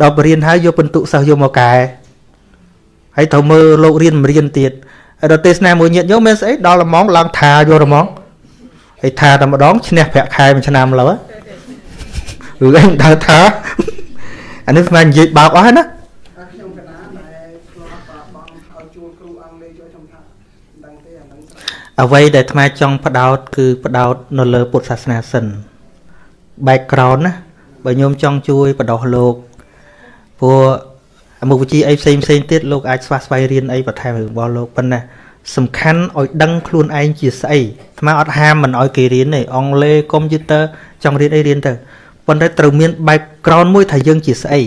ដល់បរៀនហើយយកពិន្ទុសិស្សយកមកកែហើយត្រូវមើលលោករៀនមិនរៀនទៀតហើយដល់ទេសនាមួយញាតយកមានស្អីដល់ល្មងឡើងថាយករហ្មង ហើយថាតែម្ដងឈ្នះប្រាក់ខែមួយឆ្នាំលើឬឯងដើរថាអានេះស្មាននិយាយបោកអស់ណាខ្ញុំកណាដែលធ្លាប់បងឲ្យជួលគ្រូអង់គ្លេសជួយខ្ញុំថាមិនដឹងទេអានឹងអ្វីដែលអាត្មាចង់ផ្ដោតគឺផ្ដោតនៅលើពុទ្ធសាសនាសិន background ណាបើញោមចង់ជួយបដោះលោកព្រោះមុខវិជ្ជាអីផ្សេងផ្សេងទៀតលោកអាចស្វះស្វែងរៀនអីបន្ថែមរបស់លោកប៉ុន្តែ សំខាន់ឲ្យដឹងខ្លួនឯងជាស្អីអាត្មាអត់ហាមមិនឲ្យគេរៀនទេអង់គ្លេសកុំព្យូទ័រចង់រៀនអីរៀនទៅប៉ុន្តែត្រូវមាន background មួយថាយើងជាស្អី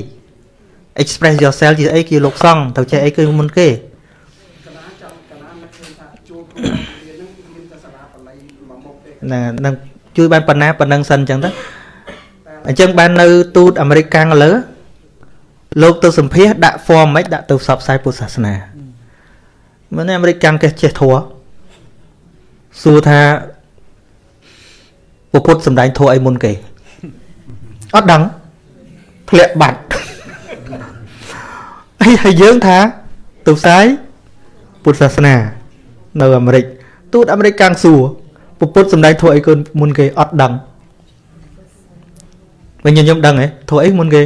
express yourself ជាអីគេលោកសង្ឃទៅចេះអីគឺមុនគេណានឹងជួយបានប៉ុណ្ណាប៉ុណ្ណឹងសិនអញ្ចឹងទៅអញ្ចឹងបាននៅទូតអាមេរិកកាំងលើលោកទៅសម្ភាសដាក់ form មិនដាក់ទៅផ្សព្វផ្សាយពុទ្ធសាសនា មិនអាមេរិកកាំងគេចេះធัวសួរថាពុទ្ធសំដែងធัวអីមុនគេអត់ដឹងធ្លាក់បាត់ហើយហើយយើងថាទៅផ្សាយពុទ្ធសាសនា នៅអាមេរិកទូតអាមេរិកកាំងសួរពុទ្ធសំដែងធัวអីគុនមុនគេអត់ដឹងវិញខ្ញុំដឹងហ៎ធัวអីមុនគេ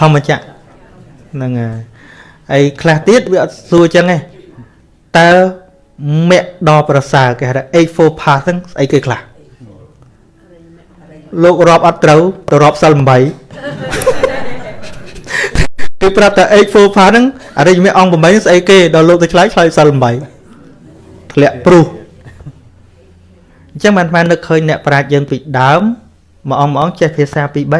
ធម្មចក្រហ្នឹងហើយ ហើយខ្លះទៀតវាអត់សួរចឹងទេតើមគ្គដល់ប្រសើរគេហៅថា84 pass ហ្នឹងស្អីគេខ្លះលោករាប់អត់ត្រូវទៅរាប់សិល8គឺប្រាប់តែ84 pass ហ្នឹងអរិយមេអង្គ8ស្អីគេដល់លោកទៅឆ្លើយឆ្លើយសិល8ធ្លាក់ព្រុសអញ្ចឹងបានបាននឹកឃើញអ្នកប្រាជ្ញយើងពីដើមមួយអង្គមួយអង្គចេះភាសាពី3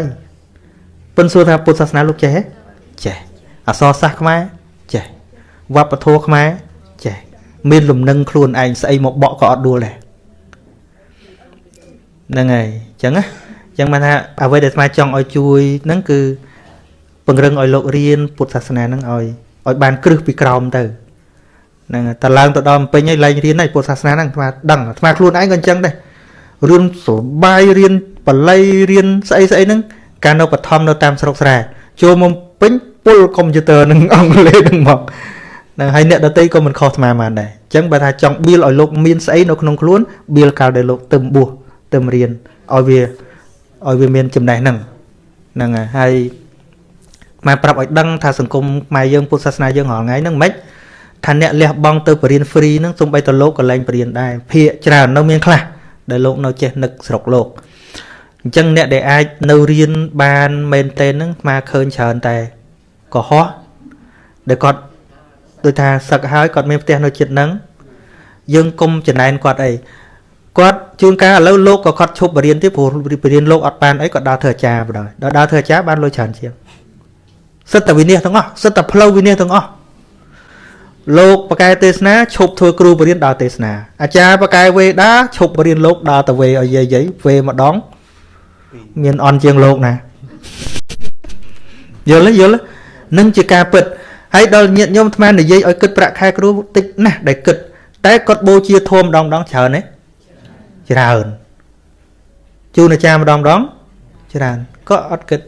ប៉ុន្តែសួរថាពុទ្ធសាសនាលោកចេះទេចេះអសរសាស្ត្រខ្មែរចេះ វប្បធម៌ខ្មែរចេះមានលំនឹងខ្លួនឯងស្អីមកបកក៏អត់ដួលដែរហ្នឹងហើយអញ្ចឹងណាអញ្ចឹងបានថាអ្វីដែលស្មាចង់ឲ្យជួយហ្នឹងគឺពង្រឹងឲ្យលោករៀនពុទ្ធសាសនាហ្នឹងឲ្យឲ្យបានគ្រឹះពីក្រោមទៅហ្នឹងតែឡើងទៅដល់ពេញហើយលែងរៀនហើយពុទ្ធសាសនាហ្នឹងស្មាដឹងស្មាខ្លួនឯងក៏អញ្ចឹងដែររៀនសុបាយរៀនបល័យរៀនស្អីស្អីហ្នឹងកាលនៅបឋមនៅតាមស្រុកស្រែចូលមកពេញពុលកុំព្យូទ័រនឹងអង់គ្លេសនឹងមកហ្នឹងហើយអ្នកដតីក៏មិនខុសស្មាបានដែរអញ្ចឹងបើថាចង់បៀលឲ្យលោកមានស្អីនៅក្នុងខ្លួនបៀលកាលដែលលោកទឹមបួសទឹមរៀនឲ្យវាឲ្យវាមានចំណេះហ្នឹងហ្នឹងហើយហើយមកប្រាប់ឲ្យដឹងថាសង្គមខ្មែរយើងពុទ្ធសាសនាយើងរាល់ថ្ងៃហ្នឹងមិនថាអ្នកលះបង់ទៅបរៀន free ហ្នឹងសំបីតលោកក៏លែងបរៀនដែរភាកច្រើននៅមានខ្លះដែលលោកនៅចេះនឹកស្រុកលោកអញ្ចឹងអ្នកដែលអាចនៅរៀនបានមែនតើហ្នឹងមកឃើញច្រើនតែកុហកដែលគាត់ ដូចថាសឹកហើយគាត់មានផ្ទះនៅចិត្តហ្នឹងយើងគុំចំណែនគាត់អីគាត់ជួនកាលឥឡូវលោកក៏គាត់ឈប់បរៀនទៀតព្រោះបរៀនលោកអត់បានអីគាត់ដើរធ្វើអាចារ្យបណ្ដោយដល់ដើរធ្វើអាចារ្យបានលុយច្រើនជាងសិតតែវិនិច្ឆ័យទាំងអស់សិតតែផ្លូវវិនិច្ឆ័យទាំងអស់លោកបកែទេសនាឈប់ធ្វើគ្រូបរៀនដើរទេសនាអាចារ្យបកែវេដាឈប់បរៀនលោកដើរទៅវេឲ្យយាយយាយវេម្ដងមានអន់ជាងលោកណាយល់ទេយល់ទេនឹងជាការពិត ហើយដល់ញាតិញោមអាត្មានិយាយឲ្យគិតប្រាក់ខែគ្រូតិចណាស់ដែលគិត តែគាត់បូជាធម៌ម្ដងម្ដងច្រើនទេច្រើនជូនអាចារ្យម្ដងម្ដងច្រើនក៏អត់គិត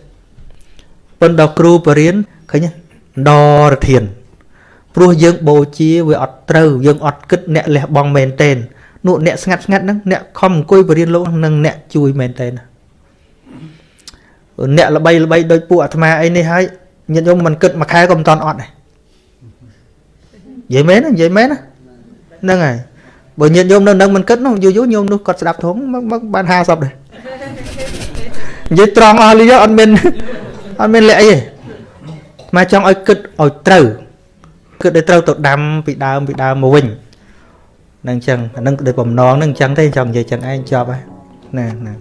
ប៉ុន្តែគ្រូបរៀនឃើញដរធានព្រោះយើងបូជាវាអត់ត្រូវយើងអត់គិតអ្នកលះបង់មែនទែននោះអ្នកស្ងាត់ស្ងាត់ហ្នឹងអ្នកខំអង្គុយបរៀនលោកនឹងអ្នកជួយមែនទែនអ្នកល្បីល្បីដោយពួកអាត្មាអីនេះហើយ ញាតិញោមមិនគិតមួយខែក៏មិនតាន់អត់ដែរនិយាយមែននិយាយមែនហ្នឹងហើយបើញាតិញោមនៅនឹងមិនគិតនោះយូរយូរញោមនោះគាត់ស្ដាប់ធំមកបាន50ដែរនិយាយត្រង់អស់លីអត់មានអត់មានលាក់អីទេមកចង់ឲ្យគិតឲ្យត្រូវគិតឲ្យត្រូវទៅដាំពីដើមពីដើមមកវិញនឹងអញ្ចឹងអានឹងដោយបំណងនឹងអញ្ចឹងទេចង់និយាយអញ្ចឹងឯងចប់ហើយណាណា